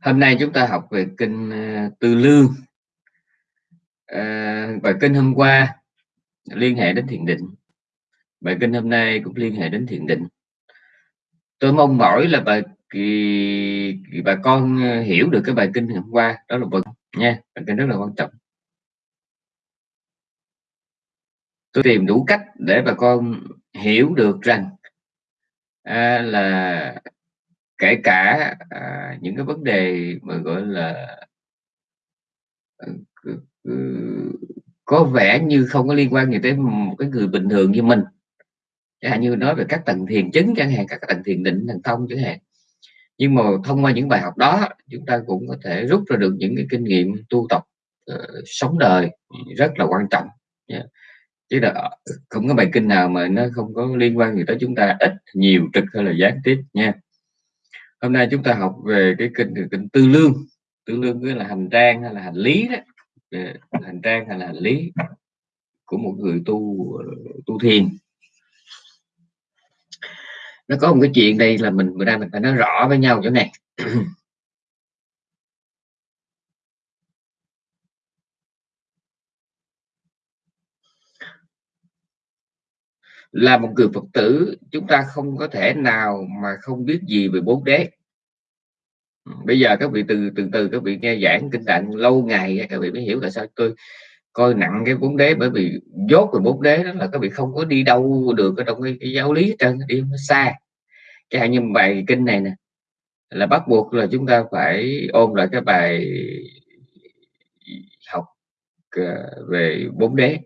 Hôm nay chúng ta học về kinh ờ, Tư Lương. À, bài kinh hôm qua liên hệ đến thiền định. Bài kinh hôm nay cũng liên hệ đến thiền định. Tôi mong mỏi là bà kỳ, bà con ờ, hiểu được cái bài kinh hôm qua. Đó là bài nha bài kinh rất là quan trọng. Tôi tìm đủ cách để bà con hiểu được rằng à, là kể cả à, những cái vấn đề mà gọi là ờ, có vẻ như không có liên quan gì tới một cái người bình thường như mình. Chẳng hạn như nói về các tầng thiền chứng chẳng hạn các tầng thiền định thần thông chẳng hạn. Nhưng mà thông qua những bài học đó chúng ta cũng có thể rút ra được những cái kinh nghiệm tu tập uh, sống đời rất là quan trọng yeah. chứ là ờ, không có bài kinh nào mà nó không có liên quan gì tới chúng ta ít nhiều trực hay là gián tiếp nha hôm nay chúng ta học về cái kinh kinh tư lương. Tư lương nghĩa là hành trang hay là hành lý đó. Hành trang hay là hành lý của một người tu ờ, tu thiền. Nó có một cái chuyện đây là mình bữa nay mình phải nói rõ với nhau chỗ này. Là một người phật tử chúng ta không có thể nào mà không biết gì về bốn đế ừ, bây giờ các vị từ từ từ các vị nghe giảng kinh tạng lâu ngày các vị mới hiểu là sao tôi coi nặng cái bốn đế bởi vì dốt về bốn đế đó là các vị không có đi đâu được ở trong cái, cái giáo lý trên đi xa. Cái hạn như bài kinh này nè là bắt buộc là chúng ta phải ôn lại cái bài học ờ, về bốn đế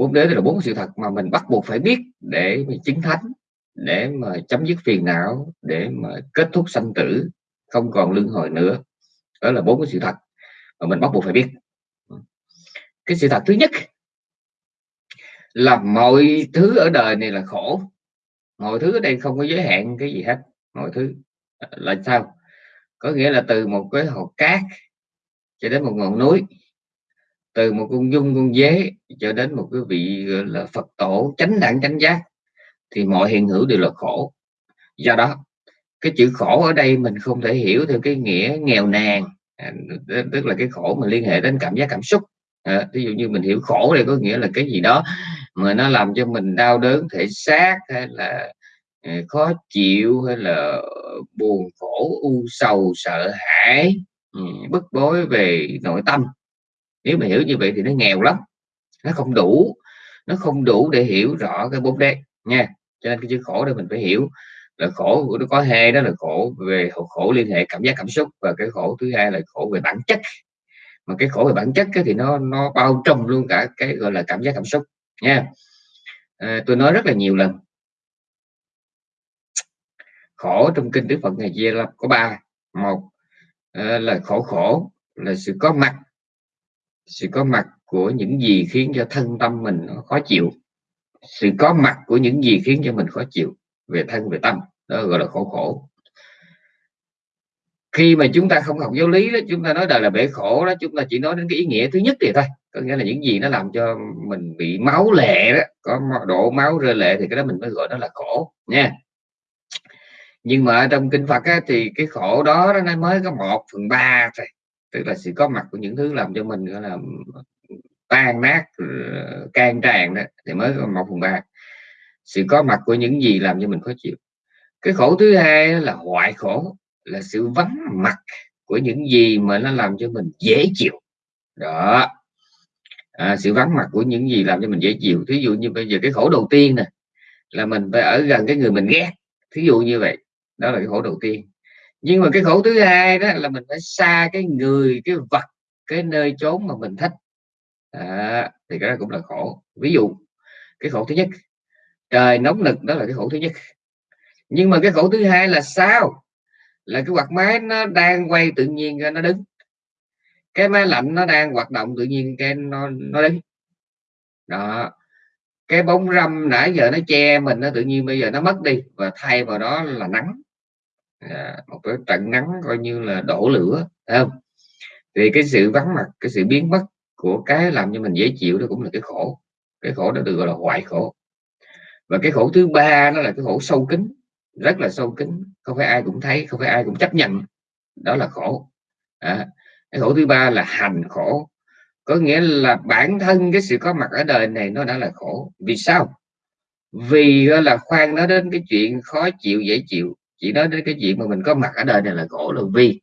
bốn đế là bốn sự thật mà mình bắt buộc phải biết để mà chứng thánh, để mà chấm dứt phiền não, để mà kết thúc sanh tử, không còn luân hồi nữa. Đó là bốn cái sự thật mà mình bắt buộc phải biết. Cái sự thật thứ nhất là mọi thứ ở đời này là khổ. Mọi thứ ở đây không có giới hạn cái gì hết. Mọi thứ à, là sao? Có nghĩa là từ một cái hột cát cho đến một ngọn núi từ một con dung con dế cho đến một cái vị là phật tổ chánh đẳng chánh giác thì mọi hiện hữu đều là khổ. Do đó cái chữ khổ ở đây mình không thể hiểu theo cái nghĩa nghèo nàn à, tức là cái khổ mà liên hệ đến cảm giác cảm xúc. À, ví dụ như mình hiểu khổ đây có nghĩa là cái gì đó mà nó làm cho mình đau đớn thể xác hay là à, khó chịu hay là buồn khổ u sầu sợ hãi ừ, bức bối về nội tâm nếu mà hiểu như vậy thì nó nghèo lắm. Nó không đủ nó không đủ để hiểu rõ cái bốn đế nha. Cho nên cái chữ khổ đây mình phải hiểu. Là khổ nó có hai đó là khổ về khổ liên hệ cảm giác cảm xúc và cái khổ thứ hai là khổ về bản chất. Mà cái khổ về bản chất thì nó nó bao trùm luôn cả cái gọi là cảm giác cảm xúc nha. À, tôi nói rất là nhiều lần. Khổ trong kinh đức phật ngày chia là có ba. Một à, là khổ khổ là sự có mặt sự có mặt của những gì khiến cho thân tâm mình nó khó chịu. Sự có mặt của những gì khiến cho mình khó chịu về thân về tâm. Đó gọi là khổ khổ. Khi mà chúng ta không học giáo lý đó chúng ta nói đời là bể khổ đó chúng ta chỉ nói đến cái ý nghĩa thứ nhất thì thôi. Có nghĩa là những gì nó làm cho mình bị máu lệ đó có độ máu rơi lệ thì cái đó mình mới gọi đó là khổ nha. Nhưng mà trong kinh Phật á, thì cái khổ đó nó mới có một phần ba thôi tức là sự có mặt của những thứ làm cho mình gọi là tan nát ờ, can tràn đó thì mới có một phần ba. Sự có mặt của những gì làm cho mình khó chịu. Cái khổ thứ hai là hoại khổ là sự vắng mặt của những gì mà nó làm cho mình dễ chịu. Đó. À, sự vắng mặt của những gì làm cho mình dễ chịu. Thí dụ như bây giờ cái khổ đầu tiên nè là mình phải ở gần cái người mình ghét. Thí dụ như vậy. Đó là cái khổ đầu tiên nhưng mà cái khổ thứ hai đó là mình phải xa cái người cái vật cái nơi chốn mà mình thích. À, thì cái đó cũng là khổ. Ví dụ cái khổ thứ nhất trời nóng nực đó là cái khổ thứ nhất. Nhưng mà cái khổ thứ hai là sao? Là cái quạt máy nó đang quay tự nhiên nó đứng. Cái máy lạnh nó đang hoạt động tự nhiên cái nó nó đứng. Đó cái bóng râm nãy giờ nó che mình nó tự nhiên bây giờ nó mất đi và thay vào đó là nắng à, một cái trận nắng coi như là đổ lửa không? Thì cái sự vắng mặt cái sự biến mất của cái làm cho mình dễ chịu đó cũng là cái khổ. Cái khổ đó được gọi là hoại khổ. Và cái khổ thứ ba nó là cái khổ sâu kín rất là sâu kín. Không phải ai cũng thấy không phải ai cũng chấp nhận. Đó là khổ. À, cái khổ thứ ba là hành khổ. Có nghĩa là bản thân cái sự có mặt ở đời này nó đã là khổ. Vì sao? Vì là khoan nó đến cái chuyện khó chịu dễ chịu chỉ nói đến cái chuyện mà mình có mặt ở đời này là khổ là vì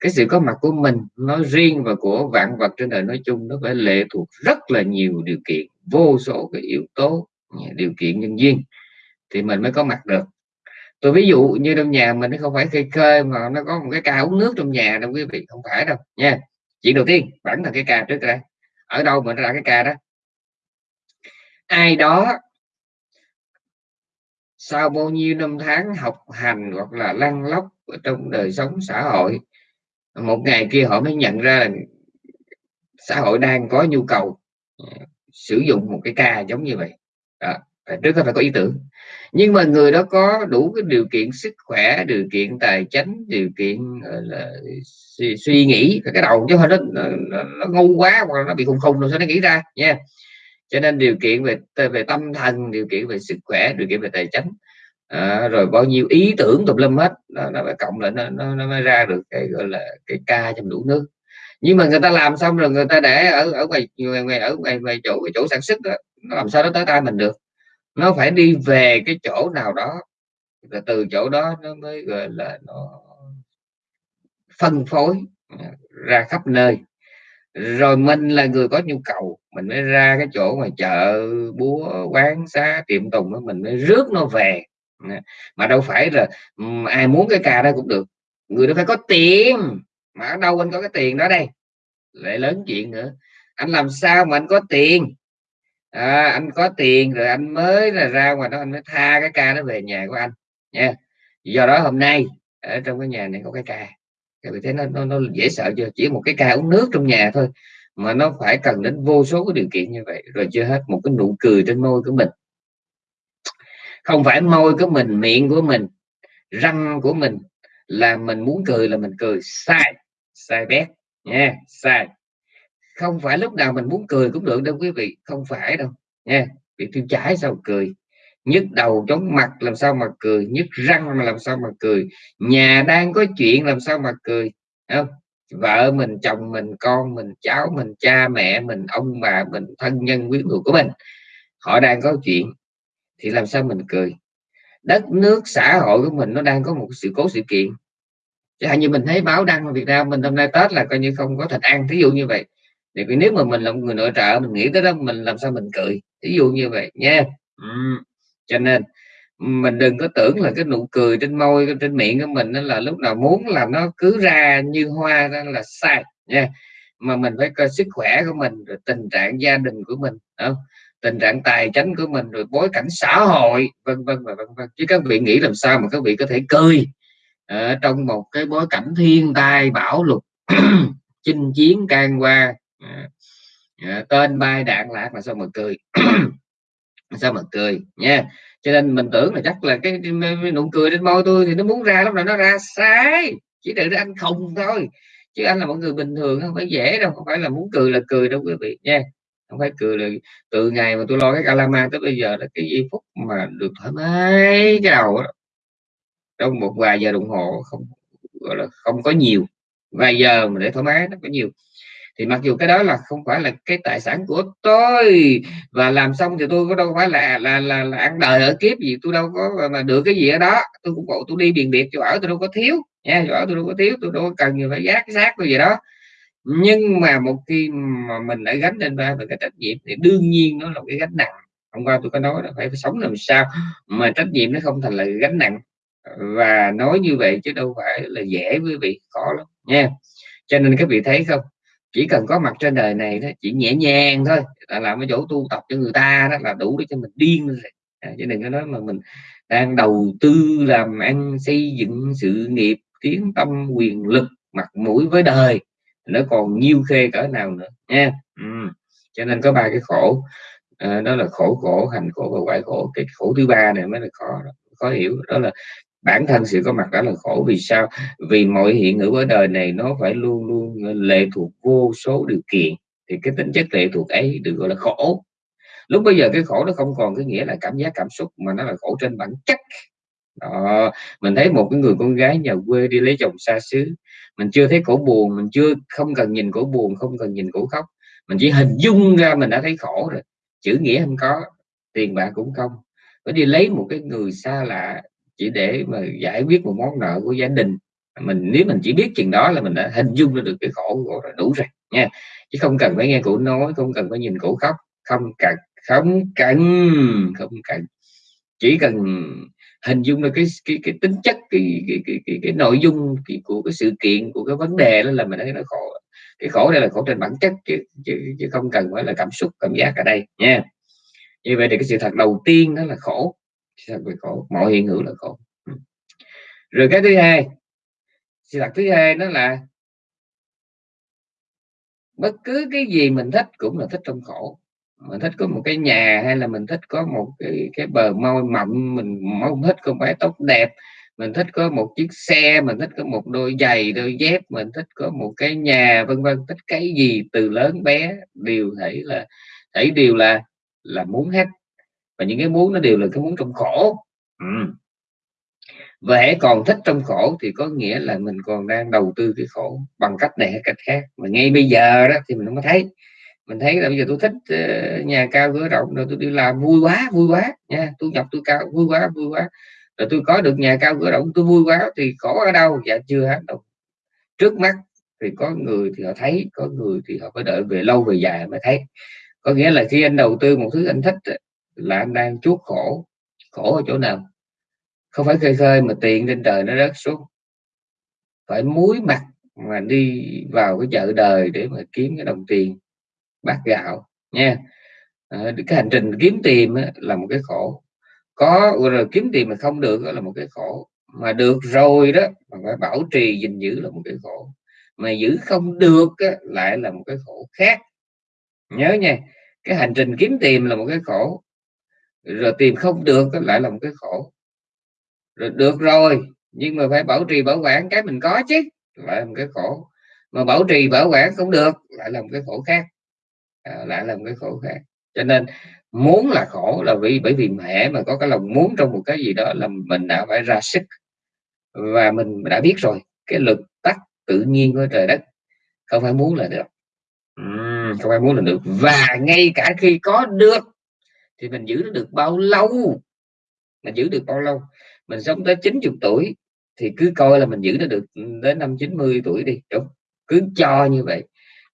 cái sự có mặt của mình nói riêng và của vạn vật trên đời nói chung, nó phải lệ thuộc rất là nhiều điều kiện, vô số cái yếu tố điều kiện nhân duyên thì mình mới có mặt được. Tôi ví dụ như trong nhà mình nó không phải cây khơi mà nó có một cái ca uống nước trong nhà đâu quý vị, không phải đâu, nha. Chuyện đầu tiên vẫn là cái ca trước đây, ở đâu mà nó ra cái ca đó? Ai đó sau bao nhiêu năm tháng học hành hoặc là lăn lóc ở trong đời sống xã hội một ngày kia họ mới nhận ra xã hội đang có nhu cầu ờ, sử dụng một cái ca giống như vậy đó. trước phải có ý tưởng nhưng mà người đó có đủ cái điều kiện sức khỏe điều kiện tài chính điều kiện là suy, suy nghĩ cái đầu chứ nó, nó, nó ngu quá hoặc nó bị khùng khùng rồi sao nó nghĩ ra nha cho nên điều kiện về về tâm thần điều kiện về sức khỏe điều kiện về tài chính à, rồi bao nhiêu ý tưởng tùm lum hết nó, nó phải cộng lại nó, nó, nó mới ra được cái gọi là cái ca trong đủ nước. Nhưng mà người ta làm xong rồi người ta để ở ở ngoài ngoài, ngoài ở ngoài, ngoài chỗ cái chỗ sản xuất đó, nó làm sao nó tới tay mình được. Nó phải đi về cái chỗ nào đó và từ chỗ đó nó mới gọi là nó phân phối à, ra khắp nơi rồi mình là người có nhu cầu mình mới ra cái chỗ mà chợ búa quán xá tiệm tùng đó mình mới rước nó về. Mà đâu phải là ai muốn cái ca đó cũng được. Người đó phải có tiền. Mà ở đâu anh có cái tiền đó đây? Lại lớn chuyện nữa. Anh làm sao mà anh có tiền? À, anh có tiền rồi anh mới là ra ngoài đó anh mới tha cái ca đó về nhà của anh. Nha. Do đó hôm nay ở trong cái nhà này có cái ca vì thế thấy nó, nó, nó dễ sợ chưa? Chỉ một cái ca uống nước trong nhà thôi mà nó phải cần đến vô số cái điều kiện như vậy rồi chưa hết một cái nụ cười trên môi của mình. Không phải môi của mình miệng của mình răng của mình là mình muốn cười là mình cười. Sai sai bét nha sai. Không phải lúc nào mình muốn cười cũng được đâu quý vị không phải đâu nha. Bị tiêu chảy sao cười? Nhức đầu chóng mặt, làm sao mà cười? Nhức răng mà làm sao mà cười? Nhà đang có chuyện, làm sao mà cười? Không? Vợ mình, chồng mình, con mình, cháu mình, cha mẹ mình, ông bà mình, thân nhân, quý thuộc của mình. Họ đang có chuyện, thì làm sao mình cười? Đất nước, xã hội của mình nó đang có một sự cố, sự kiện. Chẳng hạn như mình thấy báo đăng ở Việt Nam mình hôm nay Tết là coi như không có thịt ăn thí dụ như vậy. Thì nếu mà mình là một người nội trợ, mình nghĩ tới đó, mình làm sao mình cười? Ví dụ như vậy, nha. Ừ cho nên mình đừng có tưởng là cái nụ cười trên môi trên miệng của mình đó là lúc nào muốn là nó cứ ra như hoa đó là sai nha. Mà mình phải coi sức khỏe của mình rồi tình trạng gia đình của mình không? tình trạng tài chính của mình rồi bối cảnh xã hội vân vân và vân vân. Chứ các vị nghĩ làm sao mà các vị có thể cười ở trong một cái bối cảnh thiên tai bão lụt chinh chiến can qua. À, à tên bay đạn lạc mà sao mà cười. sao mà cười nha. Cho nên mình tưởng là chắc là cái, cái nụ cười trên môi tôi thì nó muốn ra lúc nào nó ra sai. Chỉ đợi anh không thôi. Chứ anh là một người bình thường không phải dễ đâu không phải là muốn cười là cười đâu quý vị nha. Không phải cười là từ ngày mà tôi lo cái calama tới bây giờ là cái giây phút mà được thoải mái cái đầu đó. trong một vài giờ đồng hồ không gọi là không có nhiều. Vài giờ mà để thoải mái nó có nhiều thì mặc dù cái đó là không phải là cái tài sản của tôi và làm xong thì tôi có đâu phải là là là, là ăn đời ở kiếp gì tôi đâu có mà được cái gì ở đó. Tôi cũng bộ tôi đi biển biệt chỗ ở tôi đâu có thiếu nha chỗ ở tôi đâu có thiếu tôi đâu có cần gì phải giác xác tôi gì đó. Nhưng mà một khi mà mình đã gánh lên vai về cái trách nhiệm thì đương nhiên nó là cái gánh nặng. Hôm qua tôi có nói là phải, phải sống làm sao mà trách nhiệm nó không thành là gánh nặng. Và nói như vậy chứ đâu phải là dễ với vị khó lắm nha. Cho nên các vị thấy không? Chỉ cần có mặt trên đời này đó chỉ nhẹ nhàng thôi là làm cái chỗ tu tập cho người ta đó là đủ để cho mình điên rồi à, chứ đừng có nói mà mình đang đầu tư làm ăn xây dựng sự nghiệp tiến tâm quyền lực mặt mũi với đời nó còn nhiêu khê cỡ nào nữa nha. Ừ. cho nên có ba cái khổ. À, đó là khổ khổ hành khổ và quả khổ cái khổ thứ ba này mới là khó khó hiểu. Đó là bản thân sự có mặt đó là khổ. Vì sao? Vì mọi hiện hữu ở đời này nó phải luôn luôn lệ thuộc vô số điều kiện. Thì cái tính chất lệ thuộc ấy được gọi là khổ. Lúc bây giờ cái khổ nó không còn cái nghĩa là cảm giác, cảm xúc mà nó là khổ trên bản chất. Đó. Mình thấy một cái người con gái nhà quê đi lấy chồng xa xứ, mình chưa thấy cổ buồn, mình chưa, không cần nhìn cổ buồn, không cần nhìn cổ khóc. Mình chỉ hình dung ra mình đã thấy khổ rồi. Chữ nghĩa không có, tiền bạc cũng không. Phải đi lấy một cái người xa lạ chỉ để mà giải quyết một món nợ của gia đình. Mình nếu mình chỉ biết chừng đó là mình đã hình dung ra được cái khổ của rồi đủ rồi nha. Chứ không cần phải nghe cụ nói không cần phải nhìn cụ khóc. Không cần không cần không cần. Chỉ cần hình dung được cái cái cái tính chất cái cái cái, cái, cái nội dung cái, của cái sự kiện của cái vấn đề đó là mình thấy nó khổ. Cái khổ đây là khổ trên bản chất chứ, chứ, chứ không cần phải là cảm xúc cảm giác ở đây nha. Như vậy thì cái sự thật đầu tiên đó là khổ sự thật về khổ, mọi hiện hữu là khổ. Ừ. Rồi cái thứ hai sự thật thứ hai đó là bất cứ cái gì mình thích cũng là thích trong khổ. Mình thích có một cái nhà hay là mình thích có một cái cái bờ môi mộng mình mong thích có mái tóc đẹp. Mình thích có một chiếc xe, mình thích có một đôi giày, đôi dép, mình thích có một cái nhà, vân vân. Thích cái gì từ lớn bé đều thấy là, thấy đều là là muốn hết và những cái muốn nó đều là cái muốn trong khổ. Ừ. và hãy còn thích trong khổ thì có nghĩa là mình còn đang đầu tư cái khổ bằng cách này hay cách khác. Mà ngay bây giờ đó thì mình không có thấy. Mình thấy là bây giờ tôi thích ờ, nhà cao cửa rộng, rồi tôi đi làm vui quá vui quá, nha. Tôi nhập tôi cao, vui quá vui quá. Rồi tôi có được nhà cao cửa rộng, tôi vui quá thì khổ ở đâu? Dạ chưa hết đâu. Trước mắt thì có người thì họ thấy, có người thì họ phải đợi về lâu về dài mới thấy. Có nghĩa là khi anh đầu tư một thứ anh thích là anh đang chuốc khổ khổ ở chỗ nào? Không phải khơi khơi mà tiền trên trời nó rớt xuống. Phải muối mặt mà đi vào cái chợ đời để mà kiếm cái đồng tiền bát gạo, nha. Ờ, cái hành trình kiếm tiền là một cái khổ. Có rồi kiếm tiền mà không được là một cái khổ. Mà được rồi đó, mà phải bảo trì gìn giữ là một cái khổ. Mà giữ không được lại là một cái khổ khác. Nhớ nha, cái hành trình kiếm tiền là một cái khổ rồi tìm không được lại là một cái khổ. Rồi được rồi nhưng mà phải bảo trì bảo quản cái mình có chứ lại là một cái khổ. Mà bảo trì bảo quản không được lại là một cái khổ khác. À, lại là một cái khổ khác. Cho nên muốn là khổ là vì bởi vì mẹ mà có cái lòng muốn trong một cái gì đó là mình đã phải ra sức. Và mình đã biết rồi cái lực tắc tự nhiên của trời đất không phải muốn là được. Uhm, không phải muốn là được. Và ngay cả khi có được thì mình giữ nó được bao lâu? Mình giữ được bao lâu? Mình sống tới 90 tuổi thì cứ coi là mình giữ nó được đến năm 90 tuổi đi. Đúng, cứ cho như vậy.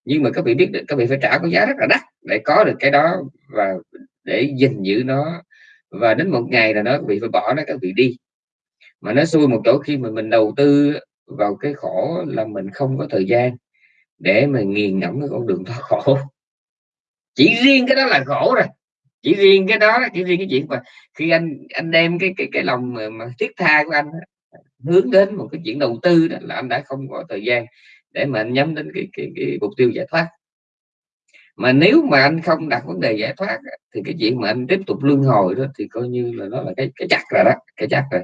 Nhưng mà các vị biết được, các vị phải trả cái giá rất là đắt để có được cái đó và để gìn giữ nó. Và đến một ngày là nó bị phải bỏ nó, các vị đi. Mà nó xui một chỗ khi mà mình đầu tư vào cái khổ là mình không có thời gian để mà nghiền ngẫm cái con đường thoát khổ. Chỉ riêng cái đó là khổ rồi chỉ riêng cái đó chỉ riêng cái chuyện mà khi anh anh đem cái cái cái lòng mà, mà thiết tha của anh hướng đến một cái chuyện đầu tư đó là anh đã không có thời gian để mà anh nhắm đến cái, cái, cái mục tiêu giải thoát. Mà nếu mà anh không đặt vấn đề giải thoát thì cái chuyện mà anh tiếp tục luân hồi đó thì coi như là nó là cái cái chắc rồi đó cái chắc rồi.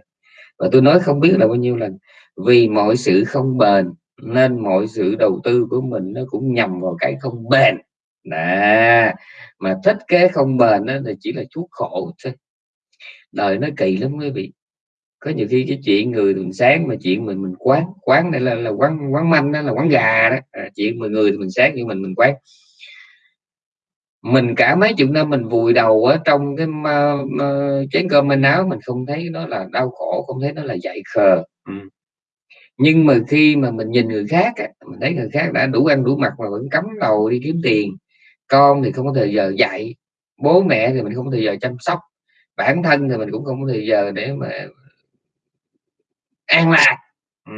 Và tôi nói không biết là bao nhiêu lần vì mọi sự không bền nên mọi sự đầu tư của mình nó cũng nhằm vào cái không bền nè mà thích kế không bền đó là chỉ là chuốc khổ thôi. Đời nó kỳ lắm quý vị. Có nhiều khi cái chuyện người mình sáng mà chuyện mình mình quán quán đây là là quán quán manh đó là quán gà đó. À, chuyện mà người mình sáng như mình mình quán. Mình cả mấy chục năm mình vùi đầu ở trong cái uh, uh, chén cơm manh áo mình không thấy nó là đau khổ không thấy nó là dại khờ. Ừ. nhưng mà khi mà mình nhìn người khác mình thấy người khác đã đủ ăn đủ mặc mà vẫn cắm đầu đi kiếm tiền con thì không có thời giờ dạy, bố mẹ thì mình không có thời giờ chăm sóc, bản thân thì mình cũng không có thời giờ để mà an lạc. Ừ.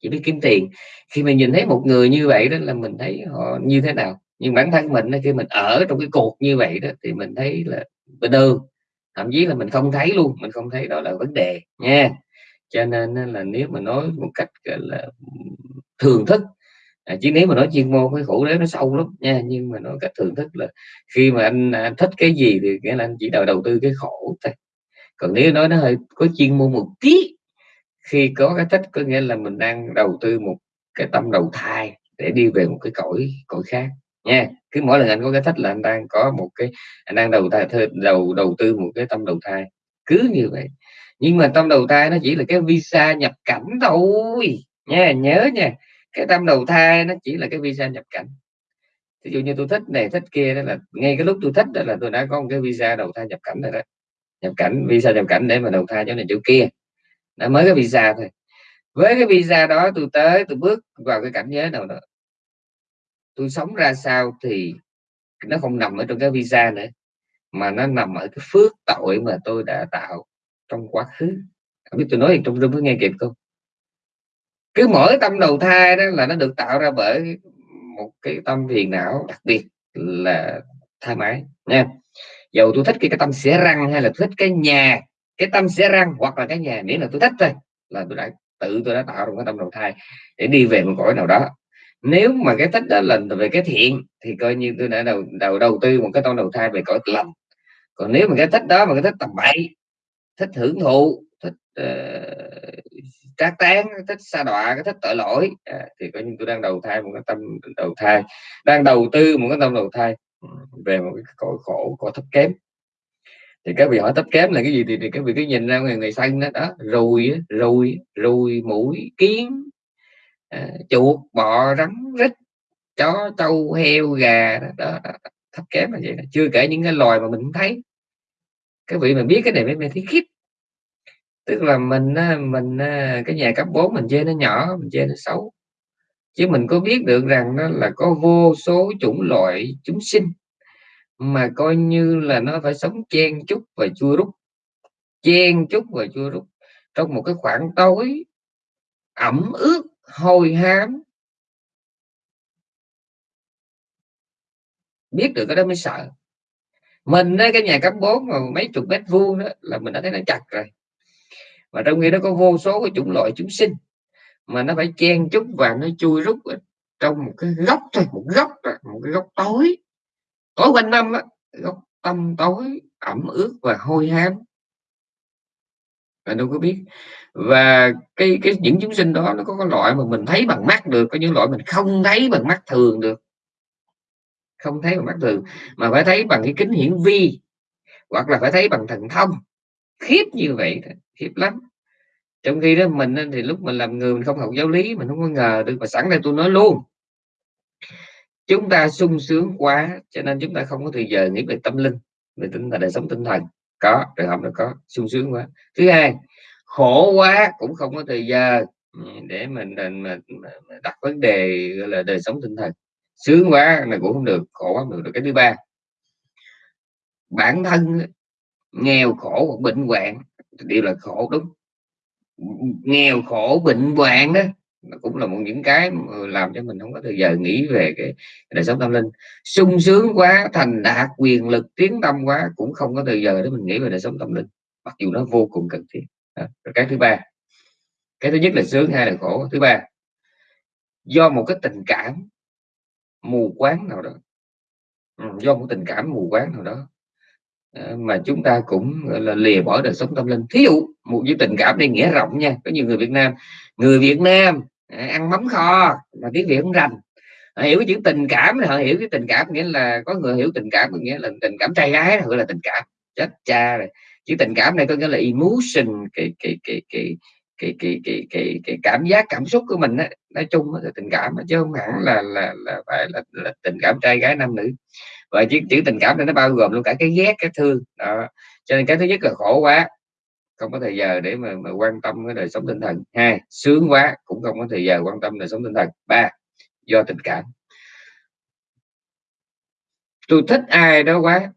chỉ biết kiếm tiền. Khi mình nhìn thấy một người như vậy đó là mình thấy họ như thế nào. Nhưng bản thân mình khi mình ở trong cái cuộc như vậy đó thì mình thấy là bình thường. Thậm chí là mình không thấy luôn, mình không thấy đó là vấn đề nha. Cho nên là nếu mà nói một cách là thường thức à, chứ nếu mà nói chuyên môn cái khổ đấy nó sâu lắm nha nhưng mà nói cách thường thức là khi mà anh, à, anh thích cái gì thì nghĩa là anh chỉ đầu đầu tư cái khổ thôi. Còn nếu nói nó hơi có chuyên môn một tí khi có cái thích có nghĩa là mình đang đầu tư một cái tâm đầu thai để đi về một cái cõi cõi khác nha. Cứ mỗi lần anh có cái thích là anh đang có một cái anh đang đầu thai đầu đầu tư một cái tâm đầu thai. Cứ như vậy. Nhưng mà tâm đầu thai nó chỉ là cái visa nhập cảnh thôi nha nhớ nha cái tâm đầu thai nó chỉ là cái visa nhập cảnh. Ví dụ như tôi thích này, thích kia, đó là ngay cái lúc tôi thích đó là tôi đã có một cái visa đầu thai nhập cảnh rồi đó. Nhập cảnh, visa nhập cảnh để mà đầu thai chỗ này chỗ kia. Đã mới cái visa thôi. Với cái visa đó tôi tới, tôi bước vào cái cảnh giới nào đó. Tôi sống ra sao thì nó không nằm ở trong cái visa nữa, mà nó nằm ở cái phước tội mà tôi đã tạo trong quá khứ. Không biết tôi nói trong rung có nghe kịp không? Cứ mỗi tâm đầu thai đó là nó được tạo ra bởi một cái tâm phiền não đặc biệt là tha mái nha. Dầu tôi thích cái, cái tâm xẻ răng hay là thích cái nhà cái tâm xẻ răng hoặc là cái nhà miễn là tôi thích thôi là tôi đã tự tôi đã tạo ra một cái tâm đầu thai để đi về một cõi nào đó. Nếu mà cái thích đó là về cái thiện thì coi như tôi đã đầu đầu đầu tư một cái tâm đầu thai về cõi lành còn nếu mà cái thích đó mà cái thích tầm bậy thích hưởng thụ thích uh, trác tán thích sa đọa cái thích tội lỗi. À, thì coi như tôi đang đầu thai một cái tâm đầu thai đang đầu tư một cái tâm đầu thai về một cái cõi khổ cõi thấp kém. Thì các vị hỏi thấp kém là cái gì thì, thì các vị cứ nhìn ra người người xanh đó, đó rùi rùi rùi mũi kiến à, chuột bọ rắn rít chó trâu heo gà đó, đó, đó thấp kém là vậy chưa kể những cái loài mà mình thấy. Các vị mà biết cái này mới thấy khiếp tức là mình mình cái nhà cấp 4 mình chê nó nhỏ mình chê nó xấu. Chứ mình có biết được rằng nó là có vô số chủng loại chúng sinh mà coi như là nó phải sống chen chúc và chua rút. Chen chúc và chua rút trong một cái khoảng tối ẩm ướt hôi hám. Biết được cái đó mới sợ. Mình á, cái nhà cấp 4 mà mấy chục mét vuông đó là mình đã thấy nó chặt rồi mà trong khi đó có vô số cái chủng loại chúng sinh mà nó phải chen chúc và nó chui rút trong một cái góc thôi, một góc một cái góc tối. Tối quanh năm á, góc tâm tối, ẩm ướt và hôi hám. Và đâu có biết. Và cái cái những chúng sinh đó, nó có cái loại mà mình thấy bằng mắt được, có những loại mình không thấy bằng mắt thường được. Không thấy bằng mắt thường, mà phải thấy bằng cái kính hiển vi, hoặc là phải thấy bằng thần thông. Khiếp như vậy khiếp lắm trong khi đó mình thì lúc mình làm người mình không học giáo lý mình không có ngờ được mà sẵn đây tôi nói luôn. Chúng ta sung sướng quá cho nên chúng ta không có thời giờ nghĩ về tâm linh về tinh thần đời sống tinh thần. Có trường hợp nó có sung sướng quá. Thứ hai khổ quá cũng không có thời giờ ừ, để mình, mình, mình, mình đặt vấn đề gọi là đời sống tinh thần. Sướng quá là cũng không được khổ quá được. Cái thứ ba bản thân nghèo khổ hoặc bệnh hoạn đều là khổ đúng nghèo khổ, bệnh hoạn đó nó cũng là một những cái làm cho mình không có thời giờ nghĩ về cái đời sống tâm linh. Sung sướng quá, thành đạt, quyền lực tiến tâm quá, cũng không có thời giờ để mình nghĩ về đời sống tâm linh, mặc dù nó vô cùng cần thiết. Cái thứ ba, cái thứ nhất là sướng, hai là khổ. Thứ ba, do một cái tình cảm mù quáng nào đó. Ừ, do một tình cảm mù quáng nào đó. Ờ, mà chúng ta cũng gọi là lìa bỏ đời sống tâm linh. Thí dụ một cái tình cảm đây nghĩa rộng nha có nhiều người Việt Nam. Người Việt Nam à, ăn mắm kho mà tiếng Việt không rành. Họ hiểu cái chữ tình cảm họ hiểu cái tình cảm nghĩa là có người hiểu tình cảm nghĩa là tình cảm trai gái gọi là tình cảm. Chết cha rồi. Chữ tình cảm này có nghĩa là emotion cái cái cái cái cái cái cái cái, cái cảm giác cảm xúc của mình á. Nói chung là tình cảm chứ không hẳn là là là phải là, là tình cảm trai gái nam nữ và chữ, chữ tình cảm này nó bao gồm luôn cả cái ghét cái thương. Đó. Cho nên cái thứ nhất là khổ quá không có thời giờ để mà, mà quan tâm cái đời sống tinh thần. Hai sướng quá cũng không có thời giờ quan tâm đời sống tinh thần. Ba do tình cảm. Tôi thích ai đó quá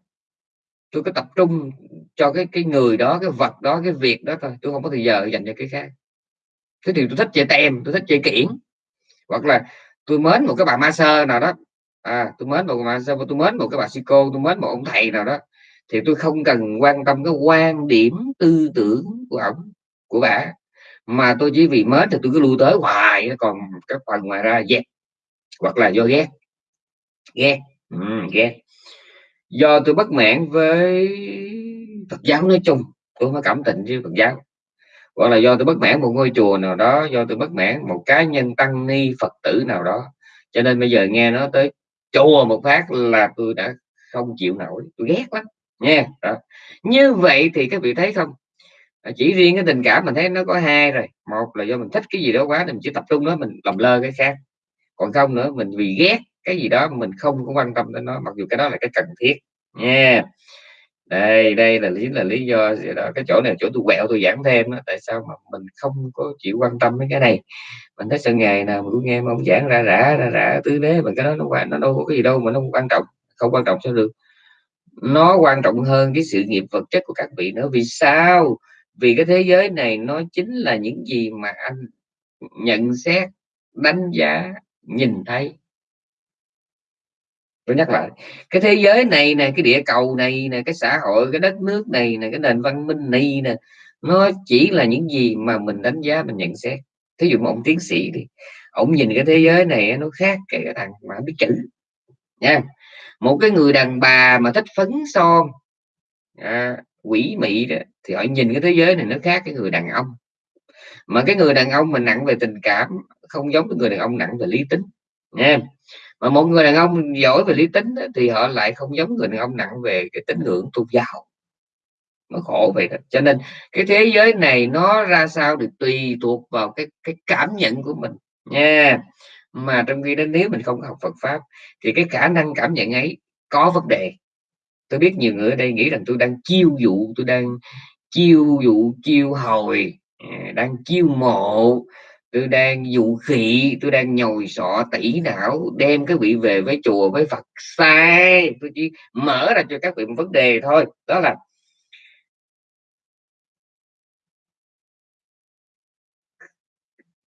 tôi có tập trung cho cái cái người đó cái vật đó cái việc đó thôi. Tôi không có thời giờ dành cho cái khác. Thế thì tôi thích chơi tem tôi thích chơi kiển. Hoặc là tôi mến một cái bà ma sơ nào đó à tôi mến một mà sao mà tôi mến một cái bà sư cô tôi mến một ông thầy nào đó. Thì tôi không cần quan tâm cái quan điểm tư tưởng của ông của bà. Mà tôi chỉ vì mến thì tôi cứ lưu tới hoài còn các phần ngoài ra ghét. Hoặc là do ghét. Ghét. Ừ, ghét. Do tôi bất mãn với Phật giáo nói chung tôi mới có cảm tình với Phật giáo. Hoặc là do tôi bất mãn một ngôi chùa nào đó do tôi bất mãn một cá nhân tăng ni Phật tử nào đó. Cho nên bây giờ nghe nó tới chùa một phát là tôi đã không chịu nổi, tôi ghét lắm nha đó. như vậy thì các vị thấy không à, chỉ riêng cái tình cảm mình thấy nó có hai rồi một là do mình thích cái gì đó quá thì mình chỉ tập trung đó mình làm lơ cái khác còn không nữa, mình vì ghét cái gì đó mình không có quan tâm đến nó, mặc dù cái đó là cái cần thiết nha yeah. đây đây là lý là lý do đó cái chỗ này chỗ tôi quẹo, tôi giảng thêm đó. tại sao mà mình không có chịu quan tâm đến cái này mình thấy sự ngày nào mà cũng nghe mà ông giảng ra rã ra rã tứ đế, mà cái đó nó quan nó đâu có cái gì đâu mà nó quan trọng, không quan trọng sao được. Nó quan trọng hơn cái sự nghiệp vật chất của các vị nữa. Vì sao? Vì cái thế giới này nó chính là những gì mà anh nhận xét, đánh giá, nhìn thấy. Tôi nhắc lại, cái thế giới này nè, cái địa cầu này nè, cái xã hội, cái đất nước này nè, cái nền văn minh này nè, nó chỉ là những gì mà mình đánh giá, mình nhận xét thí dụ một ông tiến sĩ thì ông nhìn cái thế giới này nó khác cái thằng mà biết chữ nha. Một cái người đàn bà mà thích phấn son à, quỷ mị đó, thì họ nhìn cái thế giới này nó khác cái người đàn ông. Mà cái người đàn ông mình nặng về tình cảm không giống cái người đàn ông nặng về lý tính nha. Mà một người đàn ông giỏi về lý tính thì họ lại không giống người đàn ông nặng về cái tín ngưỡng tôn giáo nó khổ vậy đó. Cho nên cái thế giới này nó ra sao thì tùy thuộc vào cái cái cảm nhận của mình. Nha. Mà trong khi đó nếu mình không học Phật pháp thì cái khả năng cảm nhận ấy có vấn đề. Tôi biết nhiều người ở đây nghĩ rằng tôi đang chiêu dụ, tôi đang chiêu dụ, chiêu hồi à, đang chiêu mộ, tôi đang dụ khỉ tôi đang nhồi sọ tỉ não, đem cái vị về với chùa, với Phật sai. Tôi chỉ mở ra cho các vị một vấn đề thôi. Đó là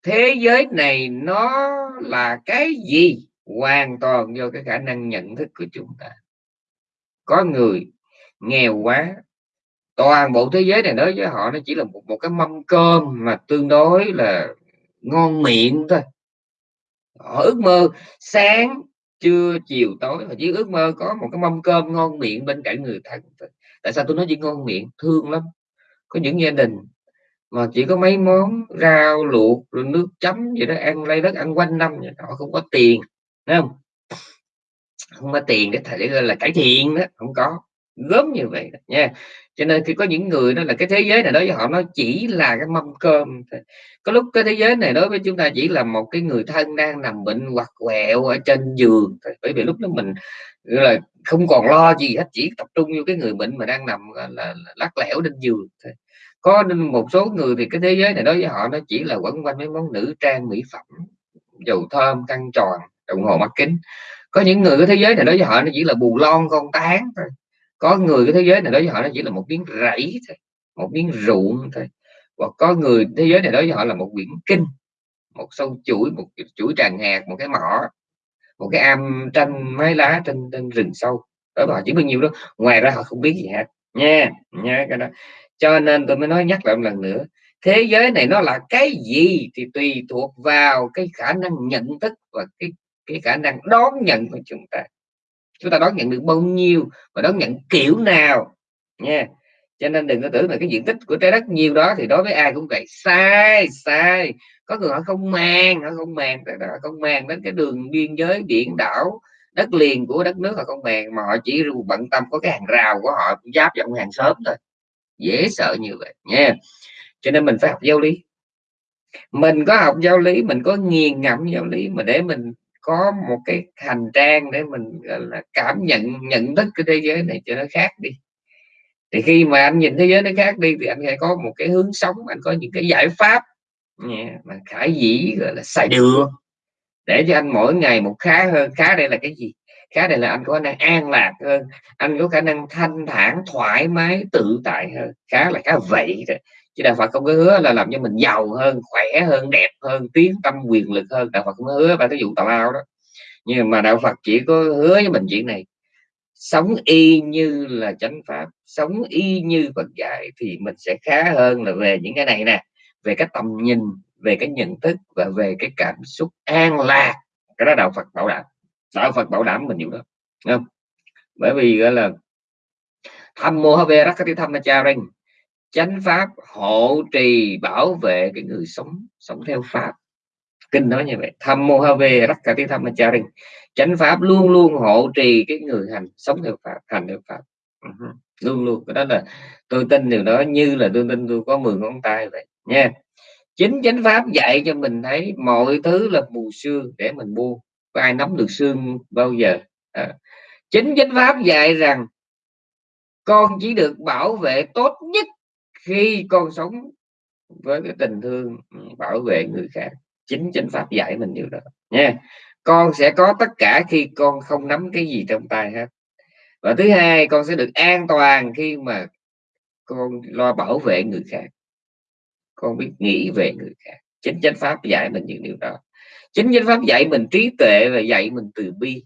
thế giới này nó là cái gì? Hoàn toàn do cái khả năng nhận thức của chúng ta. Có người nghèo quá toàn bộ thế giới này đối với họ nó chỉ là một, một cái mâm cơm mà tương đối là ngon miệng thôi. Họ ước mơ sáng trưa chiều tối họ chỉ ước mơ có một cái mâm cơm ngon miệng bên cạnh người thân tại sao tôi nói chỉ ngon miệng? Thương lắm. Có những gia đình mà chỉ có mấy món rau luộc rồi nước chấm vậy đó ăn lấy đất ăn quanh năm vậy. họ không có tiền đúng không? Không có tiền để thể là cải thiện đó không có. Gớm như vậy đó, nha. Cho nên khi có những người đó là cái thế giới này đối với họ nó chỉ là cái mâm cơm có lúc cái thế giới này đối với chúng ta chỉ là một cái người thân đang nằm bệnh hoặc quẹo ở trên giường bởi vì lúc đó mình là không còn lo gì hết chỉ tập trung vô cái người bệnh mà đang nằm là, là, là lắc lẻo trên giường có một số người thì cái thế giới này đối với họ nó chỉ là quẩn quanh mấy món nữ trang mỹ phẩm dầu thơm căng tròn đồng hồ mắt kính. Có những người cái thế giới này đối với họ nó chỉ là bù lon con tán thôi. Có người cái thế giới này đối với họ nó chỉ là một miếng rẫy thôi một miếng ruộng thôi. Hoặc có người thế giới này đối với họ là một quyển kinh một sâu chuỗi một chuỗi tràng hạt một cái mỏ một cái am tranh mái lá trên, trên rừng sâu. Đó họ chỉ bao nhiêu đó ngoài ra họ không biết gì hết. Nha nha cái đó cho nên tôi mới nói nhắc lại một lần nữa, thế giới này nó là cái gì thì tùy thuộc vào cái khả năng nhận thức và cái cái khả năng đón nhận của chúng ta. Chúng ta đón nhận được bao nhiêu và đón nhận kiểu nào, nha. Cho nên đừng có tưởng là cái diện tích của trái đất nhiều đó thì đối với ai cũng vậy. Sai sai. Có người họ không mang họ không mang họ không mang đến cái đường biên giới, biển đảo, đất liền của đất nước họ không màng mà họ chỉ bận tâm có cái hàng rào của họ, giáp vào hàng xóm thôi dễ sợ như vậy nha. Cho nên mình phải học giáo lý. Mình có học giáo lý mình có nghiền ngẫm giáo lý mà để mình có một cái hành trang để mình là cảm nhận nhận thức cái thế giới này cho nó khác đi. Thì khi mà anh nhìn thế giới nó khác đi thì anh sẽ có một cái hướng sống anh có những cái giải pháp mà khải dĩ gọi là xài được. để cho anh mỗi ngày một khá hơn. Khá đây là cái gì khá đây là anh có khả năng an lạc hơn, anh có khả năng thanh thản, thoải mái, tự tại hơn. Khá là, khá vậy rồi chứ đạo Phật không có hứa là làm cho mình giàu hơn, khỏe hơn, đẹp hơn, tiến tâm quyền lực hơn. Đạo Phật không có hứa và cái vụ tào lao đó. Nhưng mà đạo Phật chỉ có hứa với mình chuyện này. Sống y như là chánh pháp, sống y như Phật dạy thì mình sẽ khá hơn là về những cái này nè. Về cái tầm nhìn, về cái nhận thức và về cái cảm xúc an lạc. Cái đó đạo Phật bảo đảm đạo Phật bảo đảm mình nhiều đó. Không? Bởi vì gọi là tham mô về rắc cái tham cha Rinh, chánh pháp hộ trì bảo vệ cái người sống sống theo pháp. Kinh nói như vậy tham mô Hà về rắc cả tham cha Rinh, chánh pháp luôn luôn hộ trì cái người hành sống theo pháp hành theo pháp. Ừ luôn luôn cái đó là tôi tin điều đó như là tôi tin tôi có 10 ngón tay vậy nha. Chính chánh pháp dạy cho mình thấy mọi thứ là mù sương để mình buông có ai nắm được xương bao giờ? À. chính chánh pháp dạy rằng, con chỉ được bảo vệ tốt nhất khi con sống với cái tình thương bảo vệ người khác. Chính chánh pháp dạy mình điều đó, nha. Con sẽ có tất cả khi con không nắm cái gì trong tay hết. Và thứ hai, con sẽ được an toàn khi mà con lo bảo vệ người khác. Con biết nghĩ về người khác. Chính chánh pháp dạy mình những điều đó chính chánh pháp dạy mình trí tuệ và dạy mình từ bi.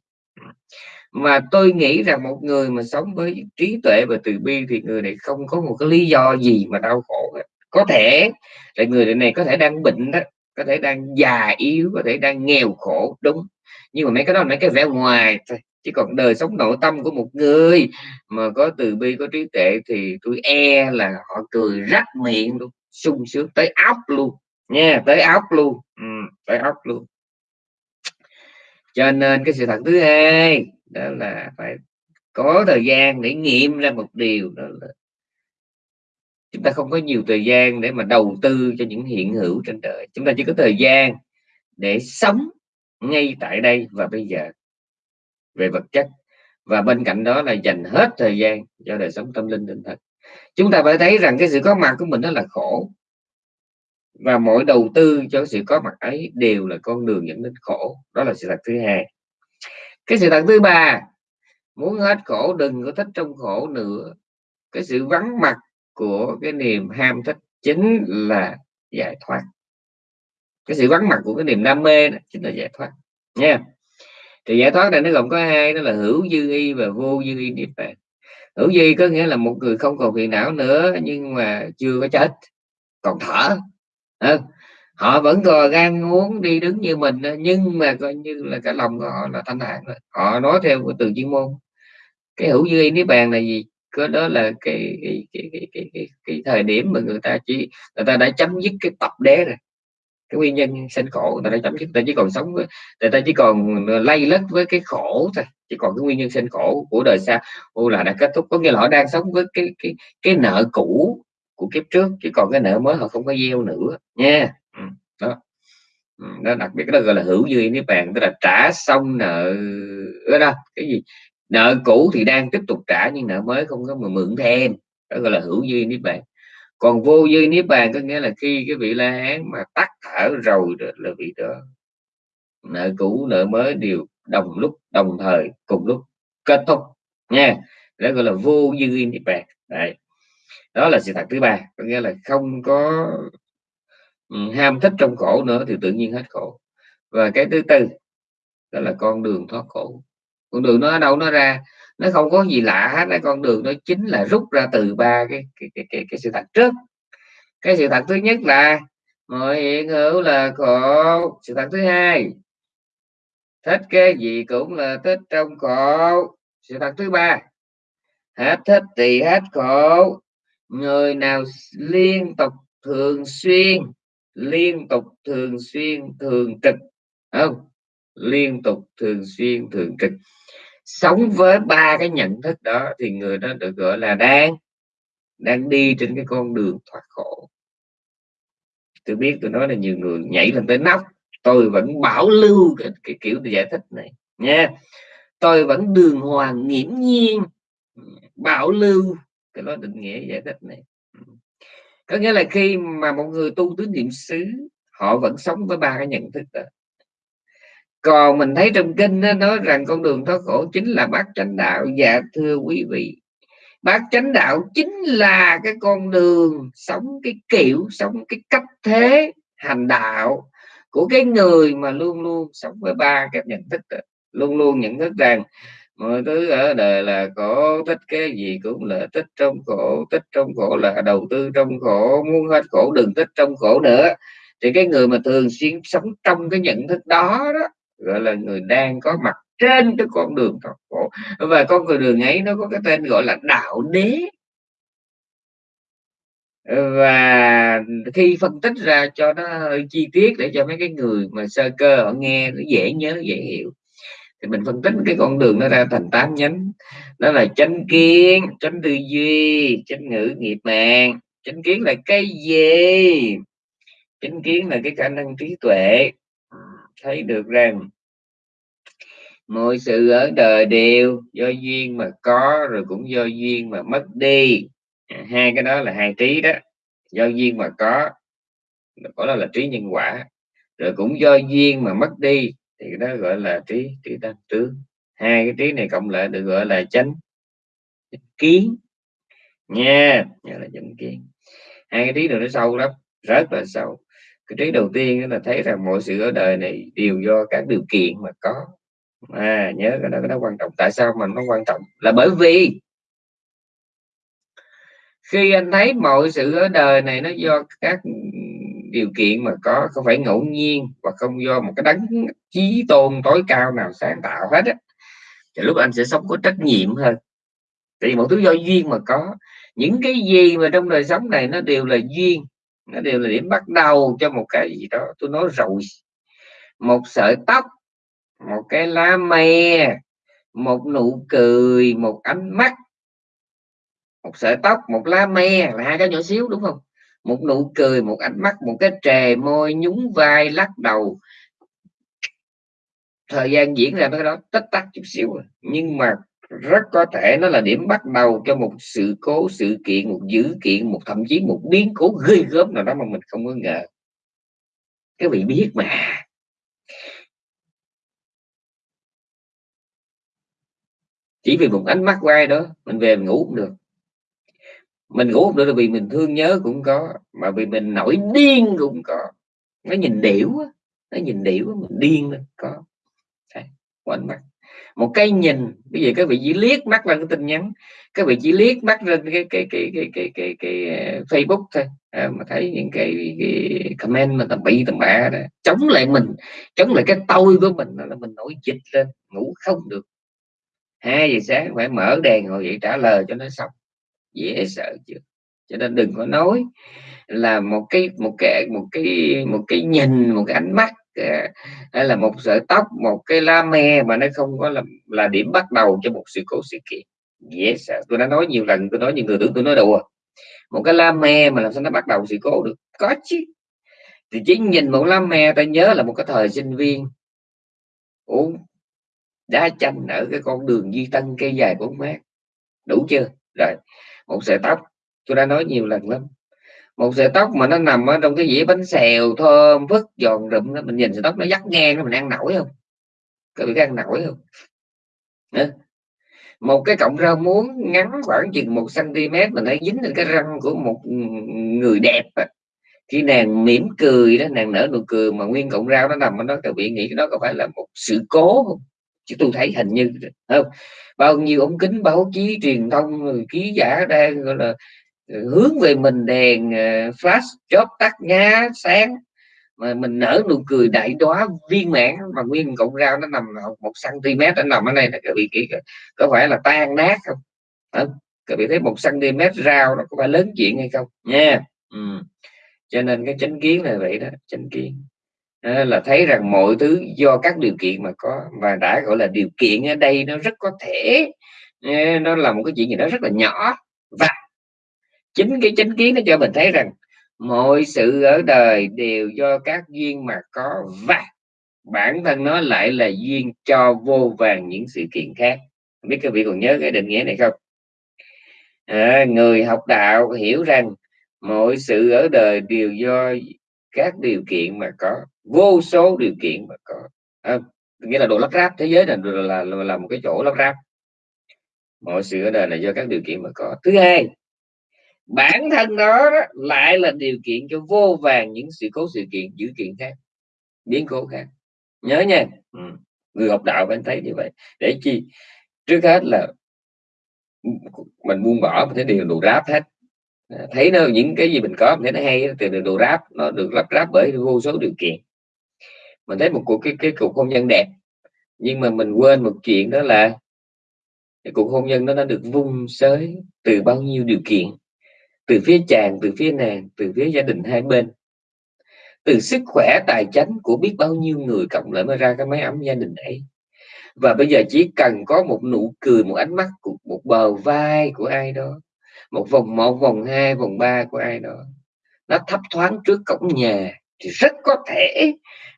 Mà tôi nghĩ rằng một người mà sống với trí tuệ và từ bi thì người này không có một cái lý do gì mà đau khổ có thể là người này có thể đang bệnh đó có thể đang già yếu có thể đang nghèo khổ đúng. Nhưng mà mấy cái đó là mấy cái vẻ ngoài thôi. Chứ còn đời sống nội tâm của một người mà có từ bi có trí tuệ thì tôi e là họ cười rắc miệng luôn sung sướng tới óc luôn. Nha tới óc luôn. Ừ, tới óc luôn cho nên cái sự thật thứ hai đó là phải có thời gian để nghiệm ra một điều đó là chúng ta không có nhiều thời gian để mà đầu tư cho những hiện hữu trên đời. Chúng ta chỉ có thời gian để sống ngay tại đây và bây giờ về vật chất. Và bên cạnh đó là dành hết thời gian cho đời sống tâm linh tinh thần. Chúng ta phải thấy rằng cái sự có mặt của mình đó là khổ và mọi đầu tư, cho sự có mặt ấy đều là con đường dẫn đến khổ. Đó là sự thật thứ hai. Cái sự thật thứ ba, muốn hết khổ, đừng có thích trong khổ nữa. Cái sự vắng mặt của cái niềm ham thích chính là giải thoát. Cái sự vắng mặt của cái niềm đam mê đó chính là giải thoát, nha. Thì giải thoát này nó gồm có hai, đó là hữu dư y và vô dư y niết bàn. Hữu dư có nghĩa là một người không còn phiền não nữa, nhưng mà chưa có chết, còn thở à, họ vẫn còn gan muốn đi đứng như mình nhưng mà coi như là cái lòng của họ là thanh thản họ nói theo cái từ chuyên môn. Cái hữu dư niết bàn là gì? Có đó là cái cái, cái, cái, cái, cái, cái thời điểm mà người ta chỉ người ta đã chấm dứt cái tập đế rồi. Cái nguyên nhân sinh khổ người ta đã chấm dứt người ta chỉ còn sống với người ta chỉ còn lay lất với cái khổ thôi. Chỉ còn cái nguyên nhân sinh khổ của đời sau. Ô là đã kết thúc. Có nghĩa là họ đang sống với cái cái cái nợ cũ của kiếp trước chỉ còn cái nợ mới họ không có gieo nữa, nha. Ừ, đó. Ừ, nó đặc biệt đó gọi là hữu duyên niết bàn tức là trả xong nợ đó, cái gì? Nợ cũ thì đang tiếp tục trả nhưng nợ mới không có mà mượn thêm, đó gọi là hữu duyên niết bàn còn vô duyên niết bàn có nghĩa là khi cái vị la hán mà tắt thở rồi đó là vị đó. Nợ cũ, nợ mới đều đồng lúc, đồng thời, cùng lúc kết thúc, nha. Đó gọi là vô duyên niết bàn Đấy đó là sự thật thứ ba có nghĩa là không có ừ, ham thích trong khổ nữa thì tự nhiên hết khổ. Và cái thứ tư đó là con đường thoát khổ. Con đường nó ở đâu nó ra? Nó không có gì lạ hết cái con đường nó chính là rút ra từ ba cái cái, cái, cái, cái sự thật trước. Cái sự thật thứ nhất là mọi hiện hữu là khổ. Sự thật thứ hai thích cái gì cũng là thích trong khổ. Sự thật thứ ba hết thích thì hết khổ người nào liên tục thường xuyên liên tục thường xuyên thường trực không? Liên tục thường xuyên thường trực sống với ba cái nhận thức đó thì người đó được gọi là đang đang đi trên cái con đường thoát khổ. Tôi biết tôi nói là nhiều người nhảy lên tới nóc tôi vẫn bảo lưu cái, cái kiểu giải thích này nha. Tôi vẫn đường hoàng nghiễm nhiên bảo lưu cái đó định nghĩa giải thích này. Có nghĩa là khi mà một người tu tứ niệm xứ, họ vẫn sống với ba cái nhận thức đó. Còn mình thấy trong kinh nó nói rằng con đường thoát khổ chính là bát chánh đạo. Dạ thưa quý vị, bát chánh đạo chính là cái con đường sống, cái kiểu sống, cái cách thế hành đạo của cái người mà luôn luôn sống với ba cái nhận thức đó. luôn luôn nhận thức rằng mọi thứ ở đời là khổ, thích cái gì cũng là thích trong khổ, thích trong khổ là đầu tư trong khổ, muốn hết khổ đừng thích trong khổ nữa. Thì cái người mà thường xuyên sống trong cái nhận thức đó đó, gọi là người đang có mặt trên cái con đường thoát khổ. Và con đường ấy nó có cái tên gọi là đạo đế. Và khi phân tích ra cho nó hơi chi tiết để cho mấy cái người mà sơ cơ, họ nghe nó dễ nhớ, dễ hiểu thì mình phân tích cái con đường nó ra thành tám nhánh. Đó là chánh kiến, chánh tư duy, chánh ngữ nghiệp mạng chánh kiến là cái gì? Chánh kiến là cái khả năng trí tuệ. Thấy được rằng, mọi sự ở đời đều do duyên mà có, rồi cũng do duyên mà mất đi. À, hai cái đó là hai trí đó. Do duyên mà có có, đó là trí nhân quả. Rồi cũng do duyên mà mất đi thì đó gọi là trí trí tăng tướng. Hai cái trí này cộng lại được gọi là chánh. Kiến. Nha yeah, là chánh kiến. Hai cái trí này nó sâu lắm rất là sâu. Cái trí đầu tiên là thấy rằng mọi sự ở đời này đều do các điều kiện mà có. À nhớ cái đó cái đó quan trọng. Tại sao mình nó quan trọng? Là bởi vì khi anh thấy mọi sự ở đời này nó do các điều kiện mà có không phải ngẫu nhiên và không do một cái đấng chí tôn tối cao nào sáng tạo hết á, thì lúc anh sẽ sống có trách nhiệm hơn. Thì một thứ do duyên mà có. Những cái gì mà trong đời sống này nó đều là duyên, nó đều là điểm bắt đầu cho một cái gì đó, tôi nói rồi một sợi tóc, một cái lá me, một nụ cười, một ánh mắt, một sợi tóc, một lá me là hai cái nhỏ xíu, đúng không? Một nụ cười, một ánh mắt, một cái trề môi nhún vai lắc đầu. Thời gian diễn ra cái đó tích tắc chút xíu nhưng mà rất có thể nó là điểm bắt đầu cho một sự cố, sự kiện, một dữ kiện, một thậm chí một biến cố ghê gớm nào đó mà mình không có ngờ. Cái vị biết mà. Chỉ vì một ánh mắt quay đó, mình về mình ngủ cũng được mình ngủ không được là vì mình thương nhớ cũng có mà vì mình nổi điên cũng có. Nó nhìn điểu nó nhìn điểu mình điên lên có. Đấy, mắt một cái nhìn bây giờ các vị chỉ liếc mắt lên cái tin nhắn các vị chỉ liếc mắt lên cái cái cái cái cái cái, cái, cái ờ, Facebook thôi à, mà thấy những cái, cái comment mà tầm bị tầm bạ đó chống lại mình chống lại cái tôi của mình là mình nổi dịch lên ngủ không được. Hai giờ sáng phải mở đèn ngồi dậy trả lời cho nó xong dễ sợ chưa cho nên đừng có nói là một cái một cái một cái một cái nhìn, một cái ánh mắt ờ, hay là một sợi tóc, một cái la me mà nó không có là là điểm bắt đầu cho một sự cố sự kiện. Dễ sợ. Tôi đã nói nhiều lần tôi nói những người tưởng tôi nói đùa. Một cái la me mà làm sao nó bắt đầu sự cố được? Có chứ. Thì chỉ nhìn một la me ta nhớ là một cái thời sinh viên. Uống đá chanh ở cái con đường di tân cây dài bốn mét đủ chưa? Rồi một sợi tóc. Tôi đã nói nhiều lần lắm. Một sợi tóc mà nó nằm ở trong cái dĩa bánh xèo thơm phức giòn rụm mình nhìn sợi tóc nó dắt ngang nó mình ăn nổi không? Có bị ăn nổi không? Nữa. một cái cọng rau muống ngắn khoảng chừng một cm mình thấy dính lên cái răng của một người đẹp khi nàng mỉm cười đó, nàng nở nụ cười mà nguyên cọng rau nó nằm ở đó, các vị nghĩ đó có phải là một sự cố không? Chứ tôi thấy hình như không? Bao nhiêu ống kính báo chí truyền thông ký giả đang gọi là ờ, hướng về mình đèn ờ, flash chớp tắt nhá sáng. Mà mình nở nụ cười đại đóa viên mãn, mà nguyên cọng rau nó nằm một cm nó nằm ở đây là các vị kỹ có phải là tan nát không? Không các vị thấy một cm rau nó có phải lớn chuyện hay không? Nha. Ừ. cho nên cái chánh kiến là vậy đó, chánh kiến. Ờ, là thấy rằng mọi thứ do các điều kiện mà có và đã gọi là điều kiện ở đây nó rất có thể ờ, nó là một cái chuyện gì đó rất là nhỏ. Và chính cái chính kiến nó cho mình thấy rằng mọi sự ở đời đều do các duyên mà có và bản thân nó lại là duyên cho vô vàng những sự kiện khác. Không biết các vị còn nhớ cái định nghĩa này không? À, người học đạo hiểu rằng mọi sự ở đời đều do các điều kiện mà có vô số điều kiện mà có. À, nghĩa là đồ lắp ráp thế giới là, là, là, là một cái chỗ lắp ráp. Mọi sự ở đời là do các điều kiện mà có. Thứ hai bản thân đó, đó lại là điều kiện cho vô vàng những sự cố sự kiện dữ kiện khác biến cố khác. Nhớ nha. Ừ. người học đạo phải thấy như vậy. Để chi? Trước hết là mình buông bỏ mình thấy điều đồ ráp hết. À, thấy nó những cái gì mình có mình thấy nó hay từ đồ ráp nó được lắp ráp bởi vô số điều kiện mình thấy một cuộc, cái cái cuộc hôn nhân đẹp. Nhưng mà mình quên một chuyện đó là cái cuộc hôn nhân đó nó được vung sới từ bao nhiêu điều kiện? Từ phía chàng, từ phía nàng, từ phía gia đình hai bên. Từ sức khỏe, tài chánh của biết bao nhiêu người cộng lại mới ra cái máy ấm gia đình ấy. Và bây giờ chỉ cần có một nụ cười, một ánh mắt một bờ vai của ai đó, một vòng một, vòng hai, vòng ba của ai đó, nó thấp thoáng trước cổng nhà thì rất có thể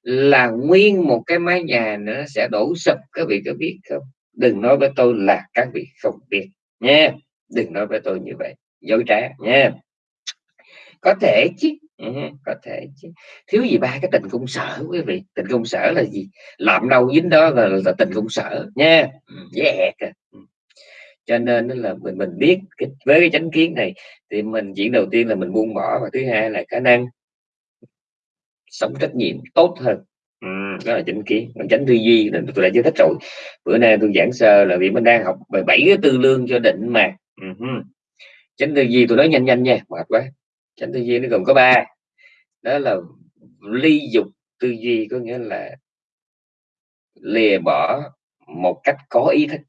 là nguyên một cái mái nhà nữa sẽ đổ sập các vị có biết không? Đừng nói với tôi là các vị không biết nha. Đừng nói với tôi như vậy dối trá nha. Có thể chứ. Ừ, có thể chứ. Thiếu gì ba cái tình công sở quý vị? Tình công sở là gì? Làm đâu dính đó là, là tình công sở nha. Ừ, dễ à. Ừ. Cho nên là mình mình biết với cái chánh kiến này thì mình chuyện đầu tiên là mình buông bỏ và thứ hai là khả năng sống trách nhiệm tốt hơn. Ừ, đó là chánh kiến còn chánh tư duy là tôi đã giải thích rồi. Bữa nay tôi giảng sơ là vì mình đang học về bảy cái tư lương cho định mà. Uh-huh. chánh tư duy tôi nói nhanh nhanh nha mệt quá. Chánh tư duy nó gồm có ba. Đó là ly dục tư duy có nghĩa là lìa bỏ một cách có ý thức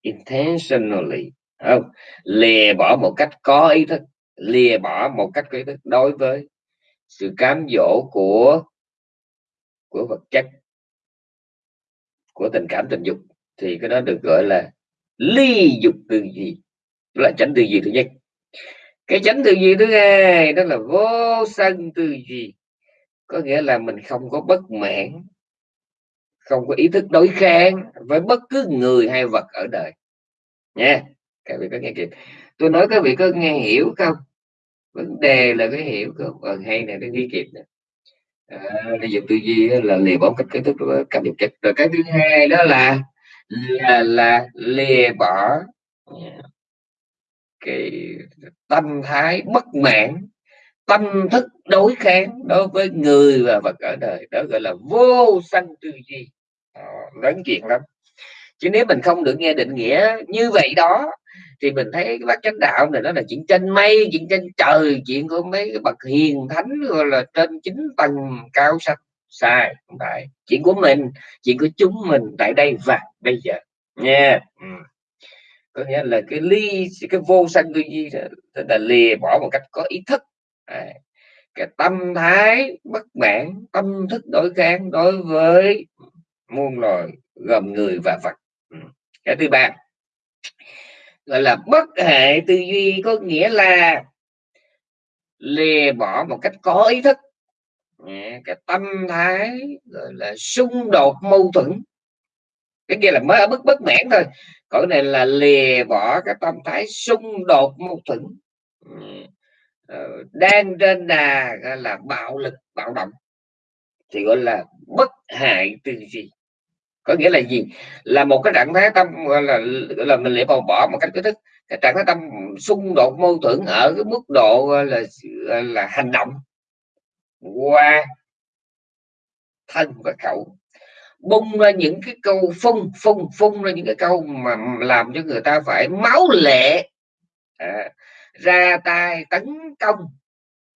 intentionally không? Lìa bỏ một cách có ý thức lìa bỏ một cách có ý thức. Đối với sự cám dỗ của của vật chất, của tình cảm tình dục, thì cái đó được gọi là ly dục tư duy, đó là tránh tư duy thứ nhất. Cái tránh tư duy thứ hai đó là vô sân tư duy, có nghĩa là mình không có bất mãn, không có ý thức đối kháng với bất cứ người hay vật ở đời. Nha, các vị có nghe kịp. Tôi nói các vị có nghe hiểu không? Vấn đề là cái hiểu không ờ, hay này nó ghi kịp nè. À, giờ tư duy là lìa bỏ cách kiến thức ờ, cảm nhận chất. Rồi cái thứ hai đó là là là lìa bỏ cái tâm thái bất mãn tâm thức đối kháng đối với người và vật ở đời. Đó gọi là vô sanh tư duy. À, lớn chuyện lắm. Chứ nếu mình không được nghe định nghĩa như vậy đó thì mình thấy cái bác chánh đạo này nó là chuyện trên mây chuyện trên trời chuyện của mấy cái bậc hiền thánh gọi là trên chín tầng cao sắc sai không phải chuyện của mình chuyện của chúng mình tại đây và bây giờ nha yeah. ừ. có nghĩa là cái ly cái vô sanh tư duy là lìa bỏ một cách có ý thức à, cái tâm thái bất mãn tâm thức đối kháng đối với muôn loài gồm người và vật ừ. cái thứ ba gọi là bất hệ tư duy có nghĩa là lìa bỏ một cách có ý thức. Cái tâm thái, gọi là xung đột mâu thuẫn. Cái kia là mới ở mức bất mãn thôi. Còn này là lìa bỏ cái tâm thái xung đột mâu thuẫn. Ừ. Ờ, đang trên đà, gọi là bạo lực, bạo động. Thì gọi là bất hại tư duy có nghĩa là gì? Là một cái trạng thái tâm là là mình lại bỏ bỏ một cách kích thức cái trạng thái tâm xung đột mâu thuẫn ở cái mức độ là là hành động qua thân và khẩu. Bung ra những cái câu phun phun phun ra những cái câu mà làm cho người ta phải máu lệ. À, ra tay tấn công.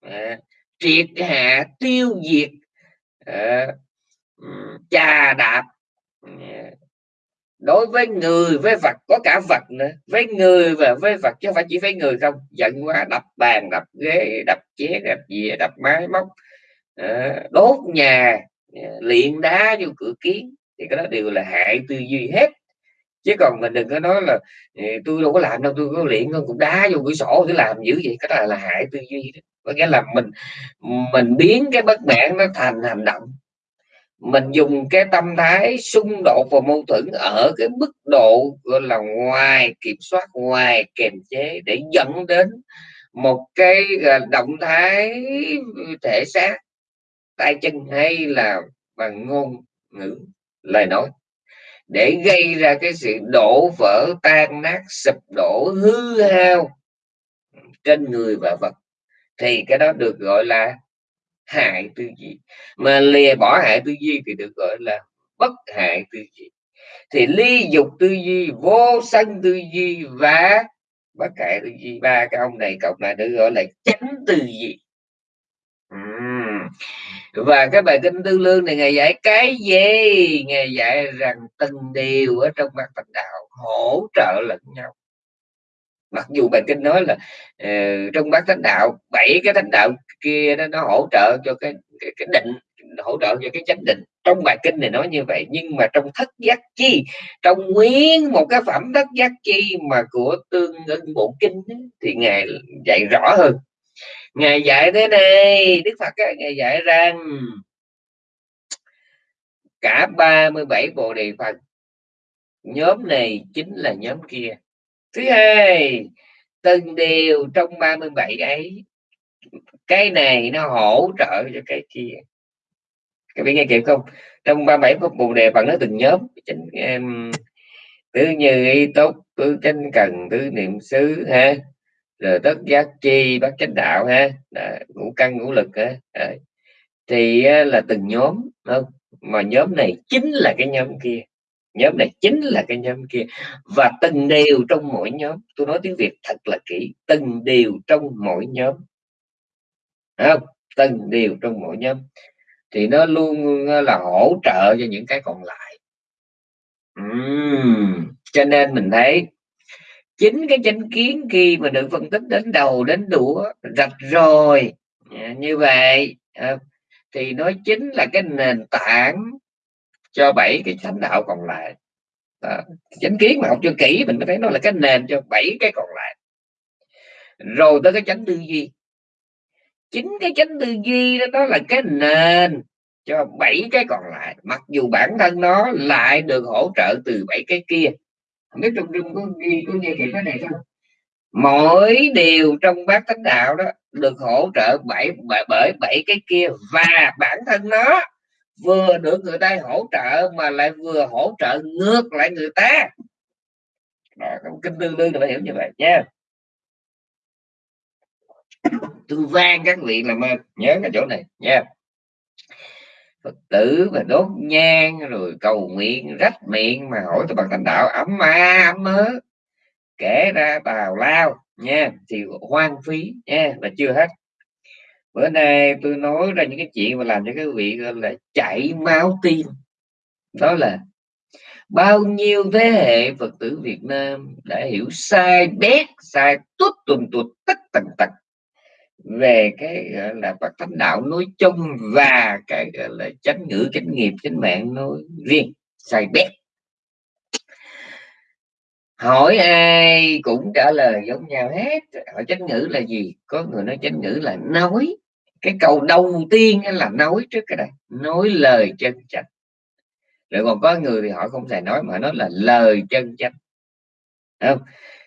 À, triệt hạ tiêu diệt. À, chà đạp đối với người, với vật, có cả vật nữa. Với người và với vật, chứ không phải chỉ với người không. Giận quá, đập bàn, đập ghế, đập chén, đập dĩa, đập máy móc. Ờ, đốt nhà ờ, luyện đá vô cửa kiến, thì cái đó đều là hại tư duy hết. Chứ còn mình đừng có nói là ờ, tôi đâu có làm đâu, tôi có luyện không cũng đá vô cửa sổ để làm dữ vậy. Cái đó là hại tư duy đó. có nghĩa là mình mình biến cái bất mãn nó thành hành động mình dùng cái tâm thái xung đột và mâu thuẫn ở cái mức độ, gọi là, ngoài kiểm soát, ngoài kềm chế để dẫn đến một cái động thái thể xác, tay chân hay là bằng ngôn ngữ, lời nói, để gây ra cái sự đổ vỡ, tan nát, sụp đổ, hư hao trên người và vật. Thì cái đó được gọi là hại tư duy. Mà lìa bỏ hại tư duy thì được gọi là bất hại tư duy. Thì ly dục tư duy, vô sân tư duy và bất hại tư duy. Ba cái ông này cộng lại được gọi là chánh tư duy. Uhm. và cái bài kinh tư lương này ngày dạy cái gì? Ngày dạy rằng từng điều ở trong mặt thành đạo hỗ trợ lẫn nhau mặc dù bài kinh nói là uh, trong bát thánh đạo bảy cái thánh đạo kia nó, nó hỗ trợ cho cái cái, cái định hỗ trợ cho cái chánh định. Trong bài kinh này nói như vậy nhưng mà trong thất giác chi trong nguyên một cái phẩm thất giác chi mà của tương ưng bộ kinh thì ngài dạy rõ hơn. Ngài dạy thế này đức phật ấy, ngài dạy rằng cả 37 bộ đề phần nhóm này chính là nhóm kia thứ hai từng điều trong 37 ấy cái này nó hỗ trợ cho cái kia. Các bạn nghe kịp không? Trong 37 pháp bồ đề bằng nó từng nhóm em tứ như y tốt tứ chánh cần tứ niệm xứ ha? Rồi tất giác chi bát chánh đạo ha? Đã, ngũ căn ngũ lực ha? Đã. thì là từng nhóm không? Mà nhóm này chính là cái nhóm kia nhóm này chính là cái nhóm kia. Và từng điều trong mỗi nhóm tôi nói tiếng việt thật là kỹ từng điều trong mỗi nhóm. Không? Từng điều trong mỗi nhóm. Thì nó luôn là hỗ trợ cho những cái còn lại. Uhm, cho nên mình thấy chính cái chánh kiến khi mà được phân tích đến đầu đến đũa rạch rồi. À, như vậy à, thì nó chính là cái nền tảng cho bảy cái thánh đạo còn lại. Đó. chánh kiến mà học cho kỹ mình mới thấy nó là cái nền cho bảy cái còn lại. Rồi tới cái chánh tư duy. Chính cái chánh tư duy đó, đó là cái nền cho bảy cái còn lại. Mặc dù bản thân nó lại được hỗ trợ từ bảy cái kia. Không biết trong trung có ghi có nghe kịp cái này không? Mỗi điều trong bát thánh đạo đó được hỗ trợ bảy bởi bảy cái kia. Và bản thân nó vừa được người ta hỗ trợ mà lại vừa hỗ trợ ngược lại người ta. Đó, kinh tương đương là phải hiểu như vậy nha. Tôi vang các vị làm ơn nhớ cái chỗ này nha. Phật tử mà đốt nhang rồi cầu nguyện rách miệng mà hỏi tôi bằng thành đạo ấm ma ấm mớ kể ra tào lao nha thì hoang phí nha là chưa hết bữa nay tôi nói ra những cái chuyện mà làm cho các vị gọi là chảy máu tim. Đó là, bao nhiêu thế hệ phật tử việt nam đã hiểu sai bét, sai tuốt tuần tuột tất tần tật về cái gọi là Phật thánh đạo nói chung và cái gọi là chánh ngữ, chánh nghiệp, chánh mạng nói riêng, sai bét. Hỏi ai cũng trả lời giống nhau hết. Hỏi chánh ngữ là gì? Có người nói chánh ngữ là nói cái câu đầu tiên là nói trước cái này nói lời chân chánh. Rồi còn có người thì họ không thể nói mà nó là lời chân chánh. Không?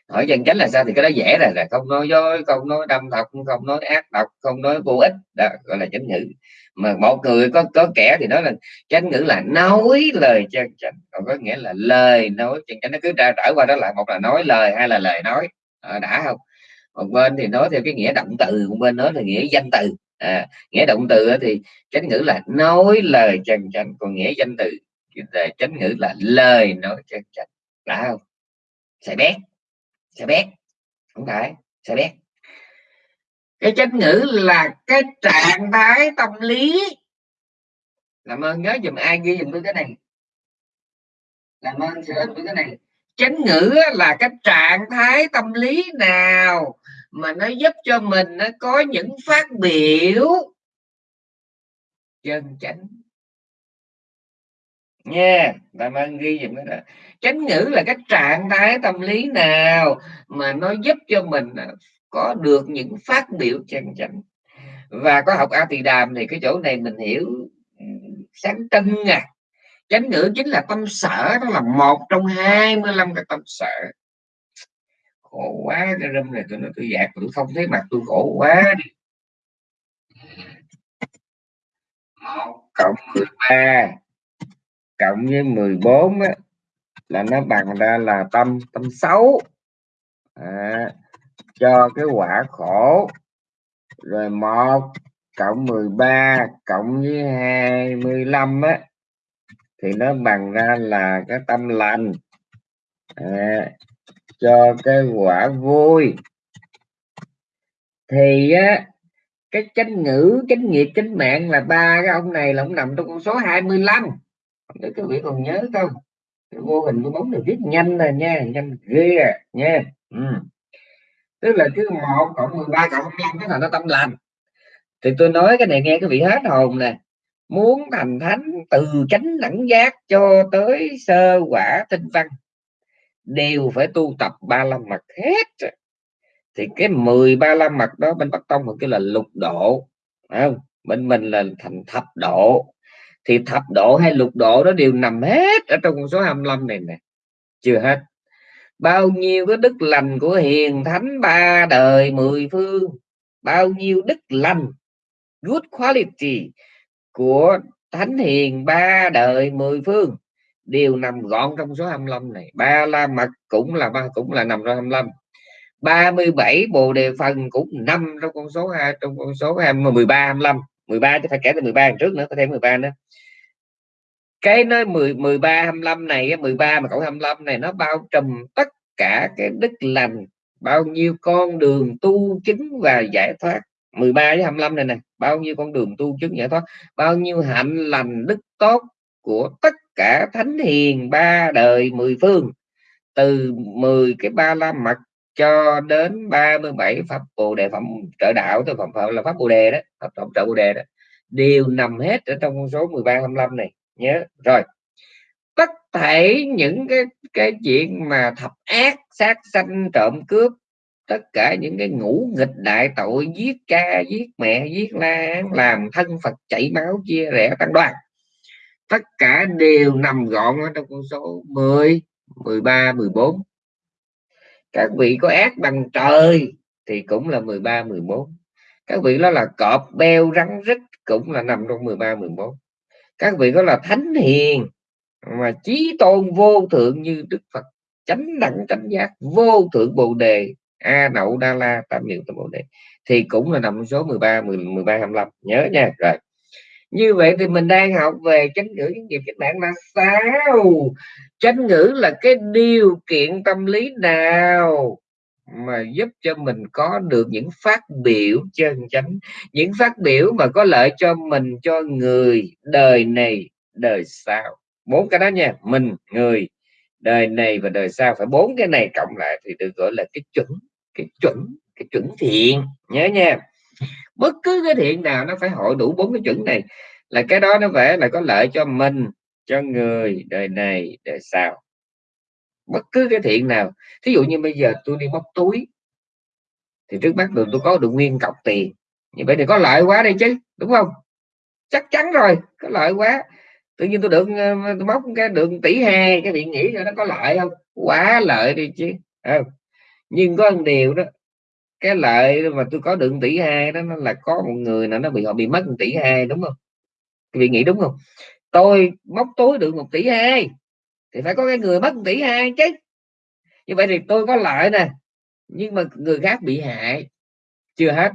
Hỏi chân chánh là sao thì cái đó dễ rồi là không nói dối không nói đâm độc không nói ác độc không nói vô ích đó gọi là chánh ngữ. Mà một người có có kẻ thì nói là chánh ngữ là nói lời chân chánh còn có nghĩa là lời nói chân chánh. Nó cứ trở qua đó lại một là nói lời hay là lời nói. À, đã không? Một bên thì nói theo cái nghĩa động từ một bên nói là nghĩa danh từ. À, nghĩa động từ thì chánh ngữ là nói lời chân chánh còn nghĩa danh từ chánh ngữ là lời nói chân chánh. Đã không? Sẽ bét. Sẽ bét. Không phải sẽ bét. Cái chánh ngữ là cái trạng thái tâm lý. Làm ơn nhớ dùm ai ghi dùm tôi cái này? Làm ơn sửa tôi cái này chánh ngữ là cái trạng thái tâm lý nào mà nó giúp cho mình nó có những phát biểu? Chân chánh. Nha làm ơn ghi dùm cái đó. Chánh ngữ là cái trạng thái tâm lý nào mà nó giúp cho mình à, có được những phát biểu chân chánh? Và có học a tỳ đàm thì cái chỗ này mình hiểu ừ, sáng tinh à chánh ngữ chính là tâm sở đó là một trong 25 cái tâm sở. Khổ quá cái râm này tôi nói tôi dạt tôi không thấy mặt tôi khổ quá đi. Một cộng 13 cộng với 14 á, là nó bằng ra là tâm tâm xấu. À, cho cái quả khổ. Rồi một cộng 13 cộng với 25 á thì nó bằng ra là cái tâm lành. À, cho cái quả vui. Thì á cái chánh ngữ chánh nghiệp chánh mạng là ba cái ông này là ông nằm trong con số 25 để các vị còn nhớ không? Vô hình cái bóng này viết nhanh là nha nhanh ghê à nha. Ừ. tức là cứ một cộng 13 cộng 25 cái là nó tâm lành. Thì tôi nói cái này nghe cái vị hết hồn nè muốn thành thánh từ chánh đẳng giác cho tới sơ quả tinh văn, đều phải tu tập ba la mật hết. Thì cái 13 la mật đó bên Bắc Tông kêu là lục độ không? bên mình là thành thập độ. Thì thập độ hay lục độ đó đều nằm hết ở trong con số 25 này nè. Chưa hết. Bao nhiêu cái đức lành của hiền thánh ba đời mười phương, bao nhiêu đức lành, good quality của thánh hiền ba đời mười phương. Đều nằm gọn trong số 25 này. Ba la mật cũng là ba cũng là nằm trong 25 37 bồ đề phần cũng nằm trong con số 2 trong con số 20, 13 25 13 chứ phải kể từ 13 trước nữa có thể 13 nữa. Cái nói 10 13 25 này 13 mà cộng 25 này nó bao trùm tất cả cái đức lành bao nhiêu con đường tu chứng và giải thoát. 13 với 25 này nè bao nhiêu con đường tu chứng giải thoát, bao nhiêu hạnh lành đức tốt của tất cả thánh hiền ba đời mười phương, từ 10 cái ba la mật cho đến 37 pháp bồ đề phẩm trợ đạo tới phẩm phẩm là pháp bồ đề đó, pháp phẩm trợ bồ đề đó, đều nằm hết ở trong con số 13 25 này, nhớ. Rồi, tất thể những cái cái chuyện mà thập ác, sát sanh, trộm cướp tất cả những cái ngũ nghịch đại tội giết cha, giết mẹ, giết la, làm thân phật chảy máu, chia rẽ tăng đoàn. Tất cả đều nằm gọn ở trong con số 10 13 14 các vị có ác bằng trời thì cũng là 13 14 các vị đó là cọp beo rắn rít cũng là nằm trong 13 14 các vị đó là thánh hiền mà chí tôn vô thượng như đức phật, chánh đẳng, chánh giác vô thượng bồ đề a nậu đa la tam niệm tam bồ đề. Thì cũng là nằm số 13 10, 13 25 nhớ nha. Rồi. Như vậy thì mình đang học về chánh ngữ những nghiệp các bạn là sao? Chánh ngữ là cái điều kiện tâm lý nào mà giúp cho mình có được những phát biểu chân chánh những phát biểu mà có lợi cho mình cho người đời này đời sau? Bốn cái đó nha. Mình người đời này và đời sau. Phải bốn cái này cộng lại thì được gọi là cái chuẩn cái chuẩn cái chuẩn thiện, nhớ nha. Bất cứ cái thiện nào nó phải hội đủ bốn cái chuẩn này, là cái đó nó phải là có lợi cho mình, cho người, đời này, đời sau. Bất cứ cái thiện nào, thí dụ như bây giờ tôi đi móc túi, thì trước mắt được, tôi có được nguyên cọc tiền. Như vậy thì có lợi quá đây chứ, đúng không? Chắc chắn rồi, có lợi quá. Tự nhiên tôi được ờ, tôi móc cái đường tỷ hai cái viện nghĩ là nó có lợi không? Quá lợi đi chứ không? Nhưng có một điều đó, cái lợi mà tôi có được tỷ hai đó, nó là có một người nào nó bị, họ bị mất một tỷ hai, đúng không? Vị nghĩ đúng không? Tôi móc túi được một tỷ hai thì phải có cái người mất một tỷ hai chứ. Như vậy thì tôi có lợi nè, nhưng mà người khác bị hại. Chưa hết.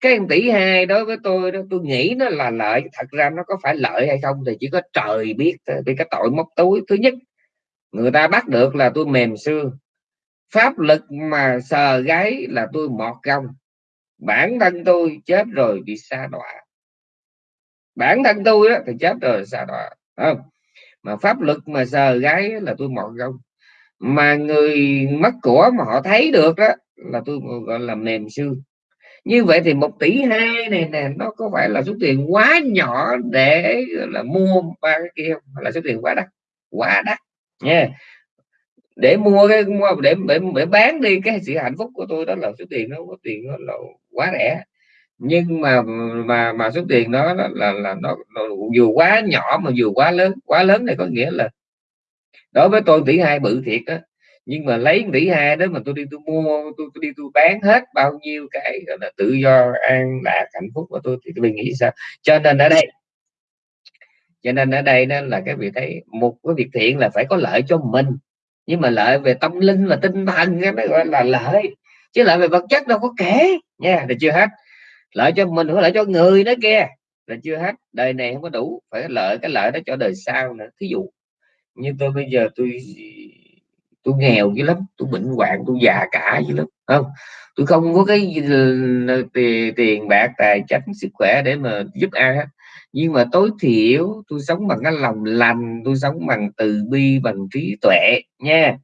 Cái tỷ hai đối với tôi đó, tôi nghĩ nó là lợi, thật ra nó có phải lợi hay không thì chỉ có trời biết vì cái tội móc túi. Thứ nhất, người ta bắt được là tôi mềm xương pháp lực mà sờ gáy là tôi mọt gông bản thân tôi chết rồi bị xa đọa. Bản thân tôi đó, thì chết rồi xa đọa không? Mà pháp lực mà sờ gáy là tôi mọt gông mà người mất của mà họ thấy được đó là tôi gọi là mềm xương. Như vậy thì một tỷ hai này nè nó có phải là số tiền quá nhỏ để là mua ba cái kia không? Là số tiền quá đắt? Quá đắt nha để mua cái mua để, để để bán đi cái sự hạnh phúc của tôi đó là số tiền nó có tiền nó là quá rẻ. Nhưng mà mà mà số tiền đó, đó là là nó, nó dù quá nhỏ mà dù quá lớn quá lớn này có nghĩa là đối với tôi tỷ hai bự thiệt á. Nhưng mà lấy tỷ hai đó mà tôi đi tôi mua tôi, tôi đi tôi bán hết bao nhiêu cái gọi là tự do an lạc hạnh phúc của tôi thì tôi nghĩ sao? Cho nên ở đây cho nên ở đây đó là cái việc thấy một cái việc thiện là phải có lợi cho mình nhưng mà lợi về tâm linh và tinh thần cái gọi là lợi. Chứ lợi về vật chất đâu có kể. Nha là chưa hết. Lợi cho mình có lợi cho người đó kia. Là chưa hết. Đời này không có đủ. Phải lợi cái lợi đó cho đời sau nữa. Thí dụ như tôi bây giờ tôi tôi nghèo dữ lắm. Tôi bệnh hoạn tôi già cả dữ lắm. Không tôi không có cái ừ, tiền, tiền bạc tài chánh sức khỏe để mà giúp ai hết nhưng mà tối thiểu tôi sống bằng cái lòng lành, tôi sống bằng từ bi, bằng trí tuệ nha.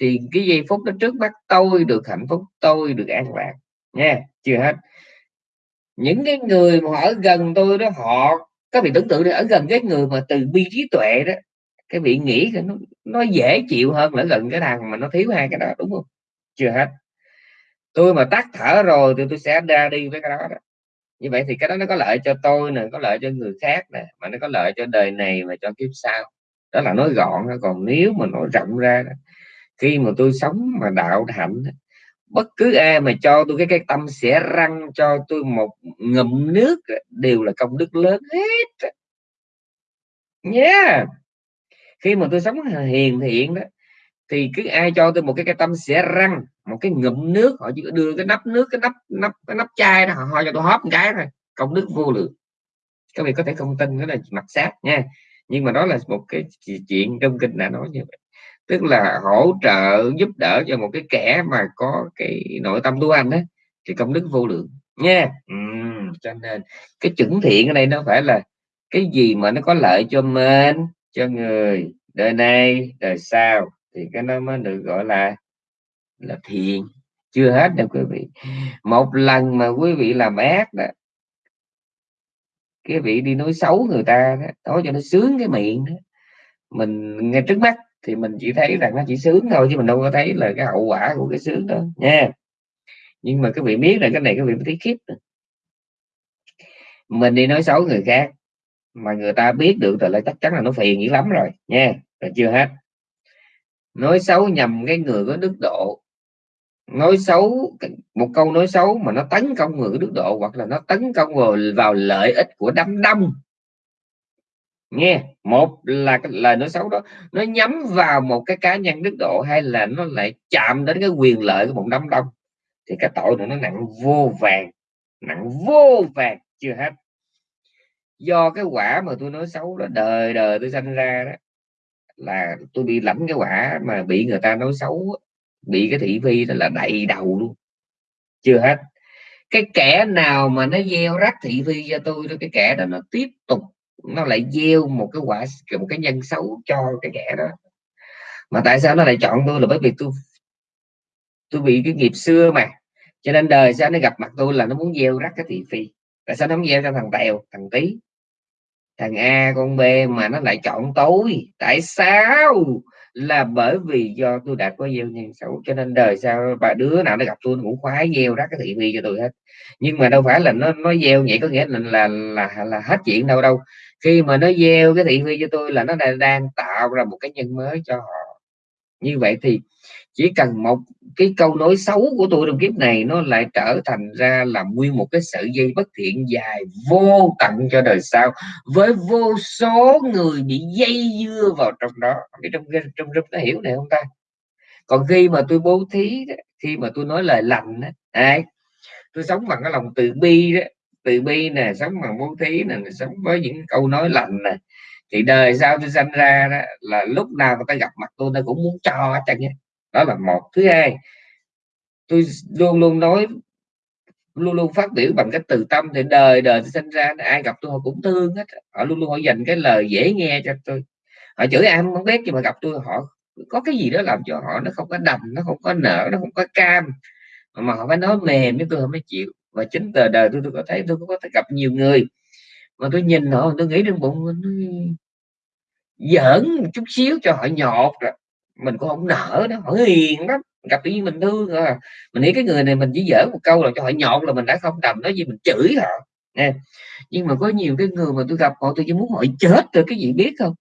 Thì cái giây phút đó trước mắt tôi được hạnh phúc, tôi được an lạc nha. Chưa hết. Những cái người mà ở gần tôi đó, họ các vị tưởng tượng đi, ở gần cái người mà từ bi trí tuệ đó, cái vị nghĩ nó nó dễ chịu hơn là gần cái thằng mà nó thiếu hai cái đó, đúng không? Chưa hết. Tôi mà tắt thở rồi thì tôi sẽ ra đi với cái đó đó như vậy thì cái đó nó có lợi cho tôi nè, có lợi cho người khác nè, mà nó có lợi cho đời này và cho kiếp sau đó là nói gọn còn nếu mà nói rộng ra khi mà tôi sống mà đạo hạnh bất cứ ai mà cho tôi cái cái tâm sẽ răng cho tôi một ngụm nước đều là công đức lớn hết nhé yeah. khi mà tôi sống hiền thiện đó thì cứ ai cho tôi một cái cái tâm sẽ răng một cái ngụm nước họ chỉ đưa cái nắp nước cái nắp nắp cái nắp chai đó họ, ho cho tôi hóp một cái thôi công đức vô lượng. Các vị có thể không tin đó là mặt sát nha. Nhưng mà đó là một cái chuyện trong kinh đã nói như vậy. Tức là hỗ trợ giúp đỡ cho một cái kẻ mà có cái nội tâm tu hành đó thì công đức vô lượng nha. Ừ, cho nên cái chuẩn thiện ở đây nó phải là cái gì mà nó có lợi cho mình cho người đời này đời sau thì cái nó mới được gọi là là thiện chưa hết đâu quý vị. Một lần mà quý vị làm ác đó cái vị đi nói xấu người ta đó, nói cho nó sướng cái miệng đó. mình nghe trước mắt thì mình chỉ thấy rằng nó chỉ sướng thôi chứ mình đâu có thấy là cái hậu quả của cái sướng đó nha. Nhưng mà các vị biết là cái này các vị mới thấy khiếp mình đi nói xấu người khác mà người ta biết được rồi là chắc chắn là nó phiền dữ lắm rồi nha. Rồi chưa hết nói xấu nhầm cái người có đức độ. Nói xấu một câu nói xấu mà nó tấn công người có đức độ hoặc là nó tấn công vào vào lợi ích của đám đông. Nghe, một là cái lời nói xấu đó, nó nhắm vào một cái cá nhân đức độ hay là nó lại chạm đến cái quyền lợi của một đám đông, thì cái tội này nó nặng vô vàng, nặng vô vàng chưa hết. Do cái quả mà tôi nói xấu đó, đời đời tôi sanh ra đó là tôi bị lãnh cái quả mà bị người ta nói xấu bị cái thị phi là đầy đầu luôn. Chưa hết. Cái kẻ nào mà nó gieo rắc thị phi cho tôi đó, cái kẻ đó nó tiếp tục, nó lại gieo một cái quả, một cái nhân xấu cho cái kẻ đó. Mà tại sao nó lại chọn tôi là bởi vì tôi tôi bị cái nghiệp xưa mà. Cho nên đời sao nó gặp mặt tôi là nó muốn gieo rắc cái thị phi. Tại sao nó không gieo cho thằng tèo, thằng tí thằng a con b mà nó lại chọn tôi. Tại sao? Là bởi vì do tôi đã có gieo nhân xấu cho nên đời sau bà đứa nào nó gặp tôi nó cũng khoái gieo rắc cái thị phi cho tôi hết. Nhưng mà đâu phải là nó nó gieo vậy có nghĩa là là là, là hết chuyện đâu đâu. Khi mà nó gieo cái thị phi cho tôi là nó đang tạo ra một cái nhân mới cho họ. Như vậy thì chỉ cần một cái câu nói xấu của tôi trong kiếp này nó lại trở thành ra là nguyên một cái sợi dây bất thiện dài vô tận cho đời sau, với vô số người bị dây dưa vào trong đó. Cái trong trong trong nó hiểu này không ta? Còn khi mà tôi bố thí khi mà tôi nói lời lành ai? Tôi sống bằng cái lòng từ bi đó. Từ bi nè, sống bằng bố thí nè sống với những câu nói lành nè. Thì đời sau tôi sinh ra đó, là lúc nào người ta gặp mặt tôi nó cũng muốn cho hết trơn đó là một. Thứ hai, tôi luôn luôn nói, luôn luôn phát biểu bằng cái từ tâm thì đời đời tôi sinh ra, ai gặp tôi họ cũng thương hết. Họ luôn luôn họ dành cái lời dễ nghe cho tôi. Họ chửi ai không biết nhưng mà gặp tôi họ, có cái gì đó làm cho họ nó không có đầm, nó không có nở, nó không có cam. Mà họ phải nói mềm với tôi, họ mới chịu. Và chính từ đời tôi tôi có thấy, tôi có thể gặp nhiều người mà tôi nhìn họ, tôi nghĩ trong bụng nó giỡn chút xíu cho họ nhọt rồi mình cũng không nở nó hỏi hiền lắm. Gặp tự nhiên mình thương à. Mình nghĩ cái người này mình chỉ dở một câu là cho họ nhọn là mình đã không đầm nói gì mình chửi họ nè nhưng mà có nhiều cái người mà tôi gặp họ tôi chỉ muốn họ chết rồi cái gì biết không?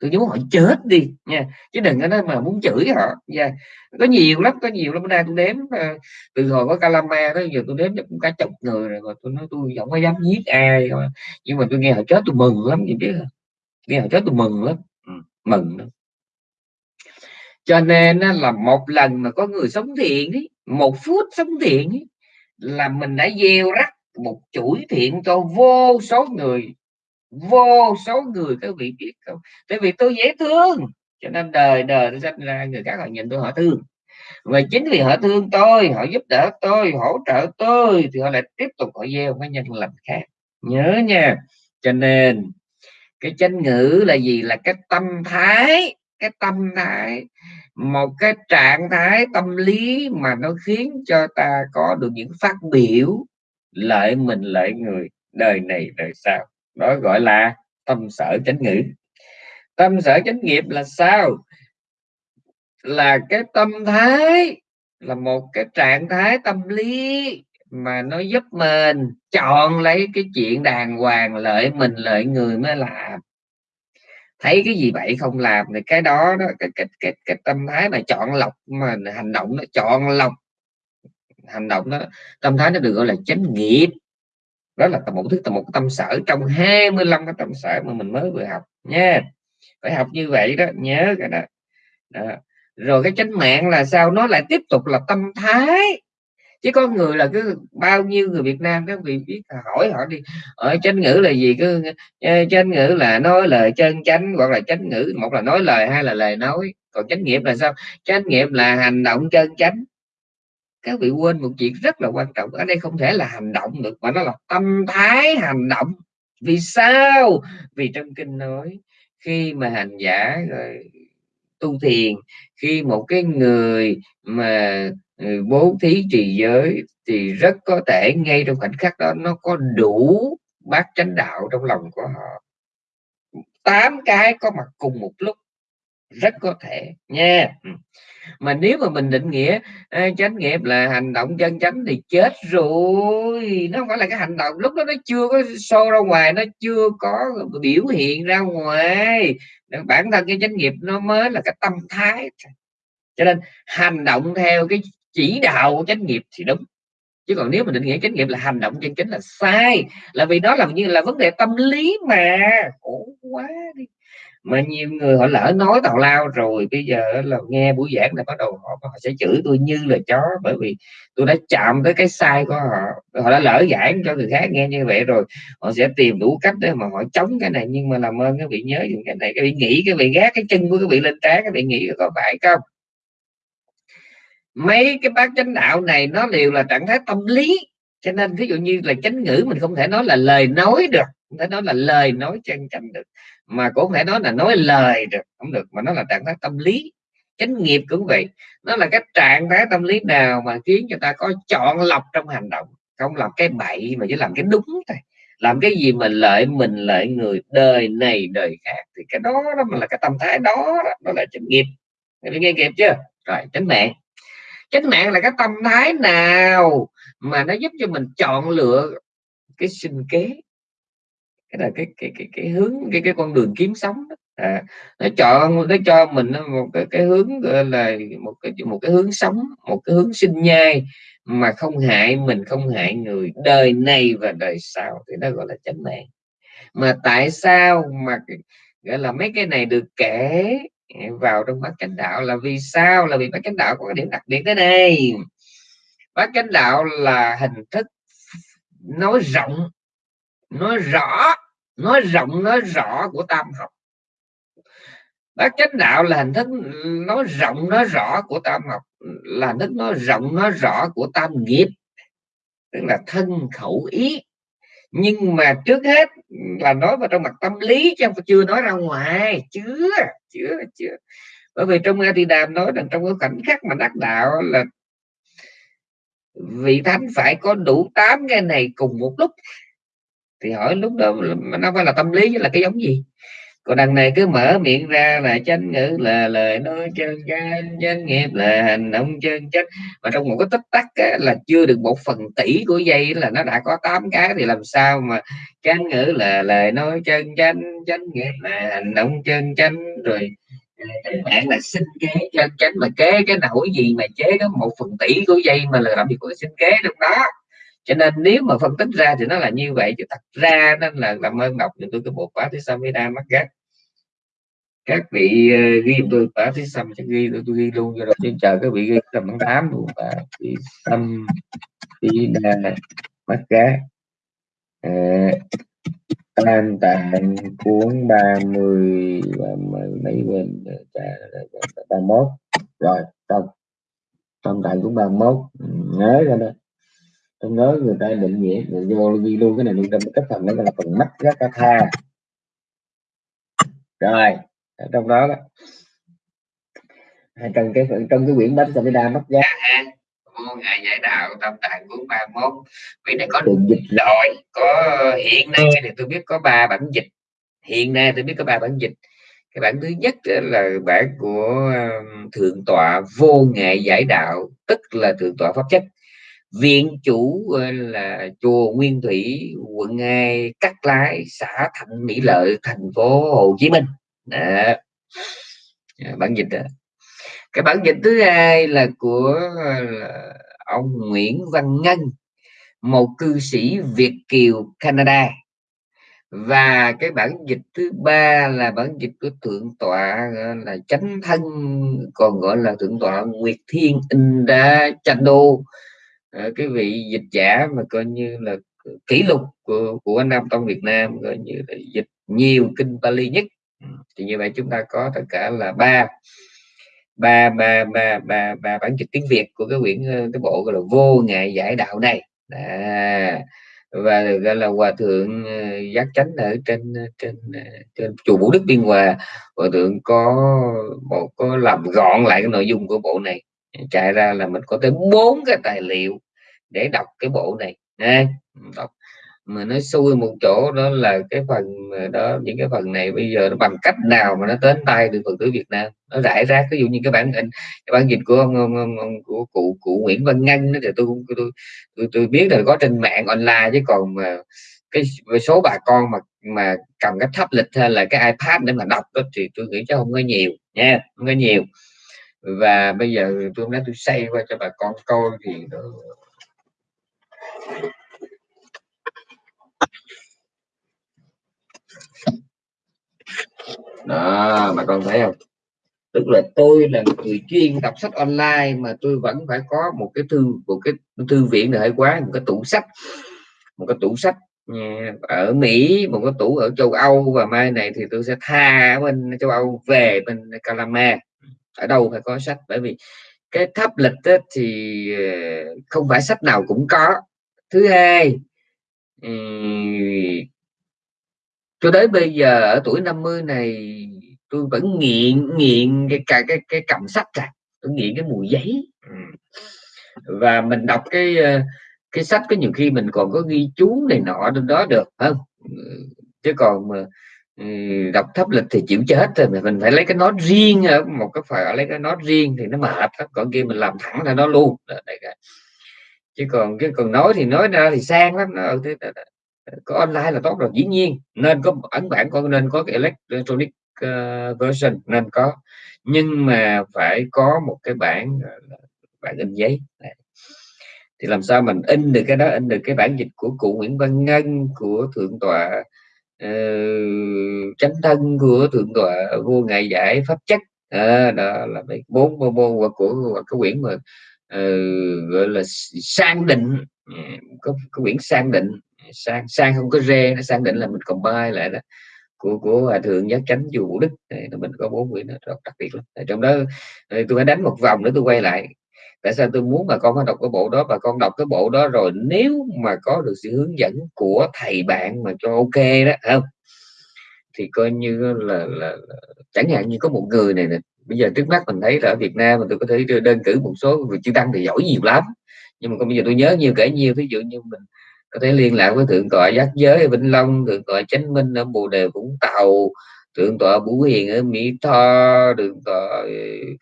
Tôi chỉ muốn họ chết đi nha chứ đừng có nói mà muốn chửi họ nha có nhiều lắm có nhiều lắm. Bữa nay tôi đếm ờ, từ hồi có calama đó giờ tôi đếm cũng cả chục người rồi mà tôi nói tôi không có dám giết ai nhưng mà tôi nghe họ chết tôi mừng lắm gì biết không nghe họ chết tôi mừng lắm. Ừ, mừng lắm cho nên là một lần mà có người sống thiện ấy, một phút sống thiện ấy, là mình đã gieo rắc một chuỗi thiện cho vô số người vô số người các vị biết không tại vì tôi dễ thương cho nên đời đời tôi sinh ra người khác họ nhìn tôi họ thương. Và chính vì họ thương tôi họ giúp đỡ tôi hỗ trợ tôi thì họ lại tiếp tục họ gieo cái nhân lành khác. Nhớ nha. Cho nên cái chân ngữ là gì? Là cái tâm thái cái tâm thái, một cái trạng thái tâm lý mà nó khiến cho ta có được những phát biểu lợi mình, lợi người. Đời này, đời sau. Đó gọi là tâm sở chánh ngữ. Tâm sở chánh nghiệp là sao? Là cái tâm thái, là một cái trạng thái tâm lý mà nó giúp mình chọn lấy cái chuyện đàng hoàng, lợi mình, lợi người mới làm thấy cái gì vậy không làm thì cái đó đó cái cái cái, cái tâm thái mà chọn lọc mà hành động nó chọn lọc. Hành động đó tâm thái nó được gọi là chánh nghiệp. Đó là một thứ một tâm sở trong 25 cái tâm sở mà mình mới vừa học nha. Phải học như vậy đó nhớ cái đó, đó. rồi cái chánh mạng là sao? Nó lại tiếp tục là tâm thái chứ có người là cứ bao nhiêu người Việt Nam các vị biết hỏi họ đi ở chánh ngữ là gì? Cứ ờ, chánh ngữ là nói lời chân chánh hoặc là chánh ngữ, một là nói lời, hai là lời nói. Còn chánh nghiệp là sao? Chánh nghiệp là hành động chân chánh. Các vị quên một chuyện rất là quan trọng, ở đây không thể là hành động được, mà nó là tâm thái hành động. Vì sao? Vì trong kinh nói, khi mà hành giả, rồi tu thiền, khi một cái người mà Ừ, bố thí trì giới thì rất có thể ngay trong khoảnh khắc đó nó có đủ bát chánh đạo trong lòng của họ. Tám cái có mặt cùng một lúc, rất có thể nha. Ừ. Mà nếu mà mình định nghĩa ờ, chánh nghiệp là hành động chân chánh thì chết rồi. Nó không phải là cái hành động, lúc đó nó chưa có xô ra ngoài, nó chưa có biểu hiện ra ngoài. Bản thân cái chánh nghiệp nó mới là cái tâm thái cho nên hành động theo cái chỉ đạo của chánh nghiệp thì đúng. Chứ còn nếu mà định nghĩa chánh nghiệp là hành động chân chính là sai là vì đó là như là vấn đề tâm lý mà. Khổ quá đi. Mà nhiều người họ lỡ nói tào lao rồi bây giờ là nghe buổi giảng là bắt đầu họ, họ sẽ chửi tôi như là chó bởi vì tôi đã chạm tới cái sai của họ. Họ đã lỡ giảng cho người khác nghe như vậy rồi họ sẽ tìm đủ cách để mà họ chống cái này. Nhưng mà làm ơn các vị nhớ dùng cái này các vị nghĩ cái vị gác cái chân của các vị lên trán các vị nghĩ có phải không? Mấy cái bác chánh đạo này nó đều là trạng thái tâm lý. Cho nên ví dụ như là chánh ngữ mình không thể nói là lời nói được, không thể nói là lời nói chân chánh được, mà cũng thể nói là nói lời được, không được, mà nó là trạng thái tâm lý. Chánh nghiệp cũng vậy, nó là cái trạng thái tâm lý nào mà khiến cho ta có chọn lọc trong hành động, không làm cái bậy mà chỉ làm cái đúng thôi. Làm cái gì mà lợi mình, lợi người, đời này, đời khác, thì cái đó đó là cái tâm thái đó đó là chánh nghiệp. Nghe nghe kịp chưa? Rồi, chánh mạng chánh mạng là cái tâm thái nào mà nó giúp cho mình chọn lựa cái sinh kế? Cái là cái cái cái cái hướng cái cái con đường kiếm sống đó. À, nó chọn nó cho mình một cái, cái hướng gọi là một cái một cái hướng sống một cái hướng sinh nhai mà không hại mình không hại người đời này và đời sau. Thì nó gọi là chánh mạng. Mà tại sao mà gọi là mấy cái này được kể vào trong bát chánh đạo là vì sao? Là vì bát chánh đạo có cái điểm đặc biệt thế này bát chánh đạo là hình thức nói rộng, nói rõ, nói rộng, nói rõ của tam học. Bát chánh đạo là hình thức nói rộng, nói rõ của tam học, là hình thức nói rộng, nói rõ của tam nghiệp, tức là thân khẩu ý. Nhưng mà trước hết là nói vào trong mặt tâm lý chứ không chưa nói ra ngoài. Chưa chưa chưa bởi vì trong A Di Đàm nói rằng trong cái khoảnh khắc mà đắc đạo là vị thánh phải có đủ tám cái này cùng một lúc. Thì hỏi lúc đó nó phải là tâm lý là cái giống gì? Còn đằng này cứ mở miệng ra là chánh ngữ là lời nói chân chánh chánh nghiệp là hành động chân chánh mà trong một cái tích tắc á, là chưa được một phần tỷ của dây là nó đã có tám cái thì làm sao mà chánh ngữ là lời nói chân chánh chánh nghiệp là hành động chân chánh rồi ờ, bạn là sinh kế chân chánh. Mà kế cái nỗi gì mà chế có một phần tỷ của dây mà là làm gì của sinh kế trong đó. Cho nên nếu mà phân tích ra thì nó là như vậy chứ thật ra nên là làm ơn đọc cho tôi cái bộ khóa thứ samhita mắt gắt các vị uh, ghi tôi khóa thứ xăm sẽ ghi tôi, tôi ghi luôn cho rồi. Chứ chờ các vị ghi tầm tháng tám luôn và thì sam đa mắt cá. Uh, tam tạng cuốn 30 và mấy bên ờ, ba mốt. Rồi xong. Tam tạng cuốn 31 ừ, nhớ ra đó. Tôi nhớ người ta định nghĩa người vô ghi luôn cái này luôn trong cái phần đó là phần mắt cá ca tha. Rồi trong đó đó. Trong cái trong cái quyển bánh Samhita mắt giác. Vô ngại giải đạo tâm tạng cuốn ba mốt. Vì này có đường dịch. rồi có hiện nay thì tôi biết có ba bản dịch. Hiện nay tôi biết có ba bản dịch. Cái bản thứ nhất là bản của thượng tọa vô ngại giải đạo tức là thượng tọa pháp chất. Viện chủ là chùa Nguyên Thủy quận 2 Cát Lái xã Thạnh Mỹ Lợi thành phố Hồ Chí Minh đó. Dạ, bản dịch đó. cái bản dịch thứ hai là của ờ, ông Nguyễn Văn Ngân, một cư sĩ Việt kiều, Canada và cái bản dịch thứ ba là bản dịch của thượng tọa là chánh thân, còn gọi là thượng tọa Nguyệt Thiên Inda Chando ờ, cái vị dịch giả mà coi như là kỷ lục của của anh Nam trong Việt Nam, coi như là dịch nhiều kinh Bali nhất thì như vậy chúng ta có tất cả là ba. Ba ba ba ba ba bản dịch tiếng Việt của cái quyển ờ, cái bộ gọi là vô ngại giải đạo này. À, và gọi là hòa thượng ờ, giác chánh ở trên ờ, trên trên chùa Vũ Đức Biên Hòa hòa thượng có một có làm gọn lại cái nội dung của bộ này. Chạy ra là mình có tới bốn cái tài liệu để đọc cái bộ này. À, đọc mà nó xui một chỗ đó là cái phần đó những cái phần này bây giờ nó bằng cách nào mà nó đến tay được phật tử Việt Nam? Nó rải rác ví dụ như cái bản in cái bản dịch của ông, ông, ông, ông của cụ cụ Nguyễn Văn Ngân đó thì tôi tôi tôi, tôi biết là có trên mạng online chứ còn mà cái số bà con mà mà cầm cái tháp lịch hay là cái iPad để mà đọc đó thì tôi nghĩ chắc không có nhiều nha không có nhiều. Và bây giờ tôi nói tôi xây qua cho bà con coi thì nó đó mà con thấy không? Tức là tôi là người chuyên đọc sách online mà tôi vẫn phải có một cái thư, một cái thư viện hệ quá, một cái tủ sách. Một cái tủ sách ừ, ở Mỹ, một cái tủ ở châu Âu và mai này thì tôi sẽ tha bên châu Âu về bên Calama. Ở đâu phải có sách, bởi vì cái tháp lịch thì ờ, không phải sách nào cũng có. Thứ hai ừ, cho đến bây giờ ở tuổi 50 này, tôi vẫn nghiện nghiện cái cái cái cái cầm sách ra. Tôi nghiện cái mùi giấy. Ừ. Và mình đọc cái ờ, cái sách có nhiều khi mình còn có ghi chú này nọ trong đó được không? Ừ. Chứ còn mà ừ, đọc thấp lịch thì chịu chết rồi mình phải lấy cái nó riêng ở một cái phải lấy cái nó riêng thì nó mệt còn kia mình làm thẳng ra nó luôn. Chứ còn cái còn nói thì nói ra thì sang lắm. Nó có online là tốt rồi. Dĩ nhiên nên có ấn bản con nên có cái electronic uh, version nên có. Nhưng mà phải có một cái bản bản in giấy. Thì làm sao mình in được cái đó in được cái bản dịch của cụ Nguyễn Văn Ngân của thượng tọa uh, chánh thân của thượng tọa vua ngài giải pháp chất. À, đó là bốn bộ môn của, cái quyển mà uh, gọi là sang định. Ừ, có, có quyển sang định sang sang không có rê nó sang định là mình còn bay lại đó. Của của hòa thượng giác chánh chùa Vũ Đức. Này, mình có bốn quyển rất đặc biệt lắm. Trong đó tôi phải đánh một vòng nữa tôi quay lại. Tại sao tôi muốn mà con phải đọc cái bộ đó? Và con đọc cái bộ đó rồi nếu mà có được sự hướng dẫn của thầy bạn mà cho ok đó không? Thì coi như là, là, chẳng hạn như có một người này nè bây giờ trước mắt mình thấy ở Việt Nam mà tôi có thể đơn cử một số người chưa tăng thì giỏi nhiều lắm. Nhưng mà còn bây giờ tôi nhớ nhiều kể nhiều ví dụ như mình có thể liên lạc với thượng tọa giác giới ở vĩnh long thượng tọa chánh minh ở bồ đề vũng tàu thượng tọa bủ hiền ở mỹ tho thượng tọa ờ,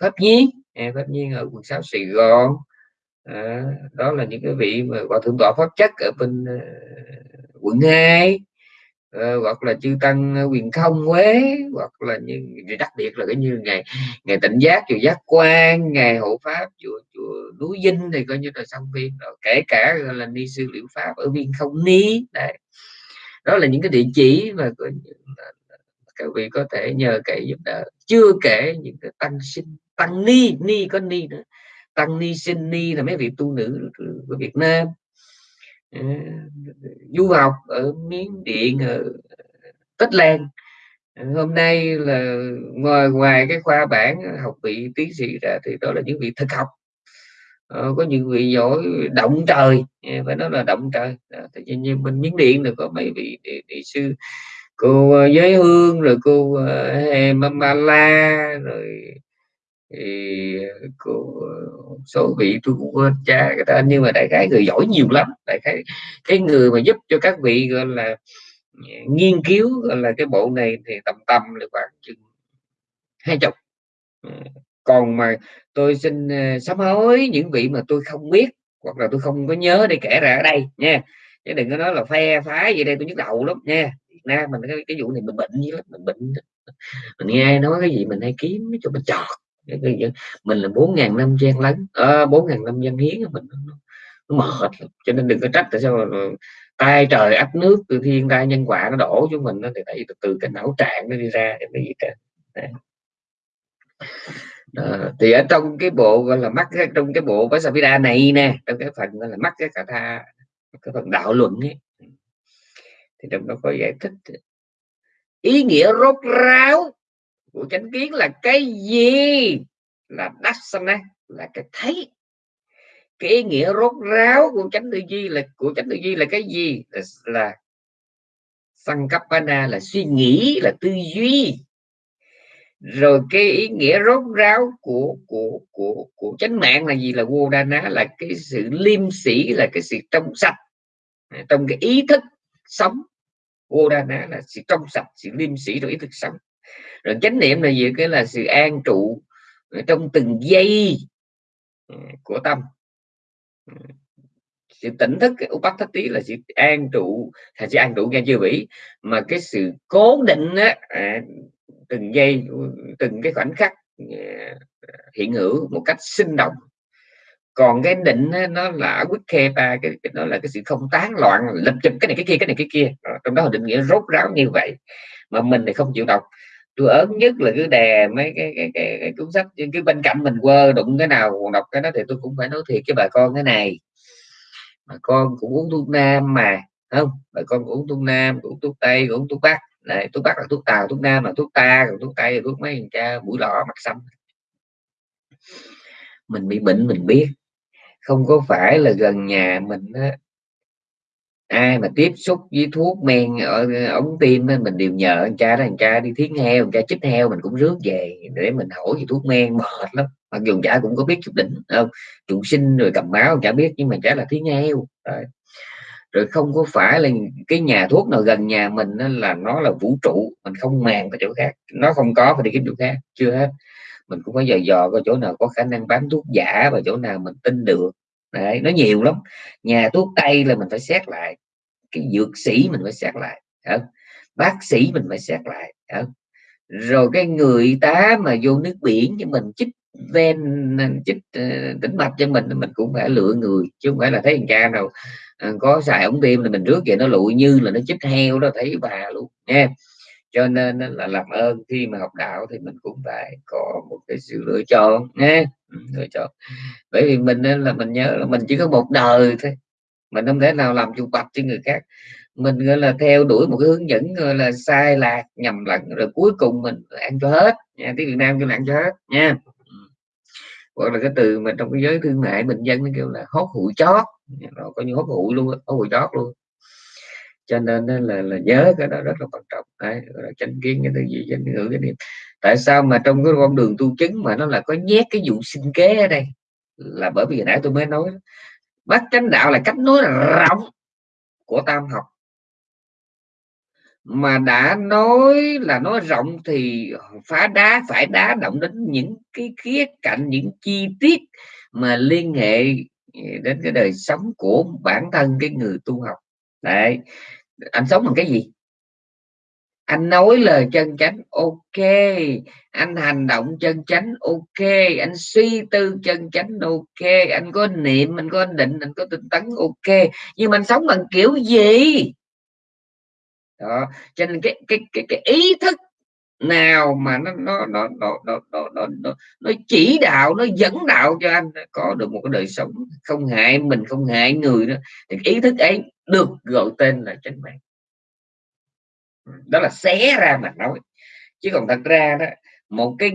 pháp nhiên. Pháp nhiên ở quận sáu sài gòn. À, đó là những cái vị mà gọi thượng tọa pháp chất ở bên ờ, quận 2 uh, hoặc là chư tăng ờ, quyền không quế hoặc là như đặc biệt là cái như ngày ngày tịnh giác chùa giác quan ngày hộ pháp chùa chùa núi dinh thì coi như là song viên rồi. Kể cả là ni sư liệu pháp ở viên không ni đấy. Đó là những cái địa chỉ mà các vị có thể nhờ cậy giúp đỡ. Chưa kể những cái tăng sinh tăng ni ni có ni nữa. Tăng ni sinh ni là mấy vị tu nữ của Việt Nam. Ờ, du học ở miến điện ở tích lan. Ờ, hôm nay là ngoài ngoài cái khoa bản học vị tiến sĩ ra thì đó là những vị thực học. Ờ, có những vị giỏi động trời phải nói là động trời. Tự nhiên như bên miến điện được có mấy vị địa, địa sư cô ờ, giới hương rồi cô hè Mama La rồi thì ờ, của ờ, số vị tôi cũng quên cha cái tên nhưng mà đại khái người giỏi nhiều lắm. Đại khái cái người mà giúp cho các vị gọi là nghiên cứu gọi là cái bộ này thì tầm tầm là khoảng chừng hai chục. Ừ, còn mà tôi xin ờ, sám hối những vị mà tôi không biết hoặc là tôi không có nhớ để kể ra ở đây nha. Chứ đừng có nói là phe phái gì đây tôi nhức đầu lắm nha. Việt Nam mình cái, cái vụ này mình bệnh như lắm mình bệnh mình nghe nói cái gì mình hay kiếm cho mình chọt mình là bốn ngàn năm gian lấn ờ, bốn ngàn năm gian hiến mình nó, nó mệt cho nên đừng có trách tại sao mà tay trời áp nước từ thiên tai nhân quả nó đổ cho mình nó thì tại từ, từ cái não trạng nó đi ra cái gì cả đó. thì ở trong cái bộ gọi là mắt trong cái bộ Vasavida này nè trong cái phần gọi là mắt cái cả tha cái phần đạo luận ấy thì trong đó có giải thích ý nghĩa rốt ráo của chánh kiến là cái gì? Là dasana là cái thấy. Cái ý nghĩa rốt ráo của chánh tư duy là của chánh tư duy là cái gì? Là, là sankapana là suy nghĩ là tư duy. Rồi cái ý nghĩa rốt ráo của của của của chánh mạng là gì? Là vô đa ná là cái sự liêm sĩ là cái sự trong sạch. Trong cái ý thức sống vô đa ná là sự trong sạch sự liêm sĩ rồi ý thức sống rồi chánh niệm là gì? Cái là sự an trụ trong từng giây ừ, của tâm. Ừ. Sự tỉnh thức cái thất tí là sự an trụ là sự an trụ nghe chưa vĩ mà cái sự cố định á, à, từng giây từng cái khoảnh khắc à, hiện hữu một cách sinh động. Còn cái định á, nó là quyết khe ba cái, nó là cái sự không tán loạn lập chụp cái này cái kia cái này cái kia. Ờ, trong đó định nghĩa rốt ráo như vậy mà mình thì không chịu đọc tôi ớn nhất là cứ đè mấy cái cái, cái, cái cuốn sách cái bên cạnh mình quơ đụng cái nào còn đọc cái đó thì tôi cũng phải nói thiệt cái bà con cái này. Mà con cũng uống thuốc nam mà không? Bà con cũng uống thuốc nam cũng uống thuốc tây cũng uống thuốc bắc. Này thuốc bắc là thuốc tàu thuốc nam là thuốc ta còn thuốc tây là thuốc mấy thằng cha mũi lọ mặt xanh mình bị bệnh mình biết. Không có phải là gần nhà mình á, ai mà tiếp xúc với thuốc men ở, ống tim mình đều nhờ anh cha đó anh cha đi thiến heo anh cha chích heo, mình cũng rước về để mình hỏi về thuốc men, mệt lắm. Mặc dù chả cũng có biết chút đỉnh không? Trụ sinh rồi cầm máu chả biết, nhưng mà chả là thiến heo. Rồi. rồi không có phải là cái nhà thuốc nào gần nhà mình là nó là vũ trụ, mình không màng cái chỗ khác. Nó không có, phải đi kiếm chỗ khác, chưa hết. Mình cũng phải dò dò coi chỗ nào có khả năng bán thuốc giả và chỗ nào mình tin được. Đấy, nó nhiều lắm nhà thuốc tây là mình phải xét lại cái dược sĩ mình phải xét lại không? bác sĩ mình phải xét lại không? rồi cái người tá mà vô nước biển cho mình chích ven chích uh, tĩnh mạch cho mình mình cũng phải lựa người chứ không phải là thấy thằng cha nào ờ, có xài ống tim là mình rước về nó lụi như là nó chích heo đó thấy bà luôn nha cho nên là làm ơn khi mà học đạo thì mình cũng phải có một cái sự lựa chọn nhé, ừ, lựa chọn. Bởi vì mình là mình nhớ là mình chỉ có một đời thôi. Mình không thể nào làm chủ bạch cho người khác. Mình gọi là theo đuổi một cái hướng dẫn gọi là sai lạc nhầm lẫn rồi cuối cùng mình ăn cho hết. Nha tiếng Việt Nam kêu là ăn cho hết nha. Ừ. Hoặc là cái từ mà trong cái giới thương mại bình dân nó kêu là hốt hụi chót. Nó có như hốt hụi luôn hốt hụi chót luôn cho nên là là nhớ cái đó rất là quan trọng. Đấy chánh kiến, cái thứ gì, chánh ngữ, cái niệm. Tại sao mà trong cái con đường tu chứng mà nó là có nhét cái vụ sinh kế ở đây? Là bởi vì hồi nãy tôi mới nói bát chánh đạo là cách nói rộng của tam học. Mà đã nói là nói rộng thì phá đá, phải đá động đến những cái khía cạnh, những chi tiết mà liên hệ ừ, đến cái đời sống của bản thân cái người tu học. Đấy anh sống bằng cái gì? Anh nói lời chân chánh ok. Anh hành động chân chánh ok. Anh suy tư chân chánh ok. Anh có niệm anh có định anh có tinh tấn ok. Nhưng mà anh sống bằng kiểu gì? Đó. Cho nên cái cái cái, cái ý thức nào mà nó nó nó nó nó nó, nó, nó, nó chỉ đạo nó dẫn đạo cho anh có được một cái đời sống không hại mình không hại người nữa thì ý thức ấy được gọi tên là chánh mạng đó là xé ra mà nói. Chứ còn thật ra đó, một cái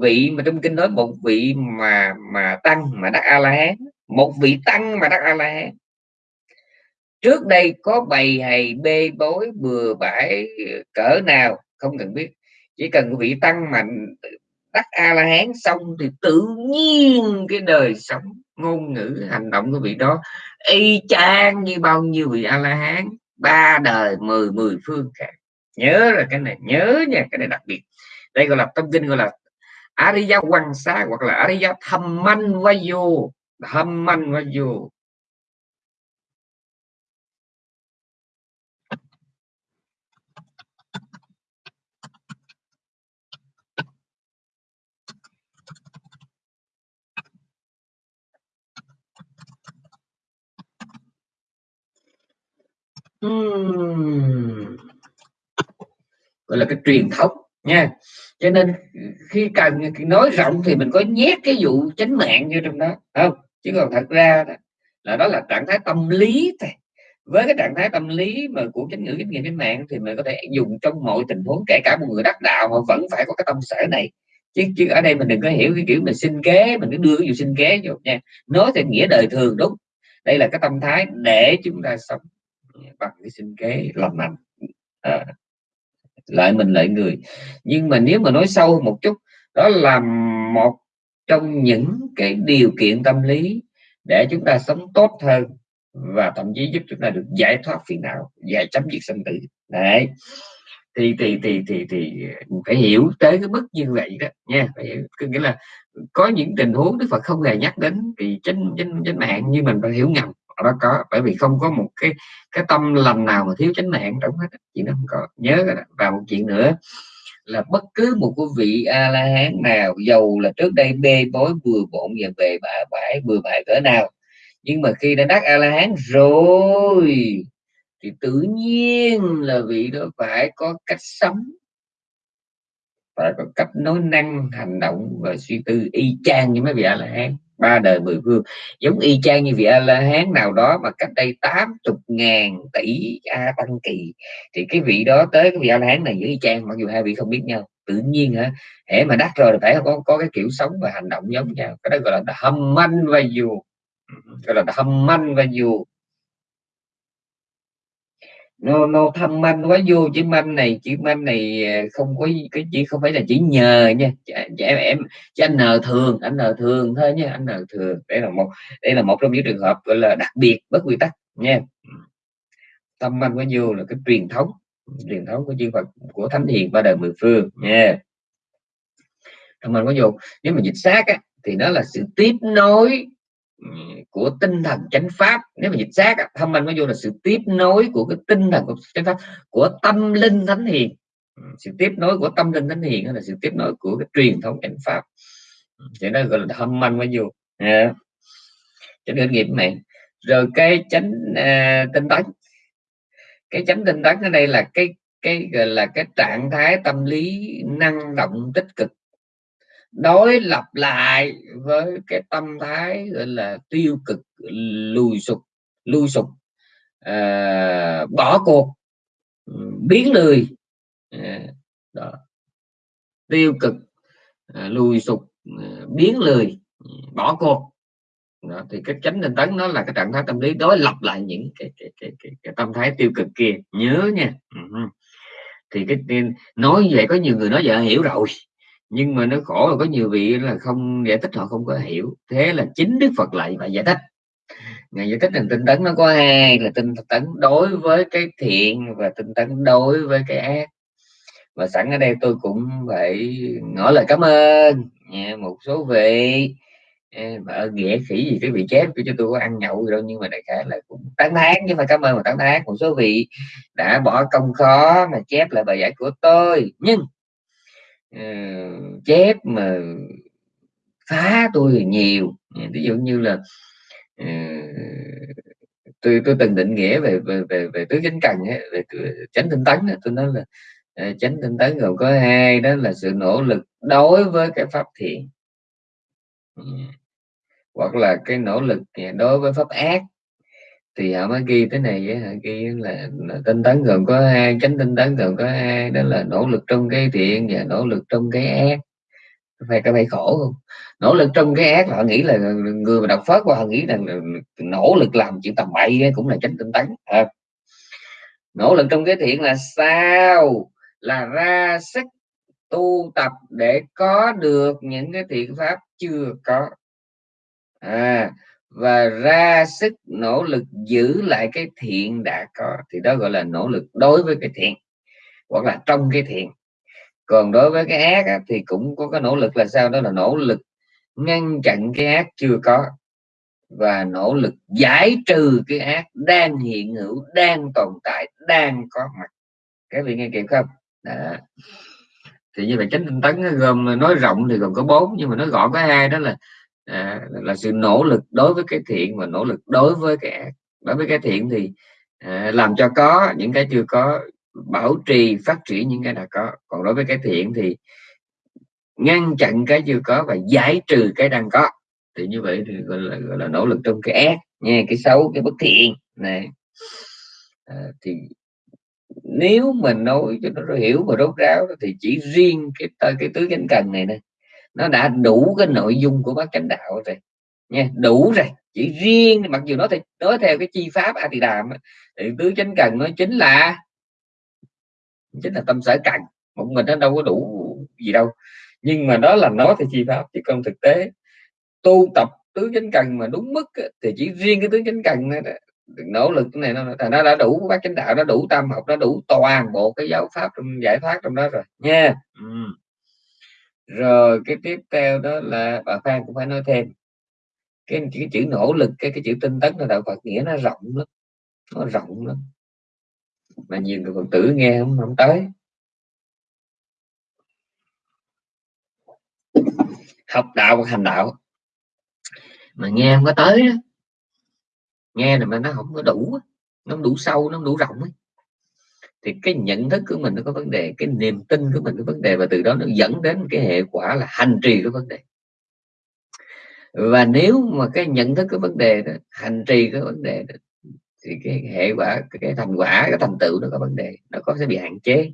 vị mà trong kinh nói một vị mà mà tăng mà đắc a la hán một vị tăng mà đắc a la hán trước đây có bầy hầy, bê bối, bừa bãi, cỡ nào, không cần biết. Chỉ cần vị tăng mà đắc a la hán xong thì tự nhiên cái đời sống ngôn ngữ hành động của vị đó, y chang như bao nhiêu vị a la hán ba đời, mười mười phương cả nhớ là cái này, nhớ nha, cái này đặc biệt. Đây gọi là tâm kinh, gọi là Ariya quan sát hoặc là Ariya thâm manh vayu thâm manh gọi là cái truyền thống, nha. Cho nên khi cần nói rộng thì mình có nhét cái vụ chánh mạng vô trong đó không? Chứ còn thật ra là đó là trạng thái tâm lý thôi. Với cái trạng thái tâm lý mà của chánh ngữ, chánh nghiệm chánh mạng thì mình có thể dùng trong mọi tình huống, kể cả một người đắc đạo mà vẫn phải có cái tâm sở này. Chứ chứ ở đây mình đừng có hiểu cái kiểu mình xin kế, mình cứ đưa cái vụ xin kế vô nha. Nói theo nghĩa đời thường, đúng. Đây là cái tâm thái để chúng ta sống bằng cái sinh kế lành. À, lại mình lại người. Nhưng mà nếu mà nói sâu một chút đó là một trong những cái điều kiện tâm lý để chúng ta sống tốt hơn và thậm chí giúp chúng ta được giải thoát phiền não giải chấm dứt sinh tử. Đấy. Thì thì thì thì thì phải hiểu tới cái mức như vậy đó nha. Phải hiểu có nghĩa là có những tình huống Đức Phật không hề nhắc đến thì trên trên trên mạng như mình phải hiểu ngầm đó có, bởi vì không có một cái cái tâm lành nào mà thiếu chánh mạng trong hết chuyện đó không có, nhớ và một chuyện nữa là bất cứ một quý vị a la hán nào giàu là trước đây bê bối vừa bộn và về bà bãi vừa bãi cỡ nào, nhưng mà khi đã đắc a la hán rồi, thì tự nhiên là vị đó phải có cách sống, phải có cách nói năng, hành động và suy tư y chang như mấy vị a la hán ba đời mười phương giống y chang như vị a la hán nào đó mà cách đây 80 ngàn tỷ a tăng kỳ, thì cái vị đó tới cái vị a la hán này với y chang, mặc dù hai vị không biết nhau, tự nhiên hả, hễ mà đắc rồi phải có có cái kiểu sống và hành động giống nhau. Cái đó gọi là hâm manh và dù. Gọi là hâm manh và dù nó nó thâm manh quá vô chữ manh này chữ manh này ờ, không có cái chỉ không phải là chỉ nhờ nha. Em em chứ anh n thường anh n thường thôi nha anh n thường. Đây là một đây là một trong những trường hợp gọi là đặc biệt bất quy tắc nha. Thâm manh quá vô là cái truyền thống truyền thống của chư Phật của thánh hiền ba đời mười phương nha. Thâm manh quá vô. Nếu mà dịch xác á, thì nó là sự tiếp nối Ừ, của tinh thần chánh pháp. Nếu mà dịch xác thông minh mới vô là sự tiếp nối của cái tinh thần của chánh pháp. Của tâm linh thánh hiền. Ừ, sự tiếp nối của tâm linh thánh hiền là sự tiếp nối của cái truyền thống chánh pháp. Ừ, thì nó gọi là thâm anh mới vô. À. chánh nghiệp nghiệp mẹ rồi cái chánh à, tinh tấn. Cái chánh tinh tấn ở đây là cái cái gọi là cái trạng thái tâm lý năng động tích cực đối lập lại với cái tâm thái gọi là tiêu cực lùi sụp lùi sụp à, bỏ cuộc biến lười à, đó. tiêu cực à, lùi sụp à, biến lười bỏ cuộc đó, thì cái chánh tinh tấn nó là cái trạng thái tâm lý đối lập lại những cái, cái, cái, cái, cái tâm thái tiêu cực kia nhớ nha uh-huh. thì cái nói vậy có nhiều người nói vậy hiểu rồi nhưng mà nó khổ là có nhiều vị là không giải thích, họ không có hiểu. Thế là chính đức phật lại và giải thích. Ngày giải thích rằng tinh tấn nó có hai, là tinh tấn đối với cái thiện và tinh tấn đối với cái ác. Và sẵn ở đây tôi cũng phải ngỏ lời cảm ơn một số vị. Mà nghĩa khỉ gì cái vị chép cho tôi có ăn nhậu gì đâu, nhưng mà đại khái là cũng tán thán chứ phải cảm ơn mà tán thán. Một số vị đã bỏ công khó mà chép lại bài giải của tôi. Nhưng Ờ, chép mà phá tôi thì nhiều ờ, ví dụ như là uh, tôi tôi từng định nghĩa về về về, về tứ chính cần ấy, về chánh tinh tấn ấy, tôi nói là uh, chánh tinh tấn gồm có hai đó là sự nỗ lực đối với cái pháp thiện. Uh, hoặc là cái nỗ lực đối với pháp ác thì họ mới ghi thế này họ ghi là, là tinh tấn gồm có hai chánh tinh tấn gồm có hai đó là nỗ lực trong cái thiện và nỗ lực trong cái ác. Phải có phải khổ không? Nỗ lực trong cái ác họ nghĩ là người mà đọc phớt và họ nghĩ rằng nỗ lực làm chuyện tầm bậy cũng là chánh tinh tấn à. nỗ lực trong cái thiện là sao? Là ra sức tu tập để có được những cái thiện pháp chưa có. À và ra sức nỗ lực giữ lại cái thiện đã có. Thì đó gọi là nỗ lực đối với cái thiện hoặc là trong cái thiện. Còn đối với cái ác á, thì cũng có cái nỗ lực là sao? Đó là nỗ lực ngăn chặn cái ác chưa có và nỗ lực giải trừ cái ác đang hiện hữu đang tồn tại đang có mặt. Các vị nghe kịp không? Đó. thì như vậy chánh tinh tấn gồm nói rộng thì gồm có bốn nhưng mà nói gọn có hai đó là à, là sự nỗ lực đối với cái thiện và nỗ lực đối với cái ác đối với cái thiện thì à, làm cho có những cái chưa có bảo trì phát triển những cái đã có. Còn đối với cái thiện thì ngăn chặn cái chưa có và giải trừ cái đang có. Thì như vậy thì gọi là, gọi là nỗ lực trong cái ác nha cái xấu cái bất thiện này à, thì nếu mình nói cho nó hiểu và rốt ráo thì chỉ riêng cái cái tứ chánh cần này nè nó đã đủ cái nội dung của bác chánh đạo rồi. Nha đủ rồi. Chỉ riêng mặc dù nó thì nói theo cái chi pháp a thì đàm thì tứ chánh cần nó chính là chính là tâm sở cần. Một mình nó đâu có đủ gì đâu. Nhưng mà đó là nói theo chi pháp chứ không thực tế. Tu tập tứ chánh cần mà đúng mức thì chỉ riêng cái tứ chánh cần này, nỗ lực này nó nó đã đủ bác chánh đạo nó đủ tâm học nó đủ toàn bộ cái giáo pháp trong giải thoát trong đó rồi. Nha. Ừ rồi cái tiếp theo đó là bà Phan cũng phải nói thêm cái, cái chữ nỗ lực cái cái chữ tinh tấn là đạo Phật nghĩa nó rộng lắm nó rộng lắm mà nhiều người phật tử nghe không, không tới học đạo và hành đạo mà nghe không có tới đó. nghe là mà nó không có đủ nó không đủ sâu nó không đủ rộng ấy thì cái nhận thức của mình nó có vấn đề cái niềm tin của mình có vấn đề và từ đó nó dẫn đến cái hệ quả là hành trì có vấn đề. Và nếu mà cái nhận thức có vấn đề đó, hành trì có vấn đề đó, thì cái hệ quả cái thành quả cái thành tựu nó có vấn đề nó có sẽ bị hạn chế.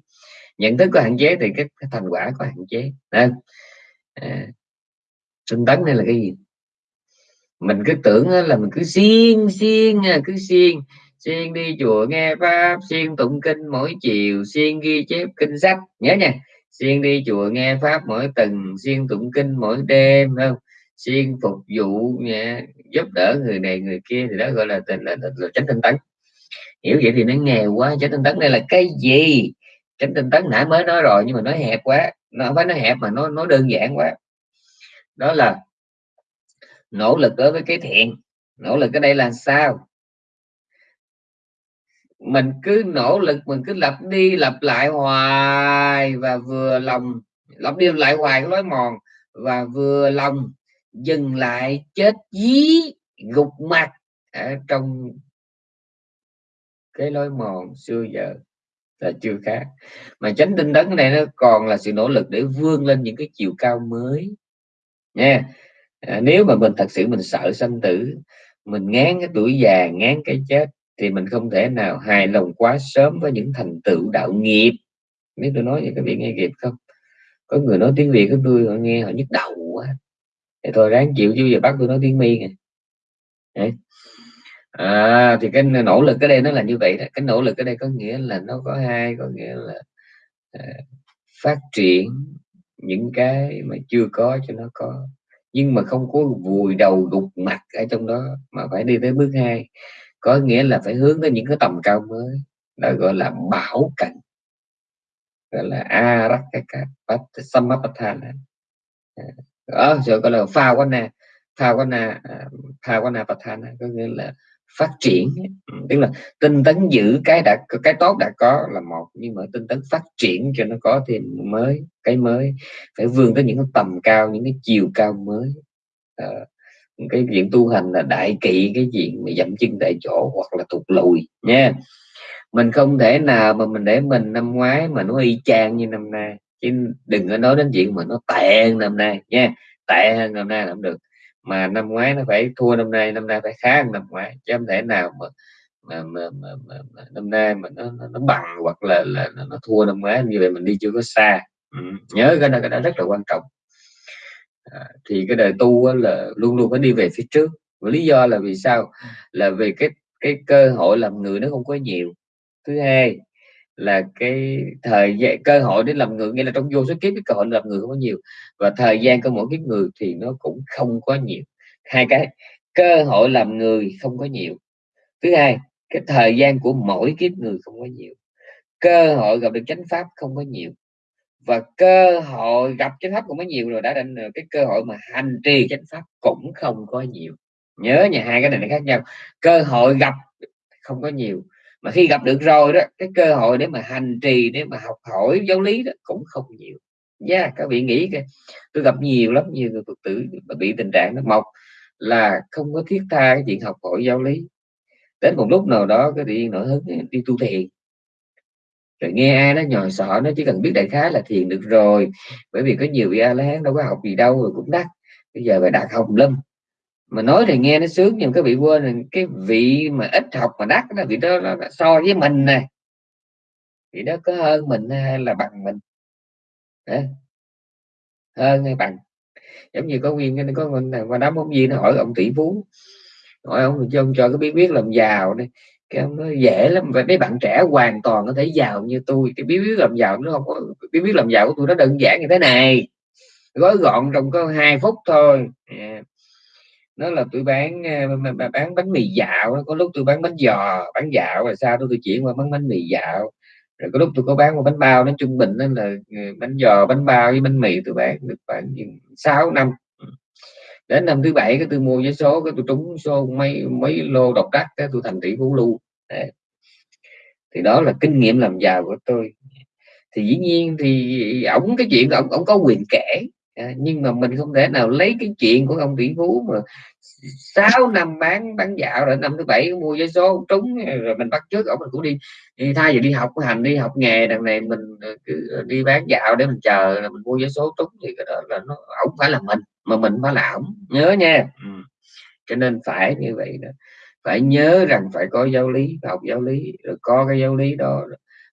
Nhận thức có hạn chế thì cái, cái thành quả có hạn chế. Nên à, tinh tấn đây là cái gì? Mình cứ tưởng là mình cứ xiên xiên cứ xiên siêng đi chùa nghe pháp siêng tụng kinh mỗi chiều siêng ghi chép kinh sách nhớ nha. Siêng đi chùa nghe pháp mỗi tuần siêng tụng kinh mỗi đêm không? Siêng phục vụ nha, giúp đỡ người này người kia thì đó gọi là tình là, là, là tránh tinh tấn. Hiểu vậy thì nó nghèo quá tránh tinh tấn đây là cái gì? Tránh tinh tấn nãy mới nói rồi nhưng mà nói hẹp quá nó không phải nói hẹp mà nó nó đơn giản quá. Đó là nỗ lực đối với cái thiện. Nỗ lực ở đây là sao? Mình cứ nỗ lực mình cứ lặp đi lặp lại hoài và vừa lòng lặp đi lặp lại hoài cái lối mòn và vừa lòng dừng lại chết dí gục mặt ở trong cái lối mòn xưa giờ là chưa khác. Mà tránh tinh tấn này nó còn là sự nỗ lực để vươn lên những cái chiều cao mới. Nha à, nếu mà mình thật sự mình sợ sanh tử mình ngán cái tuổi già ngán cái chết thì mình không thể nào hài lòng quá sớm với những thành tựu đạo nghiệp. Nếu tôi nói vậy các vị nghe kịp không? Có người nói tiếng việt của tôi họ nghe họ nhức đầu quá. Thì thôi ráng chịu chứ giờ bắt tôi nói tiếng mi nè. À, thì cái nỗ lực ở đây nó là như vậy đó. Cái nỗ lực ở đây có nghĩa là nó có hai có nghĩa là à, phát triển những cái mà chưa có cho nó có. Nhưng mà không có vùi đầu gục mặt ở trong đó mà phải đi tới bước hai có nghĩa là phải hướng tới những cái tầm cao mới đó gọi là bảo cảnh gọi là arakaka samapatthana ở rồi gọi là pha quan na pha quan na à, pha quan na patthana có nghĩa là phát triển. Ừ, tức là tinh tấn giữ cái đã cái tốt đã có là một nhưng mà tinh tấn phát triển cho nó có thêm mới cái mới phải vươn tới những cái tầm cao những cái chiều cao mới. À, cái chuyện tu hành là đại kỵ cái chuyện mà dậm chân tại chỗ hoặc là thụt lùi nha. Mình không thể nào mà mình để mình năm ngoái mà nó y chang như năm nay. Chứ đừng có nói đến chuyện mà nó tệ hơn năm nay nha. Tệ hơn năm nay làm được. Mà năm ngoái nó phải thua năm nay năm nay phải khá hơn năm ngoái. Chứ không thể nào mà mà, mà, mà, mà, mà năm nay mà nó, nó, nó bằng hoặc là, là nó, nó thua năm ngoái. Như vậy mình đi chưa có xa. Ừ. nhớ cái đó cái đó rất là quan trọng à, thì cái đời tu là luôn luôn phải đi về phía trước. Và lý do là vì sao? Là vì cái cái cơ hội làm người nó không có nhiều. Thứ hai là cái thời gian cơ hội để làm người nghĩa là trong vô số kiếp cái cơ hội làm người không có nhiều. Và thời gian của mỗi kiếp người thì nó cũng không có nhiều. Hai cái cơ hội làm người không có nhiều. Thứ hai cái thời gian của mỗi kiếp người không có nhiều. Cơ hội gặp được chánh pháp không có nhiều và cơ hội gặp chánh pháp cũng có nhiều rồi đã định cái cơ hội mà hành trì chánh pháp cũng không có nhiều. Nhớ nhà hai cái này nó khác nhau. Cơ hội gặp không có nhiều. Mà khi gặp được rồi đó cái cơ hội để mà hành trì để mà học hỏi giáo lý đó cũng không nhiều. Nha yeah, các vị nghĩ kìa tôi gặp nhiều lắm nhiều người phật tử mà bị tình trạng nó mọc là không có thiết tha cái chuyện học hỏi giáo lý. Đến một lúc nào đó cái điện nổi hứng đi tu thiền rồi nghe ai nó nhòi sợ nó chỉ cần biết đại khái là thiền được rồi. Bởi vì có nhiều vị a la hán đâu có học gì đâu rồi cũng đắt bây giờ phải đạt học lâm. Mà nói thì nghe nó sướng nhưng các vị quên là cái vị mà ít học mà đắt đó, vị đó nó so với mình nè. Vị đó có hơn mình hay là bằng mình? Đấy. hơn hay bằng? Giống như có nguyên có mình qua đám ông viên nó hỏi ông tỷ phú. Hỏi ông cho ông cho cái bí quyết làm giàu này cái ông nói dễ lắm. Và mấy bạn trẻ hoàn toàn có thể giàu như tôi. Cái bí quyết làm giàu nó không có, bí quyết làm giàu của tôi nó đơn giản như thế này. Gói gọn trong có hai phút thôi. À nó là tôi bán ờ, bán bánh mì dạo. Có lúc tôi bán bánh giò, bán dạo, rồi sau đó tôi chuyển qua bán bánh mì dạo. Rồi có lúc tôi có bán một bánh bao nó trung bình nên là ờ, bánh giò, bánh bao với bánh mì tôi bán được khoảng sáu năm đến năm thứ bảy cái tôi mua vé số cái tôi trúng số mấy mấy lô độc đắc cái tôi thành tỷ phú luôn thì đó là kinh nghiệm làm giàu của tôi. Thì dĩ nhiên thì ổng cái chuyện ổng ổng có quyền kể. À, nhưng mà mình không thể nào lấy cái chuyện của ông tỷ phú mà 6 năm bán bán dạo rồi năm thứ bảy mua giấy số trúng rồi mình bắt trước ông mình cũng đi, đi thay vì đi học hành đi học nghề đằng này mình ờ, cứ đi bán dạo để mình chờ là mình mua giấy số trúng thì cái đó là nó ổng phải là mình mà mình phải là ổng nhớ nha. Ừ. cho nên phải như vậy đó. Phải nhớ rằng phải có giáo lý học giáo lý rồi có cái giáo lý đó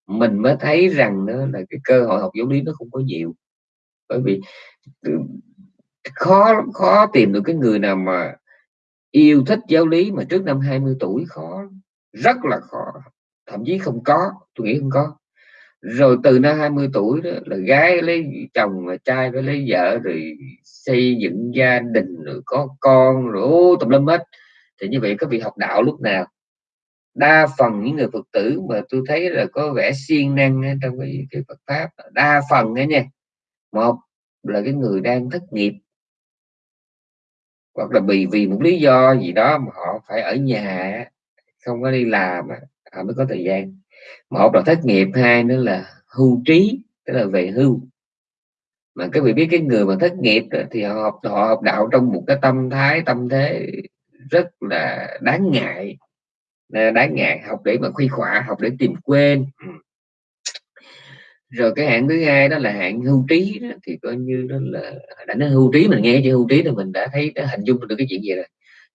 mình mới thấy rằng đó là cái cơ hội học giáo lý nó không có nhiều. Bởi vì khó khó tìm được cái người nào mà yêu thích giáo lý mà trước năm 20 tuổi khó rất là khó. Thậm chí không có tôi nghĩ không có rồi từ năm 20 tuổi đó là gái lấy chồng và trai phải lấy vợ rồi xây dựng gia đình rồi có con rồi ô, tùm lum hết. Thì như vậy các vị học đạo lúc nào? Đa phần những người phật tử mà tôi thấy là có vẻ siêng năng trong cái, cái Phật pháp đa phần ấy nha. Một là cái người đang thất nghiệp. Hoặc là vì vì một lý do gì đó mà họ phải ở nhà không có đi làm họ mới có thời gian một là thất nghiệp hai nữa là hưu trí tức là về hưu. Mà các vị biết cái người mà thất nghiệp thì họ học họ học đạo trong một cái tâm thái tâm thế rất là đáng ngại. Đáng ngại học để mà khuy khỏa học để tìm quên. Ừ. Rồi cái hạng thứ hai đó là hạng hưu trí đó, thì coi như đó là đã nói hưu trí mình nghe chữ hưu trí thì mình đã thấy đã hình dung được cái chuyện gì rồi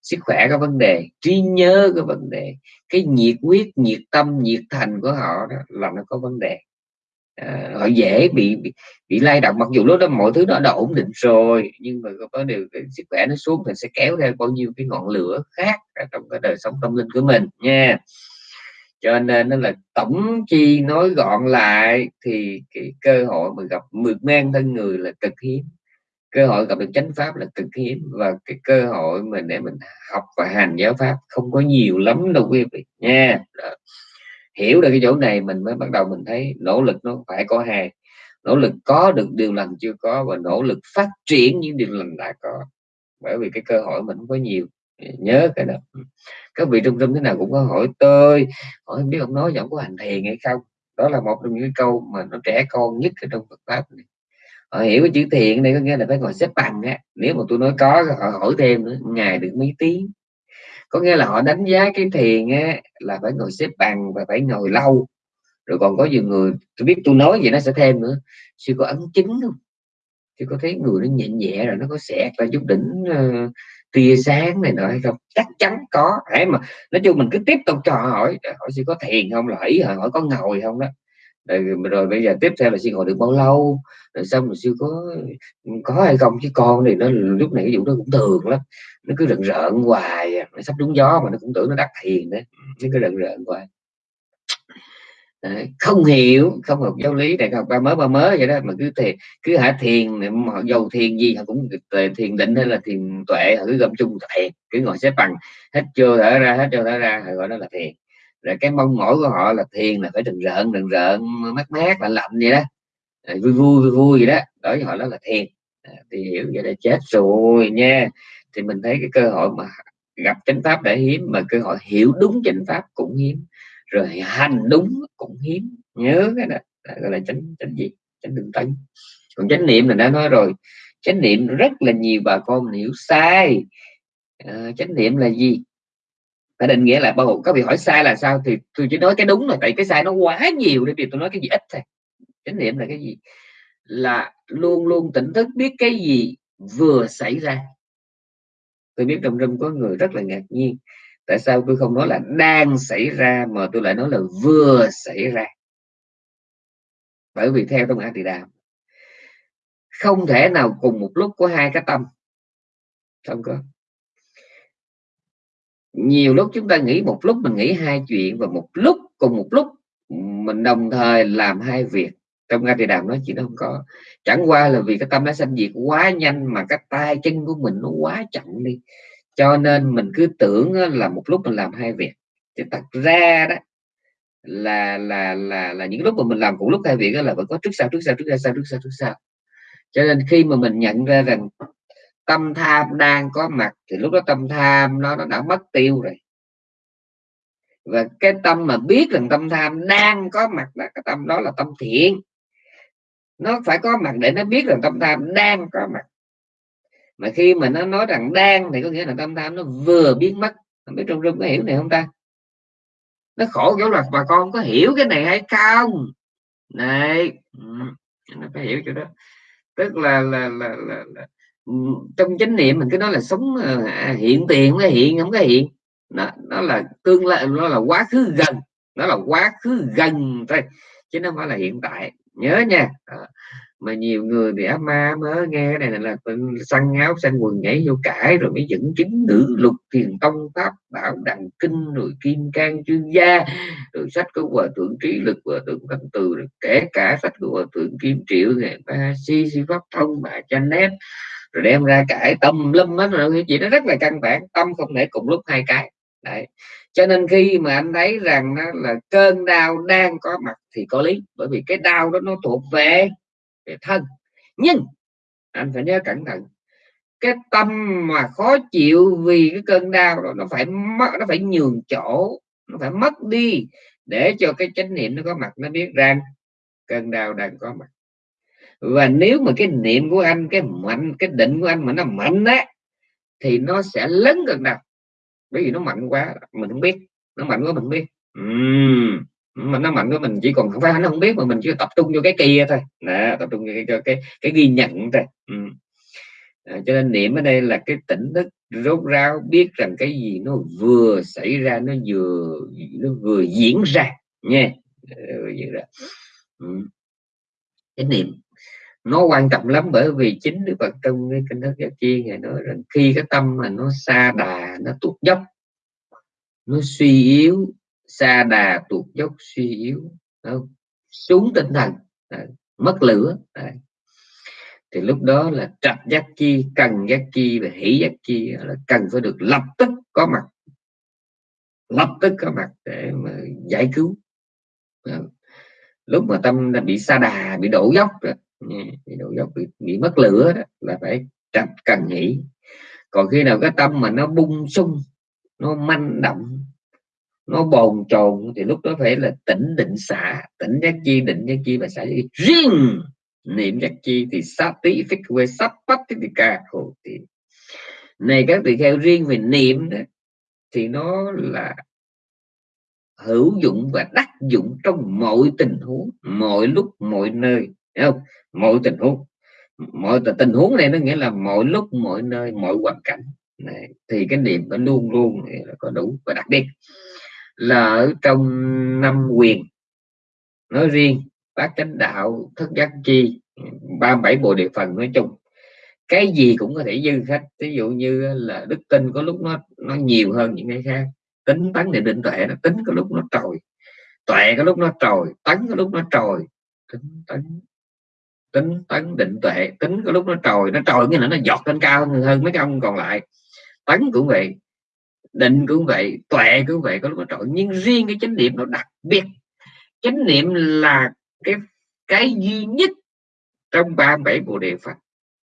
sức khỏe có vấn đề trí nhớ có vấn đề cái nhiệt huyết nhiệt tâm nhiệt thành của họ đó là nó có vấn đề. À, họ dễ bị, bị bị lay động mặc dù lúc đó mọi thứ nó đã ổn định rồi nhưng mà có điều cái sức khỏe nó xuống thì sẽ kéo theo bao nhiêu cái ngọn lửa khác trong cái đời sống tâm linh của mình nha. Cho nên nó là tổng chi nói gọn lại thì cái cơ hội mà gặp mượt men thân người là cực hiếm cơ hội gặp được chánh pháp là cực hiếm và cái cơ hội mà để mình học và hành giáo pháp không có nhiều lắm đâu quý vị nha. Đó. hiểu được cái chỗ này mình mới bắt đầu mình thấy nỗ lực nó phải có hai. Nỗ lực có được điều lành chưa có và nỗ lực phát triển những điều lành đã có. Bởi vì cái cơ hội mình không có nhiều. Nhớ cái đó. Các vị trung tâm thế nào cũng có hỏi tôi, hỏi không biết ông nói giọng có hành thiền hay không? Đó là một trong những câu mà nó trẻ con nhất ở trong Phật pháp này họ hiểu cái chữ thiện đây có nghĩa là phải ngồi xếp bằng á. Nếu mà tôi nói có họ hỏi thêm nữa ngày được mấy tiếng? Có nghĩa là họ đánh giá cái thiền á là phải ngồi xếp bằng và phải ngồi lâu. Rồi còn có nhiều người tôi biết tôi nói vậy nó sẽ thêm nữa sư có ấn chứng không? Chứ có thấy người nó nhẹ nhẹ rồi nó có xẹt ra chút đỉnh uh, tia sáng này nọ hay không? Chắc chắn có. Hãy mà nói chung mình cứ tiếp tục cho hỏi hỏi sư có thiền không là ý hỏi có ngồi không đó rồi, rồi bây giờ tiếp theo là xin hỏi được bao lâu? Rồi xong rồi siêu có có hay không? Chứ con thì nó lúc này cái vụ nó cũng thường lắm. Nó cứ rợn rợn hoài à. nó sắp trúng gió mà nó cũng tưởng nó đắc thiền đấy nó cứ rợn rợn hoài. Không hiểu không học giáo lý. Đại học ba mới ba mới vậy đó. Mà cứ thiền cứ hả thiền họ dầu thiền gì họ cũng thiền định hay là thiền tuệ họ cứ gom chung tuệ cứ ngồi xếp bằng. Hết chưa thở ra hết chưa thở ra họ gọi đó là thiền rồi cái mong mỏi của họ là thiền là phải đừng rợn đừng rợn mát mát lạnh lạnh vậy đó. Vui vui vui vui vậy đó. Đối với họ đó là thiền. À, thì hiểu vậy là chết rồi nha. Thì mình thấy cái cơ hội mà gặp chánh pháp để hiếm mà cơ hội hiểu đúng chánh pháp cũng hiếm. Rồi hành đúng cũng hiếm. Nhớ cái đó gọi là chánh chánh gì? Chánh đường tấn. Còn chánh niệm là đã nói rồi chánh niệm rất là nhiều bà con hiểu sai. À, chánh niệm là gì? Phải định nghĩa là bao gồm các vị hỏi sai là sao thì tôi chỉ nói cái đúng là tại cái sai nó quá nhiều để vì tôi nói cái gì ít thôi. Chánh niệm là cái gì? Là luôn luôn tỉnh thức, biết cái gì vừa xảy ra. Tôi biết trong râm có người rất là ngạc nhiên. Tại sao tôi không nói là đang xảy ra, mà tôi lại nói là vừa xảy ra? Bởi vì theo trong a tỳ đàm không thể nào cùng một lúc có hai cái tâm. Không có nhiều lúc chúng ta nghĩ một lúc mình nghĩ hai chuyện và một lúc cùng một lúc mình đồng thời làm hai việc. Trong ngay thì đàm nó chỉ nó không có. Chẳng qua là vì cái tâm nó sanh diệt quá nhanh mà cái tay chân của mình nó quá chậm đi. Cho nên mình cứ tưởng là một lúc mình làm hai việc. Thì thật ra đó, là là là là những lúc mà mình làm cùng lúc hai việc đó là vẫn có trước sau trước sau trước sau trước sau trước sau. Cho nên khi mà mình nhận ra rằng tâm tham đang có mặt thì lúc đó tâm tham nó nó đã mất tiêu rồi. Và cái tâm mà biết rằng tâm tham đang có mặt là cái tâm đó là tâm thiện. Nó phải có mặt để nó biết rằng tâm tham đang có mặt. Mà khi mà nó nói rằng đang thì có nghĩa là tâm tham nó vừa biến mất. Không biết trong rung có hiểu này không ta? Nó khổ kiểu là bà con có hiểu cái này hay không? Này ừ, nó phải hiểu chỗ đó. Tức là là là, là, là trong chánh niệm mình cứ nói là sống ờ, à, hiện tiền nó hiện không có hiện. Nó nó là tương lai nó là quá khứ gần nó là quá khứ gần thôi chứ nó phải là hiện tại. Nhớ nha. À, mà nhiều người thì áp ma mới nghe cái này là săn áo xanh quần nhảy vô cãi rồi mới dẫn chứng nữ lục thiền tông pháp bảo đằng kinh rồi kim cang chuyên gia rồi sách của hòa thượng trí lực hòa thượng thanh từ rồi kể cả sách của hòa thượng kim triệu ngày ba si si pháp thông bà cha nét rồi đem ra cãi tâm lâm hết rồi chị nó rất là căn bản, tâm không thể cùng lúc hai cái. Đấy. cho nên khi mà anh thấy rằng nó là cơn đau đang có mặt thì có lý, bởi vì cái đau đó nó thuộc về về thân. Nhưng, anh phải nhớ cẩn thận, cái tâm mà khó chịu vì cái cơn đau đó, nó phải mất, nó phải nhường chỗ, nó phải mất đi để cho cái chánh niệm nó có mặt, nó biết rằng cơn đau đang có mặt và nếu mà cái niệm của anh cái mạnh cái định của anh mà nó mạnh á thì nó sẽ lớn gần đau bởi vì nó mạnh quá mình không biết. Nó mạnh quá mình biết. Uhm mà nó mạnh quá mình chỉ còn không phải nó không biết mà mình chỉ tập trung vô cái kia thôi. Đó, tập trung vô cái, cái, cái ghi nhận thôi. Uhm. à, cho nên niệm ở đây là cái tỉnh thức rốt ráo biết rằng cái gì nó vừa xảy ra nó vừa nó vừa diễn ra nha. Ờ, diễn ra. Cái niệm nó quan trọng lắm bởi vì chính đức phật trong cái kinh thức giác chi ngài nói rằng khi cái tâm mà nó xa đà nó tụt dốc nó suy yếu xa đà tuột dốc suy yếu không? xuống tinh thần đấy, mất lửa đấy. thì lúc đó là trạch giác chi cần giác chi và hỷ giác chi là cần phải được lập tức có mặt lập tức có mặt để mà giải cứu đấy. lúc mà tâm đã bị xa đà bị đổ dốc rồi thì đầu dốc bị, bị mất lửa đó là phải trạch cần nghỉ. Còn khi nào cái tâm mà nó bung sung nó manh động nó bồn chồn thì lúc đó phải là tỉnh định xả. Tỉnh giác chi định giác chi và xả giác chi. Riêng niệm giác chi thì sát tí phích quê sắp bắt thì ca khổ thì. Này các tỳ kheo riêng về niệm đó, thì nó là hữu dụng và đắc dụng trong mọi tình huống mọi lúc mọi nơi. Thấy không? Mọi tình huống mọi tình huống này nó nghĩa là mọi lúc mọi nơi mọi hoàn cảnh. Này, thì cái niệm nó luôn luôn là có đủ. Và đặc biệt là ở trong năm quyền nói riêng bát chánh đạo thất giác chi ba bảy bộ địa phần nói chung cái gì cũng có thể dư khách ví dụ như là đức tin có lúc nó nó nhiều hơn những cái khác. Tính tấn thì định tuệ nó tính có lúc nó trồi tuệ có lúc nó trồi tấn có lúc nó trồi tính tấn tính tấn định tuệ, tính có lúc nó trồi nó trồi nghĩa là nó giọt lên cao hơn mấy cái ông còn lại. Tấn cũng vậy, định cũng vậy, tuệ cũng vậy, có lúc nó trội nhưng riêng cái chánh niệm nó đặc biệt. Chánh niệm là cái cái duy nhất trong 37 bộ đề Phật.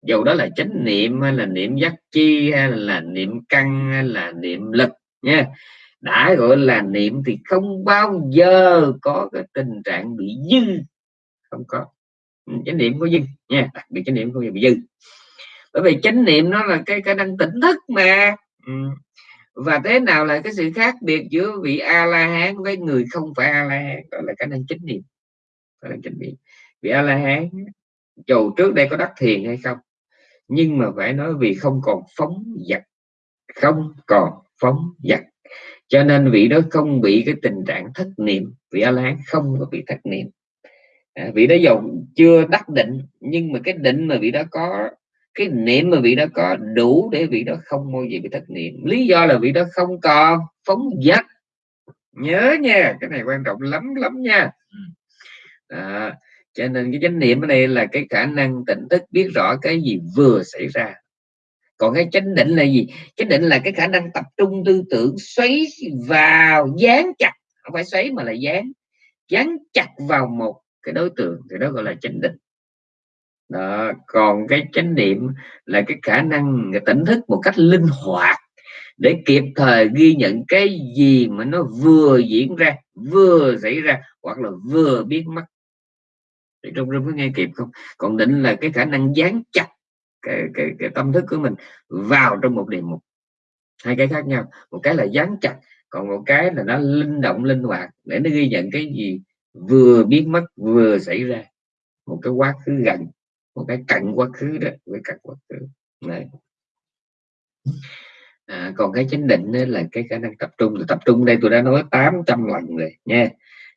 Dầu đó là chánh niệm hay là niệm giác chi hay là niệm căn hay là niệm lực nha. Đã gọi là niệm thì không bao giờ có cái tình trạng bị dư. Không có chánh niệm có dư nha, đặc biệt chánh niệm của bao dư bởi vì chánh niệm nó là cái cái năng tỉnh thức mà. Ừ. và thế nào là cái sự khác biệt giữa vị a la hán với người không phải a la hán đó là cái năng chánh niệm. Đó là chánh niệm. Vị a la hán dù trước đây có đắc thiền hay không, nhưng mà phải nói vì không còn phóng dật không còn phóng dật cho nên vị đó không bị cái tình trạng thất niệm. Vị a la hán không có bị thất niệm vị đó dầu chưa đắc định nhưng mà cái định mà vị đó có cái niệm mà vị đó có đủ để vị đó không bao giờ bị thất niệm. Lý do là vị đó không còn phóng dật nhớ nha cái này quan trọng lắm lắm nha. À, cho nên cái chánh niệm ở đây là cái khả năng tỉnh thức biết rõ cái gì vừa xảy ra. Còn cái chánh định là gì? Chánh định là cái khả năng tập trung tư tưởng xoáy vào dán chặt. Không phải xoáy mà là dán. Dán chặt vào một cái đối tượng thì đó gọi là chánh định. Đó. còn cái chánh niệm là cái khả năng tỉnh thức một cách linh hoạt để kịp thời ghi nhận cái gì mà nó vừa diễn ra vừa xảy ra hoặc là vừa biến mất. Thì trong rung có nghe kịp không? Còn định là cái khả năng dán chặt cái, cái, cái tâm thức của mình vào trong một đề mục. Hai cái khác nhau một cái là dán chặt còn một cái là nó linh động linh hoạt để nó ghi nhận cái gì vừa biến mất vừa xảy ra. Một cái quá khứ gần một cái cận quá khứ đó với cận quá khứ. Này à, còn cái chánh định là cái khả năng tập trung. Tập trung đây tôi đã nói 800 lần rồi nha.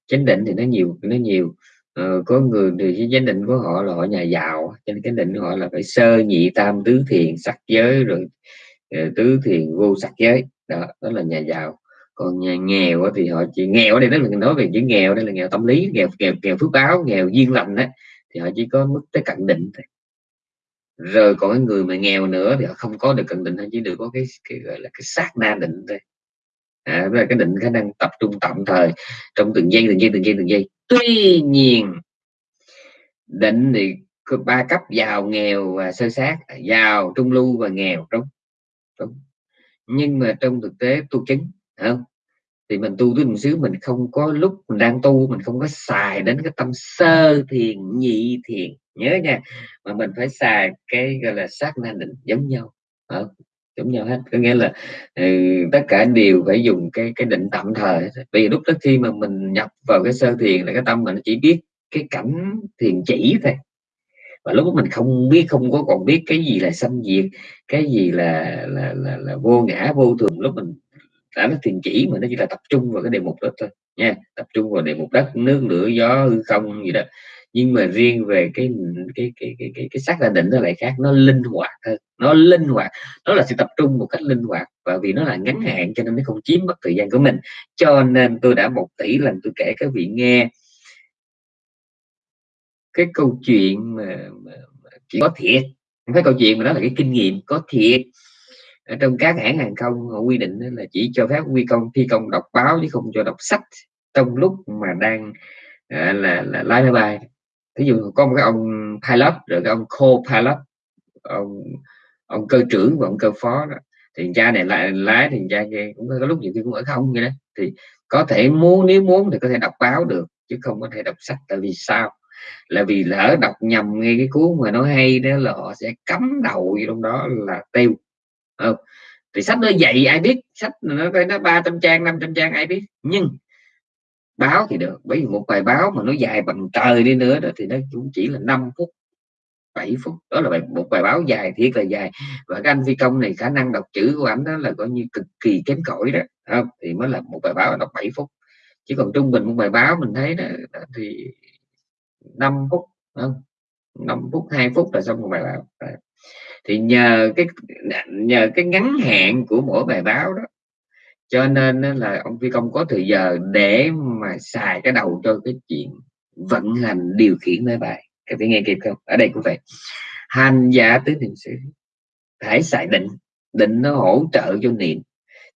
Chánh định thì nó nhiều nó nhiều. Ờ, có người thì cái chánh định của họ là họ nhà giàu cho nên chánh định của họ là phải sơ nhị tam tứ thiền sắc giới rồi ờ, tứ thiền vô sắc giới. Đó đó là nhà giàu còn nhà nghèo thì họ chỉ nghèo ở đây đó là nói về chữ nghèo đây là nghèo tâm lý nghèo nghèo nghèo phước báo nghèo duyên lành đó thì họ chỉ có mức tới cận định thôi. Rồi còn cái người mà nghèo nữa thì họ không có được cận định họ chỉ được có cái, cái gọi là cái sát na định thôi. À, là cái định khả năng tập trung tạm thời trong từng giây từng giây từng giây từng giây. Tuy nhiên định thì có ba cấp giàu nghèo và sơ sát. Giàu trung lưu và nghèo đúng, đúng. nhưng mà trong thực tế tu chứng không? Thì mình tu tới một xíu mình không có lúc mình đang tu mình không có xài đến cái tâm sơ thiền nhị thiền. Nhớ nha mà mình phải xài cái gọi là sát na định giống nhau. Không? giống nhau hết. Có nghĩa là ừ, tất cả đều phải dùng cái cái định tạm thời vì lúc đó khi mà mình nhập vào cái sơ thiền là cái tâm mình chỉ biết cái cảnh thiền chỉ thôi. Và lúc đó mình không biết không có còn biết cái gì là sanh diệt cái gì là là, là, là vô ngã vô thường. Lúc mình đã nó thiền chỉ mà nó chỉ là tập trung vào cái đề mục đó thôi nha. Tập trung vào đề mục đất nước lửa gió hư không gì đó. Nhưng mà riêng về cái cái cái cái cái, cái sắc là định nó lại khác nó linh hoạt hơn nó linh hoạt. Nó là sự tập trung một cách linh hoạt và vì nó là ngắn hạn cho nên nó không chiếm mất thời gian của mình. Cho nên tôi đã một tỷ lần tôi kể các vị nghe. Cái câu chuyện mà, mà, chỉ có thiệt không phải câu chuyện mà đó là cái kinh nghiệm có thiệt ở trong các hãng hàng không, họ quy định là chỉ cho phép quy công, thi công đọc báo chứ không cho đọc sách trong lúc mà đang à, là là lái máy bay. Ví dụ có một cái ông pilot, rồi cái ông co-pilot, ông ông cơ trưởng và ông cơ phó đó, thì cha này lại lái thì cha kia cũng có lúc nhiều khi cũng ở không vậy đó. Thì có thể muốn, nếu muốn thì có thể đọc báo được, chứ không có thể đọc sách. Tại vì sao? Là vì lỡ đọc nhầm nghe cái cuốn mà nó hay đó là họ sẽ cấm đầu trong đó là tiêu không thì sách nó dạy ai biết? Sách nó nó ba trăm trang 500 trang ai biết? Nhưng báo thì được. Bởi vì một bài báo mà nó dài bằng trời đi nữa đó thì nó cũng chỉ là 5 phút 7 phút. Đó là bài, một bài báo dài thiệt là dài. Và cái anh phi công này khả năng đọc chữ của ảnh đó là coi như cực kỳ kém cỏi đó. Không? thì mới là một bài báo đọc 7 phút. Chứ còn trung bình một bài báo mình thấy đó, đó thì 5 phút không? 5 phút 2 phút là xong một bài báo thì nhờ cái nhờ cái ngắn hạn của mỗi bài báo đó cho nên là ông phi công có thời giờ để mà xài cái đầu cho cái chuyện vận hành điều khiển máy bay. Các vị nghe kịp không? Ở đây cũng vậy. Hành giả tứ niệm xứ phải xài định. Định nó hỗ trợ cho niệm.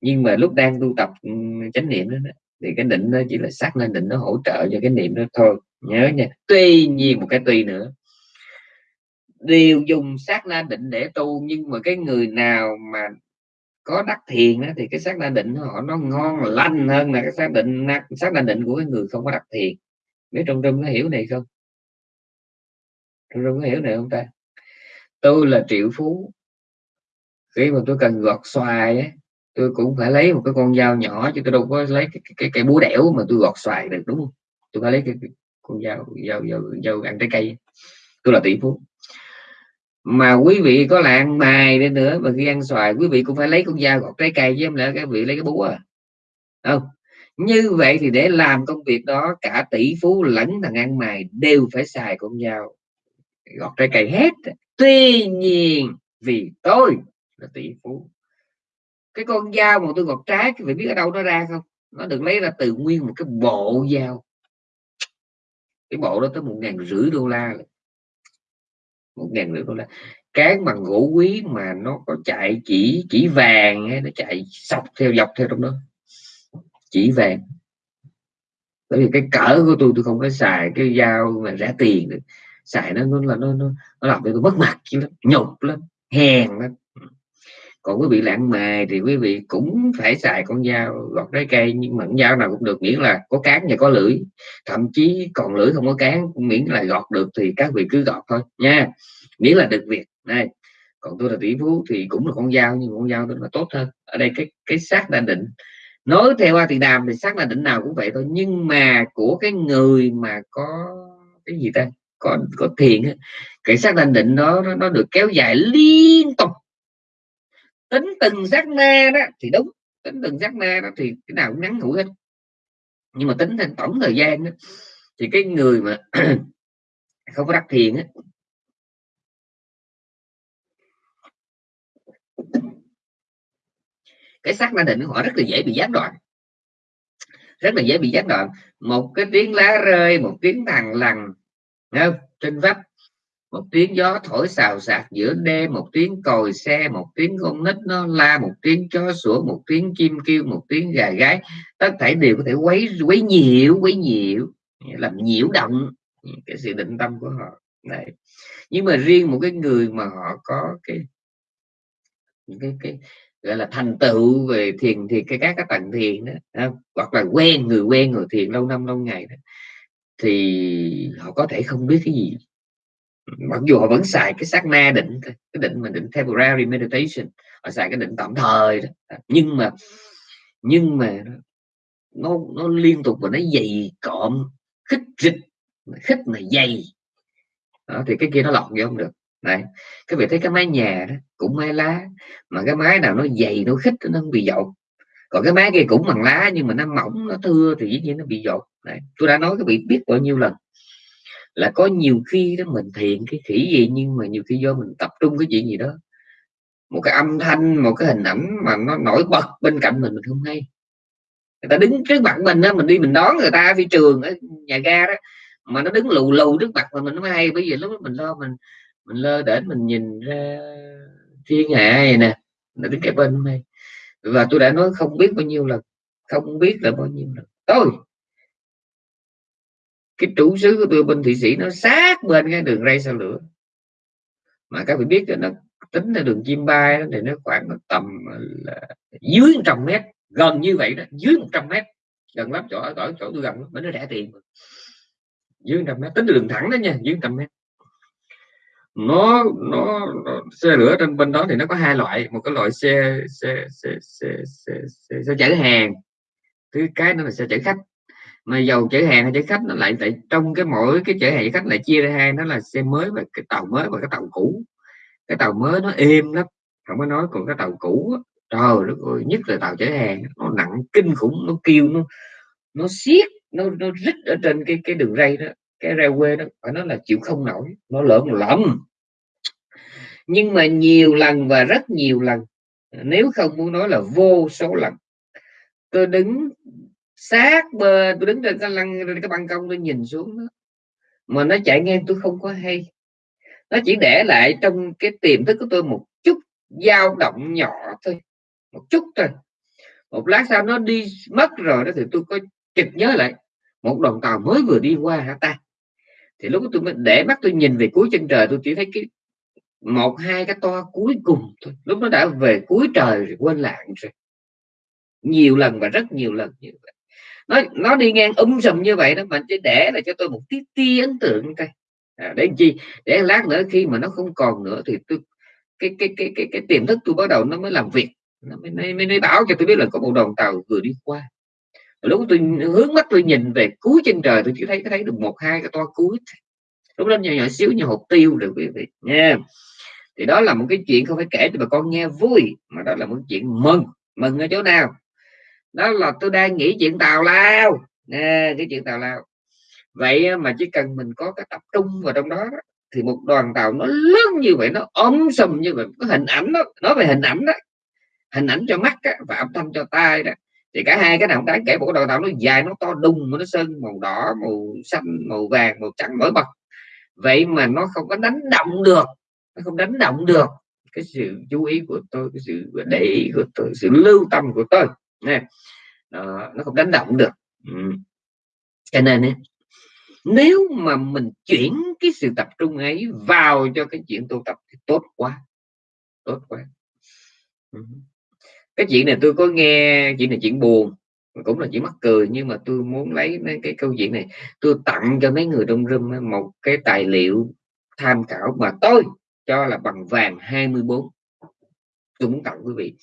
Nhưng mà lúc đang tu tập ừ, chánh niệm đó, thì cái định nó chỉ là xác lên định nó hỗ trợ cho cái niệm đó thôi. Nhớ nha. Tuy nhiên một cái tuy nữa đều dùng sát na định để tu nhưng mà cái người nào mà có đắc thiền đó, thì cái sát na định họ nó ngon lành hơn là cái xác định sát na định của cái người không có đắc thiền. Biết trong trung nó hiểu này không? Trong trung có hiểu này không ta? Tôi là triệu phú. Khi mà tôi cần gọt xoài ấy, tôi cũng phải lấy một cái con dao nhỏ chứ tôi đâu có lấy cái cái, cái búa đẻo mà tôi gọt xoài được đúng không? Tôi phải lấy cái, cái con dao dao dao dao ăn trái cây tôi là tỷ phú mà quý vị có lạng ăn mài đi nữa, mà khi ăn xoài, quý vị cũng phải lấy con dao gọt trái cây chứ không lẽ các vị lấy cái búa à? Không. Như vậy thì để làm công việc đó, cả tỷ phú lẫn thằng ăn mày đều phải xài con dao gọt trái cây hết. Tuy nhiên, vì tôi là tỷ phú, cái con dao mà tôi gọt trái quý vị biết ở đâu nó ra không? Nó được lấy ra từ nguyên một cái bộ dao. Cái bộ đó tới một ngàn rưỡi đô la một ngàn rưỡi đô la cán bằng gỗ quý mà nó có chạy chỉ chỉ vàng nó chạy sọc theo dọc theo trong đó. Chỉ vàng. Bởi vì cái cỡ của tôi tôi không có xài cái dao mà rẻ tiền được. Xài nó nó là nó nó, nó làm cho tôi mất mặt lắm nhục lắm hèn lắm còn quý vị lạng mề thì quý vị cũng phải xài con dao gọt trái cây nhưng mà con dao nào cũng được miễn là có cán và có lưỡi. Thậm chí còn lưỡi không có cán miễn là gọt được thì các vị cứ gọt thôi nha. Miễn là được việc này còn tôi là tỷ phú thì cũng là con dao nhưng con dao tôi là tốt hơn. Ở đây cái cái xác đã định. Nói theo hoa thì đàm thì xác là định nào cũng vậy thôi nhưng mà của cái người mà có cái gì ta? Có có thiền cái xác định định đó nó, nó được kéo dài liên tính từng giác na đó thì đúng tính từng giác na đó thì cái nào cũng ngắn ngủi hết. Nhưng mà tính thành tổng thời gian đó, thì cái người mà không có đắc thiền á cái sắc na định của họ rất là dễ bị gián đoạn. Rất là dễ bị gián đoạn. Một cái tiếng lá rơi một tiếng thằng lằn không? trên vách một tiếng gió thổi xào xạc giữa đêm một tiếng còi xe một tiếng con nít nó la một tiếng chó sủa một tiếng chim kêu một tiếng gà gái. Tất thảy đều có thể quấy quấy nhiễu quấy nhiễu làm nhiễu động cái sự định tâm của họ. Này nhưng mà riêng một cái người mà họ có cái cái cái gọi là thành tựu về thiền thì cái các cái tầng thiền đó không? hoặc là quen người quen người thiền lâu năm lâu ngày đó, thì họ có thể không biết cái gì mặc dù họ vẫn xài cái sát na định cái định mà định temporary meditation họ xài cái định tạm thời đó. nhưng mà nhưng mà nó nó liên tục và nó dày cộm khích rịch khích mà dày. Đó, thì cái kia nó lọt vô không được. Này các vị thấy cái mái nhà đó cũng mái lá mà cái mái nào nó dày nó khích nó không bị dột. Còn cái mái kia cũng bằng lá nhưng mà nó mỏng nó thưa thì dĩ nhiên nó bị dột. Này tôi đã nói các vị biết bao nhiêu lần là có nhiều khi đó mình thiện cái khỉ gì, nhưng mà nhiều khi do mình tập trung cái chuyện gì đó. Một cái âm thanh, một cái hình ảnh mà nó nổi bật bên cạnh mình mình không hay. Người ta đứng trước mặt mình đó mình đi mình đón người ta phi trường ở nhà ga đó, mà nó đứng lù lù trước mặt mà mình nó mới hay. Bởi vì lúc đó mình lo, mình mình lơ để mình nhìn ra thiên hạ này nè, nó đứng cái bên này và tôi đã nói không biết bao nhiêu lần, không biết là bao nhiêu lần. Tôi cái chủ sứ của tôi bên thụy sĩ nó sát bên cái đường ray sao lửa. Mà các vị biết đó, nó tính là đường chim bay đó, thì nó khoảng nó tầm ờ, là dưới 100 mét gần như vậy đó dưới 100 mét. Gần lắm chỗ ở chỗ, tôi gần nó rẻ tiền dưới 100 mét tính đường thẳng đó nha dưới 100 mét. Nó, nó nó xe lửa trên bên đó thì nó có hai loại một cái loại xe xe xe xe, xe, xe, xe chở hàng thứ cái nữa là xe chở khách mà dầu chở hàng hay chở khách nó lại tại trong cái mỗi cái chở hàng chở khách lại chia ra hai, nó là xe mới và cái tàu mới và cái tàu cũ. Cái tàu mới nó êm lắm, không có nói còn cái tàu cũ trời đất ơi, nhất là tàu chở hàng, nó nặng kinh khủng, nó kêu nó nó siết nó nó rít ở trên cái cái đường ray đó, cái railway đó phải nói là chịu không nổi, nó lợn lắm nhưng mà nhiều lần và rất nhiều lần, nếu không muốn nói là vô số lần, tôi đứng sát bờ tôi đứng trên cái lăng trên cái ban công tôi nhìn xuống đó. mà nó chạy ngang tôi không có hay. Nó chỉ để lại trong cái tiềm thức của tôi một chút dao động nhỏ thôi, một chút thôi. Một lát sau nó đi mất rồi đó thì tôi có kịp nhớ lại, một đoàn tàu mới vừa đi qua hả ta? Thì lúc tôi mới, để mắt tôi nhìn về cuối chân trời, tôi chỉ thấy cái một, hai cái toa cuối cùng thôi. Lúc nó đã về cuối trời rồi, quên lãng rồi. Nhiều lần và rất nhiều lần như vậy nó nó đi ngang um sùm như vậy đó mà chỉ để là cho tôi một tí tí ấn tượng thôi. À, để chi? Để lát nữa khi mà nó không còn nữa thì tôi cái cái cái cái cái tiềm thức tôi bắt đầu nó mới làm việc. Nó mới, mới, mới báo cho tôi biết là có một đoàn tàu vừa đi qua. Lúc tôi hướng mắt tôi nhìn về cuối chân trời tôi chỉ thấy thấy được một hai cái toa cuối. Lúc đó nhỏ nhỏ xíu như hộp tiêu được quý vị nha. Thì đó là một cái chuyện không phải kể cho bà con nghe vui mà đó là một chuyện mừng. Mừng ở chỗ nào? Đó là tôi đang nghĩ chuyện tào lao. Nè cái chuyện tào lao. Vậy mà chỉ cần mình có cái tập trung vào trong đó, đó thì một đoàn tàu nó lớn như vậy nó ôm sùm như vậy có hình ảnh đó nói về hình ảnh đó hình ảnh cho mắt đó, và âm thanh cho tai đó. Thì cả hai cái nào cũng đáng kể một đoàn tàu nó dài nó to đùng nó sơn màu đỏ màu xanh màu vàng màu trắng nổi bật. Vậy mà nó không có đánh động được nó không đánh động được cái sự chú ý của tôi cái sự để ý của tôi sự lưu tâm của tôi nè nó không đánh động được ừ. cho nên ấy, nếu mà mình chuyển cái sự tập trung ấy vào cho cái chuyện tu tập thì tốt quá tốt quá ừ. cái chuyện này tôi có nghe chuyện này chuyện buồn cũng là chỉ mắc cười nhưng mà tôi muốn lấy cái câu chuyện này tôi tặng cho mấy người trong râm một cái tài liệu tham khảo mà tôi cho là bằng vàng 24 tôi muốn tặng quý vị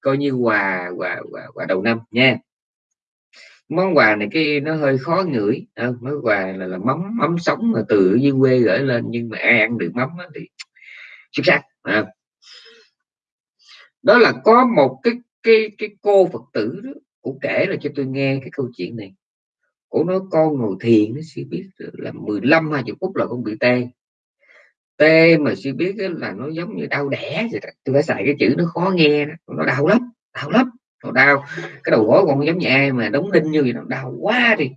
coi như quà quà quà, quà đầu năm nha. Món quà này cái nó hơi khó ngửi à, món quà là, là mắm mắm sống mà từ dưới quê gửi lên nhưng mà ai ăn được mắm thì xuất sắc à. đó là có một cái cái cái cô phật tử đó cũng kể là cho tôi nghe cái câu chuyện này. Cổ nói con ngồi thiền nó sẽ biết là 15 20 phút là con bị tê tê mà suy biết là nó giống như đau đẻ vậy đó. tôi phải xài cái chữ nó khó nghe đó. nó đau lắm đau lắm nó đau cái đầu gối con giống như ai mà đóng đinh như vậy nó đau quá đi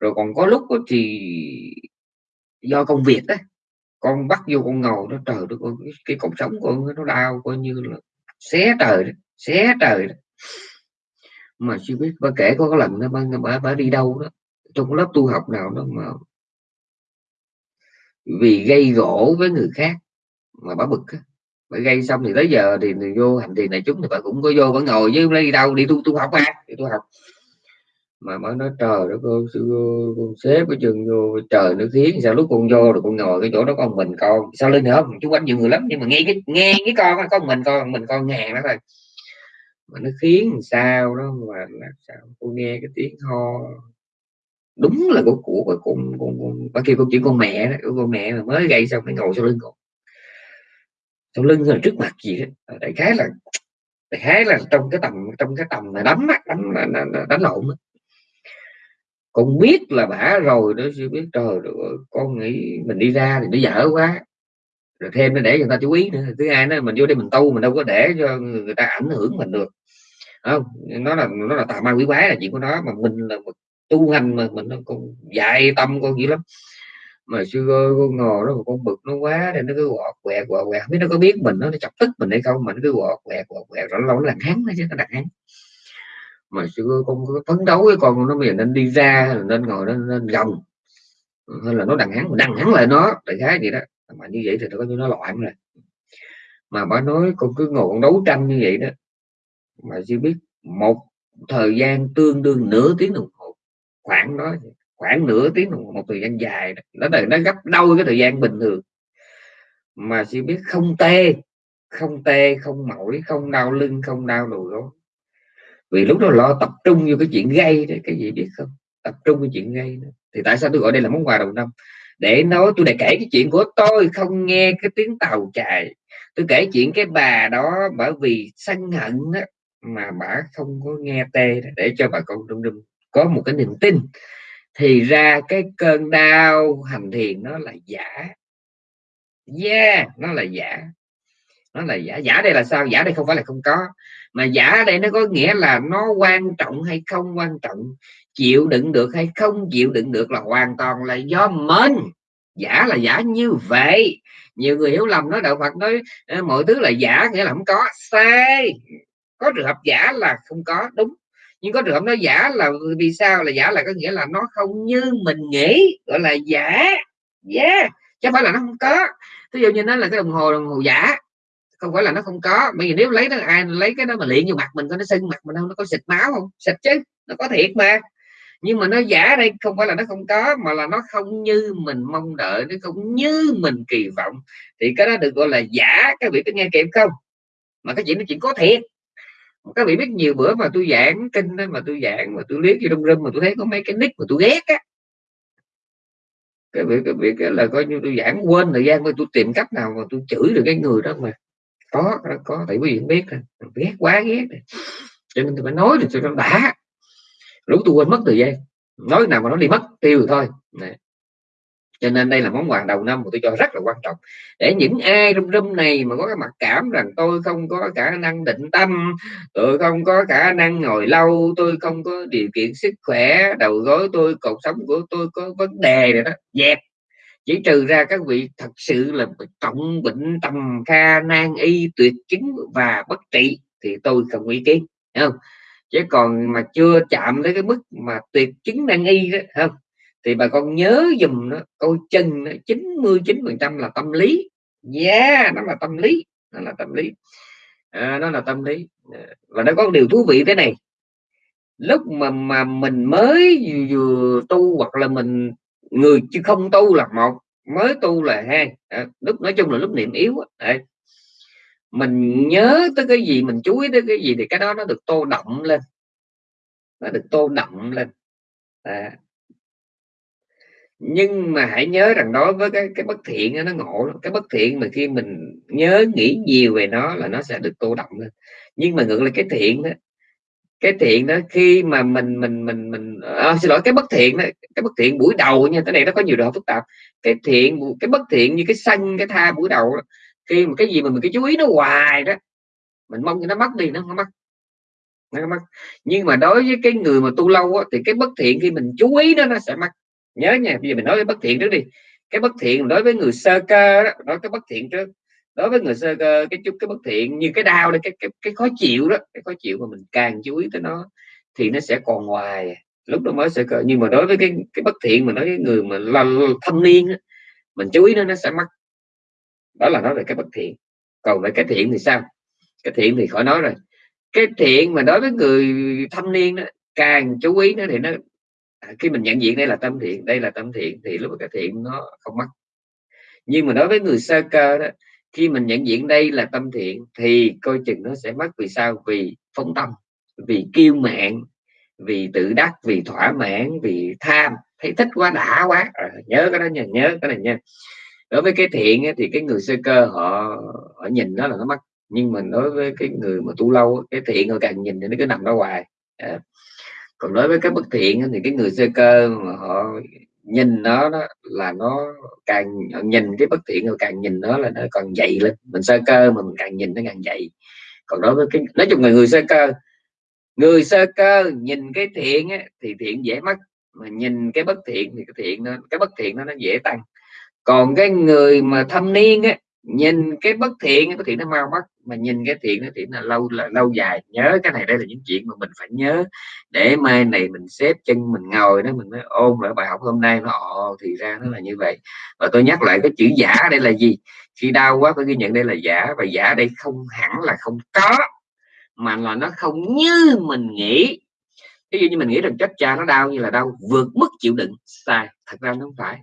rồi còn có lúc đó thì do công việc đó con bắt vô con ngồi nó trời nó cái, cái cột sống con nó đau coi như là xé trời đó, xé trời đó. mà chưa biết bà kể có lần nó bà, bà, bà đi đâu đó trong lớp tu học nào đó mà vì gây gỗ với người khác mà bà bực bà gây xong thì tới giờ thì, người vô hành thiền này chúng thì bà cũng có vô vẫn ngồi với đi đâu đi tu tu học à đi tu học. Mà mới nói trời đó cô sư con xếp cái trường vô trời nó khiến sao lúc con vô rồi con ngồi cái chỗ đó con mình con? Sao lên nữa chúng quanh nhiều người lắm nhưng mà nghe cái nghe cái con con mình con mình con nghe đó thôi. Mà nó khiến sao đó mà làm sao? Cô nghe cái tiếng ho đúng là của của con con con, con bà kêu câu chuyện con mẹ đó con mẹ mà mới gây xong phải ngồi sau lưng con sau lưng là trước mặt gì đó đại khái là đại khái là trong cái tầm trong cái tầm là đấm đánh đánh, đánh lộn con biết là bả rồi đó chưa biết trời ơi, con nghĩ mình đi ra thì nó dở quá. Rồi thêm nó để người ta chú ý nữa thứ hai nó mình vô đây mình tu mình đâu có để cho người ta ảnh hưởng mình được. Không nó là nó là tà ma quỷ quái là chuyện của nó mà mình là một tu hành mà mình nó còn dạy tâm con dữ lắm. Mà sư con ngồi đó mà con bực nó quá thì nó cứ quọt quẹt quẹt quẹt. Biết nó có biết mình nó, nó chọc tức mình hay không mà nó cứ quọt quẹt quẹt quẹt. Rồi lâu nó làm hắn nó chứ nó đặt hắn mà sư con có phấn đấu với con nó bây giờ nên đi ra nên ngồi nên, nên gồng. Hay là nó đằng hắn đằng hắn lại nó tại khái gì đó. Mà như vậy thì nó có như nó loạn rồi. Mà bà nói con cứ ngồi con đấu tranh như vậy đó. Mà chưa biết một thời gian tương đương nửa tiếng đồng khoảng đó khoảng nửa tiếng đồng một thời gian dài đó. Là nó gấp đôi cái thời gian bình thường. Mà chỉ biết không tê không tê không mỏi không đau lưng không đau đầu gối. Vì lúc đó lo tập trung vô cái chuyện gây đấy cái gì biết không? Tập trung vào chuyện gây đó. thì tại sao tôi gọi đây là món quà đầu năm? Để nói tôi đã kể cái chuyện của tôi không nghe cái tiếng tàu chạy. Tôi kể chuyện cái bà đó bởi vì sân hận đó, mà bà không có nghe tê để cho bà con đông đông có một cái niềm tin, thì ra cái cơn đau hành thiền nó là giả. Yeah, nó là giả. Nó là giả. Giả đây là sao? Giả đây không phải là không có, mà giả đây nó có nghĩa là nó quan trọng hay không quan trọng, chịu đựng được hay không chịu đựng được là hoàn toàn là do mình. Giả là giả như vậy. Nhiều người hiểu lầm nói đạo Phật nói mọi thứ là giả, nghĩa là không có. Sai. Có trường hợp giả là không có, đúng nhưng có trường hợp nó giả là vì sao? Là giả là có nghĩa là nó không như mình nghĩ, gọi là giả. Yeah, chứ phải là nó không có. Ví dụ như nó là cái đồng hồ đồng hồ giả, không phải là nó không có. Bây giờ nếu lấy nó, ai lấy cái đó mà luyện vô mặt mình có nó sưng mặt mình không nó có xịt máu không? Xịt chứ, nó có thiệt mà. Nhưng mà nó giả đây, không phải là nó không có, mà là nó không như mình mong đợi, nó không như mình kỳ vọng. Thì cái đó được gọi là giả. Các vị có nghe kịp không? Mà cái chuyện nó chuyện có thiệt các vị biết nhiều bữa mà tôi giảng kinh đó, mà tôi giảng mà tôi liếc vô trong râm mà tôi thấy có mấy cái nick mà tôi ghét á. Cái việc cái việc là coi như tôi giảng quên thời gian mà tôi tìm cách nào mà tôi chửi được cái người đó mà có có tại quý vị biết à, ghét quá ghét à. cho nên tôi phải nói được cho nó đã. Lúc tôi quên mất thời gian nói nào mà nó đi mất tiêu rồi thôi. Này cho nên đây là món quà đầu năm mà tôi cho rất là quan trọng. Để những ai râm râm này mà có cái mặc cảm rằng tôi không có khả năng định tâm, tôi không có khả năng ngồi lâu, tôi không có điều kiện sức khỏe, đầu gối tôi cuộc sống của tôi có vấn đề này đó, dẹp. Chỉ trừ ra các vị thật sự là trọng bệnh tầm kha nan y tuyệt chứng và bất trị thì tôi không ý kiến không? Chứ còn mà chưa chạm tới cái mức mà tuyệt chứng nan y đó không? Thì bà con nhớ dùm nó câu chân nó 99 phần trăm là tâm lý. Yeah nó là tâm lý nó là tâm lý. À, nó là tâm lý. À, và nó có điều thú vị thế này. Lúc mà mà mình mới vừa tu hoặc là mình người chứ không tu là một mới tu là hai. À, lúc nói chung là lúc niệm yếu à, mình nhớ tới cái gì mình chú ý tới cái gì thì cái đó nó được tô đậm lên. Nó được tô đậm lên. À, nhưng mà hãy nhớ rằng đối với cái cái bất thiện nó ngộ lắm. cái bất thiện mà khi mình nhớ nghĩ nhiều về nó là nó sẽ được tô đậm lên. Nhưng mà ngược lại cái thiện đó cái thiện đó khi mà mình mình mình mình à, xin lỗi cái bất thiện đó cái bất thiện buổi đầu nha cái này nó có nhiều độ phức tạp. Cái thiện cái bất thiện như cái sân cái tha buổi đầu đó, khi mà cái gì mà mình cái chú ý nó hoài đó mình mong cho nó mất đi nó không mất. Nó không mất. Nhưng mà đối với cái người mà tu lâu á, thì cái bất thiện khi mình chú ý nó nó sẽ mất nhớ nha bây giờ mình nói cái bất thiện trước đi. Cái bất thiện đối với người sơ cơ đó nói cái bất thiện trước. Đối với người sơ cơ cái chút cái bất thiện như cái đau đây cái, cái cái khó chịu đó cái khó chịu mà mình càng chú ý tới nó thì nó sẽ còn ngoài à. lúc đó mới sơ cơ nhưng mà đối với cái cái bất thiện mà nói với người mà là thâm niên đó, mình chú ý nó nó sẽ mất đó là nói về cái bất thiện. Còn về cái thiện thì sao? Cái thiện thì khỏi nói rồi. Cái thiện mà đối với người thâm niên đó càng chú ý nó thì nó À, khi mình nhận diện đây là tâm thiện đây là tâm thiện thì lúc cái thiện nó không mất. Nhưng mà đối với người sơ cơ đó khi mình nhận diện đây là tâm thiện thì coi chừng nó sẽ mất. Vì sao? Vì phóng tâm vì kiêu mạn vì tự đắc vì thỏa mãn vì tham. Thấy thích quá đã quá. À, nhớ cái đó nha nhớ cái này nha. Đối với cái thiện thì cái người sơ cơ họ họ nhìn nó là nó mất. Nhưng mà đối với cái người mà tu lâu cái thiện họ càng nhìn thì nó cứ nằm đó hoài. À, còn đối với cái bất thiện thì cái người sơ cơ mà họ nhìn nó đó là nó càng nhìn cái bất thiện rồi càng nhìn nó là nó còn dậy lên. Mình sơ cơ mà mình càng nhìn nó càng dậy còn đối với cái nói chung là người sơ cơ người sơ cơ nhìn cái thiện á, thì thiện dễ mất mà nhìn cái bất thiện thì cái thiện nó cái bất thiện nó nó dễ tăng. Còn cái người mà thâm niên á nhìn cái bất thiện, cái thiện nó mau mất, mà nhìn cái thiện nó thiện là lâu là lâu dài. Nhớ cái này, đây là những chuyện mà mình phải nhớ. Để mai này mình xếp chân, mình ngồi đó, mình mới ôn lại bài học hôm nay nó. Ồ, thì ra nó là như vậy. Và tôi nhắc lại cái chữ giả đây là gì? Khi đau quá phải ghi nhận đây là giả. Và giả đây không hẳn là không có, mà là nó không như mình nghĩ. Ví dụ như mình nghĩ rằng chết cha nó đau như là đau, vượt mức chịu đựng. Sai, thật ra nó không phải.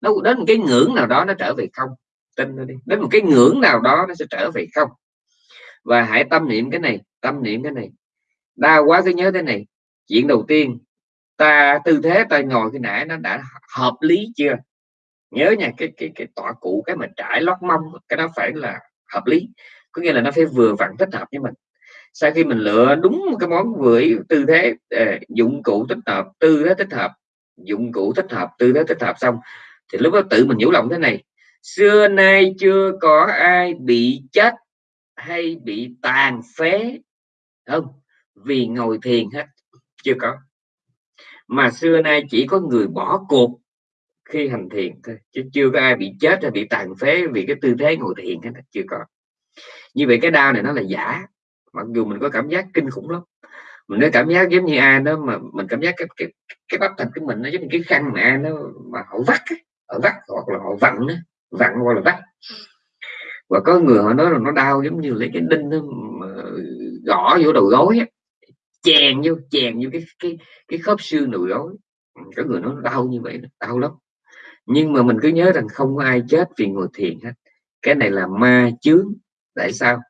Nó, đến một cái ngưỡng nào đó nó trở về không tin nó đi. Đến một cái ngưỡng nào đó nó sẽ trở về không? Và hãy tâm niệm cái này, tâm niệm cái này. Đau quá cứ nhớ thế này. Chuyện đầu tiên, ta, tư thế ta ngồi cái nãy nó đã hợp lý chưa? Nhớ nha, cái cái cái tọa cụ, cái mình trải lót mông, cái đó phải là hợp lý. Có nghĩa là nó phải vừa vặn thích hợp với mình. Sau khi mình lựa đúng cái món vừa tư thế ờ, dụng cụ thích hợp, tư thế thích hợp, dụng cụ thích hợp, tư thế thích hợp xong, thì lúc đó tự mình nhủ lòng thế này xưa nay chưa có ai bị chết hay bị tàn phế. Không vì ngồi thiền hết chưa có. Mà xưa nay chỉ có người bỏ cuộc khi hành thiền thôi chứ chưa có ai bị chết hay bị tàn phế vì cái tư thế ngồi thiền hết chưa có. Như vậy cái đau này nó là giả mặc dù mình có cảm giác kinh khủng lắm. Mình nó cảm giác giống như ai đó mà mình cảm giác cái cái, cái bắp thịt của mình nó giống như cái khăn mà ai nó mà họ vắt họ vắt hoặc là họ vặn đó, vặn qua là vắt. Và có người họ nói là nó đau giống như lấy cái đinh nó gõ vô đầu gối á, chèn vô chèn vô cái cái cái khớp xương đầu gối. Ừ, có người nó đau như vậy đau lắm. Nhưng mà mình cứ nhớ rằng không có ai chết vì ngồi thiền hết. Cái này là ma chướng. Tại sao?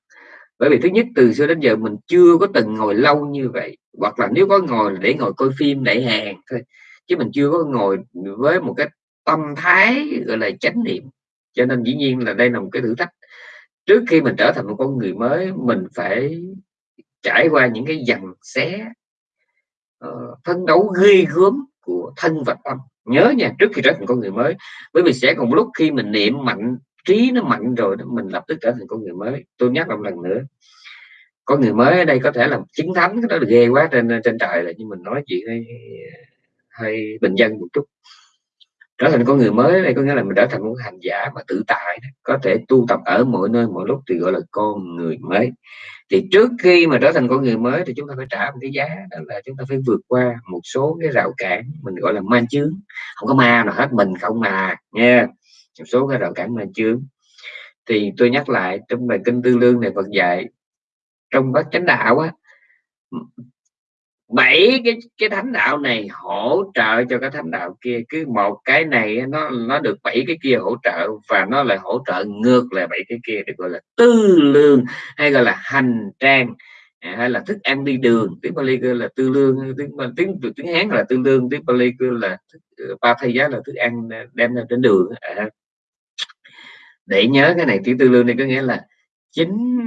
Bởi vì thứ nhất, từ xưa đến giờ mình chưa có từng ngồi lâu như vậy. Hoặc là nếu có ngồi để ngồi coi phim để hàng thôi. Chứ mình chưa có ngồi với một cái tâm thái, gọi là chánh niệm cho nên dĩ nhiên là đây là một cái thử thách. Trước khi mình trở thành một con người mới mình phải trải qua những cái dằn xé uh, phấn đấu ghê gớm của thân và tâm. Nhớ nha trước khi trở thành con người mới bởi vì sẽ còn lúc khi mình niệm mạnh trí nó mạnh rồi đó mình lập tức trở thành con người mới. Tôi nhắc một lần nữa con người mới ở đây có thể là chính thánh cái đó là ghê quá trên trên trời là nhưng mình nói chuyện hay, ờ, hay bình dân một chút trở thành con người mới đây, có nghĩa là mình trở thành một hành giả mà tự tại có thể tu tập ở mọi nơi, mọi lúc thì gọi là con người mới. Thì trước khi mà trở thành con người mới thì chúng ta phải trả một cái giá, đó là chúng ta phải vượt qua một số cái rào cản, mình gọi là ma chướng. Không có ma nào hết, mình không mà, nha. Một số cái rào cản ma chướng. Thì tôi nhắc lại, trong bài kinh tư lương này Phật dạy, trong bát chánh đạo á bảy cái cái thánh đạo này hỗ trợ cho cái thánh đạo kia cứ một cái này nó nó được bảy cái kia hỗ trợ và nó lại hỗ trợ ngược lại bảy cái kia được gọi là tư lương hay gọi là hành trang à, hay là thức ăn đi đường tiếng Bali kêu là tư lương, tiếng tiếng tiếng Hán là tư lương, tiếng Bali kêu là ba thay giá là thức ăn đem ra trên đường à. để nhớ cái này tiếng tư lương này có nghĩa là chính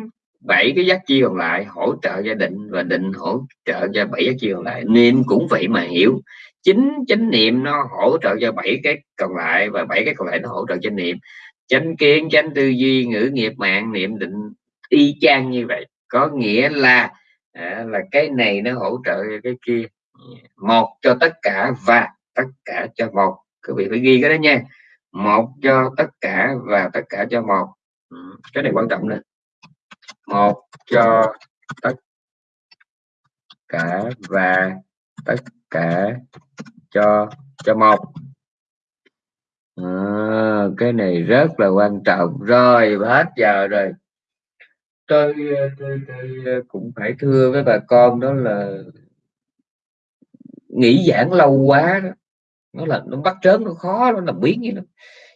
bảy cái giác chi còn lại hỗ trợ gia định và định hỗ trợ cho bảy giác chi còn lại. Niệm cũng vậy mà hiểu. Chính chánh niệm nó hỗ trợ cho bảy cái còn lại và bảy cái còn lại nó hỗ trợ cho niệm. Chánh kiến chánh tư duy ngữ nghiệp mạng niệm định y chang như vậy. Có nghĩa là à, là cái này nó hỗ trợ cái kia. Một cho tất cả và tất cả cho một. Các vị phải ghi cái đó nha. Một cho tất cả và tất cả cho một. Ừ, cái này quan trọng nữa một cho tất cả và tất cả cho cho một. À, cái này rất là quan trọng. Rồi hết giờ rồi. Tôi, tôi, tôi cũng phải thưa với bà con đó là nghỉ giảng lâu quá đó. Nó là nó bắt trớn nó khó nó làm biến vậy đó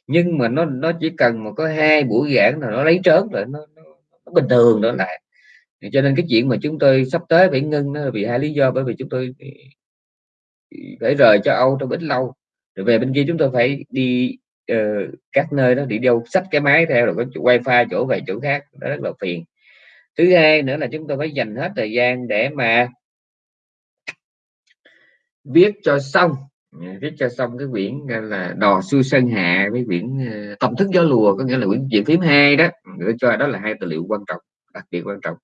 nhưng mà nó nó chỉ cần mà có hai buổi giảng là nó lấy trớn rồi nó bình thường nữa lại cho nên cái chuyện mà chúng tôi sắp tới phải ngưng nó vì hai lý do bởi vì chúng tôi ừ, ừ, phải rời cho Âu trong ít lâu. Rồi về bên kia chúng tôi phải đi uh, các nơi đó đi đâu sách cái máy theo rồi có wifi chỗ về chỗ khác đó rất là phiền. Thứ hai nữa là chúng tôi phải dành hết thời gian để mà viết cho xong Dạ, viết cho xong cái quyển là đò xuôi sơn hạ với quyển ờ, tâm thức gió lùa, có nghĩa là quyển chuyện phím hai đó. Gửi cho đó là hai tài liệu quan trọng, đặc biệt quan trọng.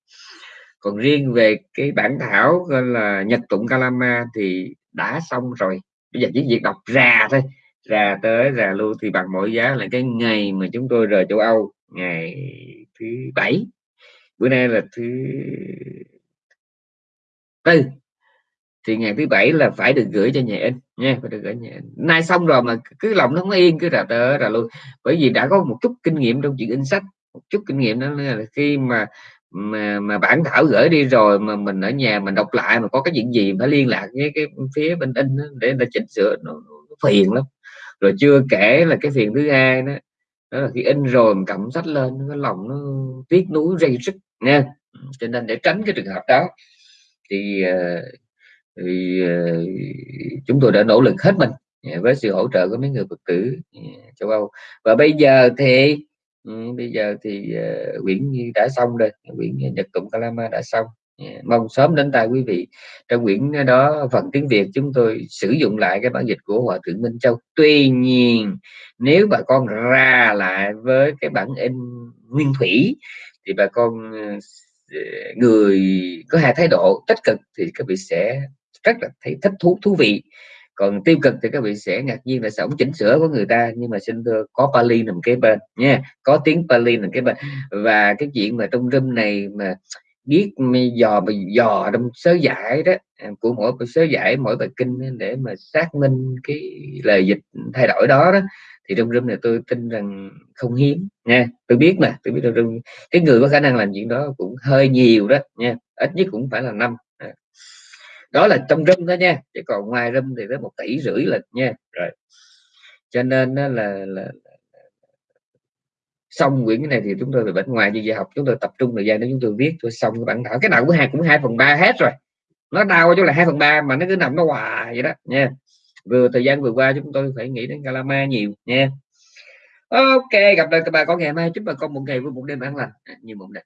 Còn riêng về cái bản thảo gọi là nhật tụng kalama thì đã xong rồi. Bây giờ chỉ việc đọc ra thôi. Ra tới, ra luôn thì bằng mọi giá là cái ngày mà chúng tôi rời châu Âu, ngày thứ bảy. Bữa nay là thứ tư thì ngày thứ bảy là phải được gửi cho nhà in nha phải được gửi nhà in. nay xong rồi mà cứ lòng nó không yên cứ rà tờ rà luôn bởi vì đã có một chút kinh nghiệm trong chuyện in sách một chút kinh nghiệm đó là khi mà mà mà bản thảo gửi đi rồi mà mình ở nhà mình đọc lại mà có cái chuyện gì phải liên lạc với cái phía bên in đó, để người chỉnh sửa nó, nó phiền lắm. Rồi chưa kể là cái phiền thứ hai đó đó là khi in rồi mình cầm sách lên cái lòng nó tiếc nuối dây sức nha. Cho nên để tránh cái trường hợp đó thì uh, thì ờ, chúng tôi đã nỗ lực hết mình dạ, với sự hỗ trợ của mấy người phật tử dạ, châu âu. Và bây giờ thì ừ, bây giờ thì ờ, quyển đã xong rồi, quyển nhật tụng kalama đã xong dạ. mong sớm đến tay quý vị. Trong quyển đó, phần tiếng việt chúng tôi sử dụng lại cái bản dịch của hòa thượng minh châu. Tuy nhiên, nếu bà con ra lại với cái bản in nguyên thủy, thì bà con ờ, người có hai thái độ tích cực thì các vị sẽ rất là thấy thích thú thú vị. Còn tiêu cực thì các vị sẽ ngạc nhiên là sống chỉnh sửa của người ta, nhưng mà xin thưa, có Pali nằm kế bên nha, có tiếng Pali nằm kế bên. Và cái chuyện mà trong room này mà biết dò mà dò trong sớ giải đó à, của mỗi sớ giải, mỗi bài kinh để mà xác minh cái lời dịch thay đổi đó đó, thì trong room này tôi tin rằng không hiếm nha. Tôi biết mà, tôi biết trong cái người có khả năng làm chuyện đó cũng hơi nhiều đó nha, ít nhất cũng phải là năm. À đó là trong room đó nha chứ còn ngoài room thì tới một tỷ rưỡi lịch nha. Rồi. Cho nên là, là, là xong quyển cái này thì chúng tôi về bên ngoài như giờ học chúng tôi tập trung thời gian để chúng tôi viết cho xong cái bản thảo. Cái nào cũng hai cũng hai phần ba hết rồi. Nó đau chỗ là hai phần ba mà nó cứ nằm nó hoài vậy đó nha. Vừa thời gian vừa qua chúng tôi phải nghĩ đến Calama nhiều nha. Ok gặp lại các bà con ngày mai. Chúc bà con một ngày vui một đêm an lành. Như một đêm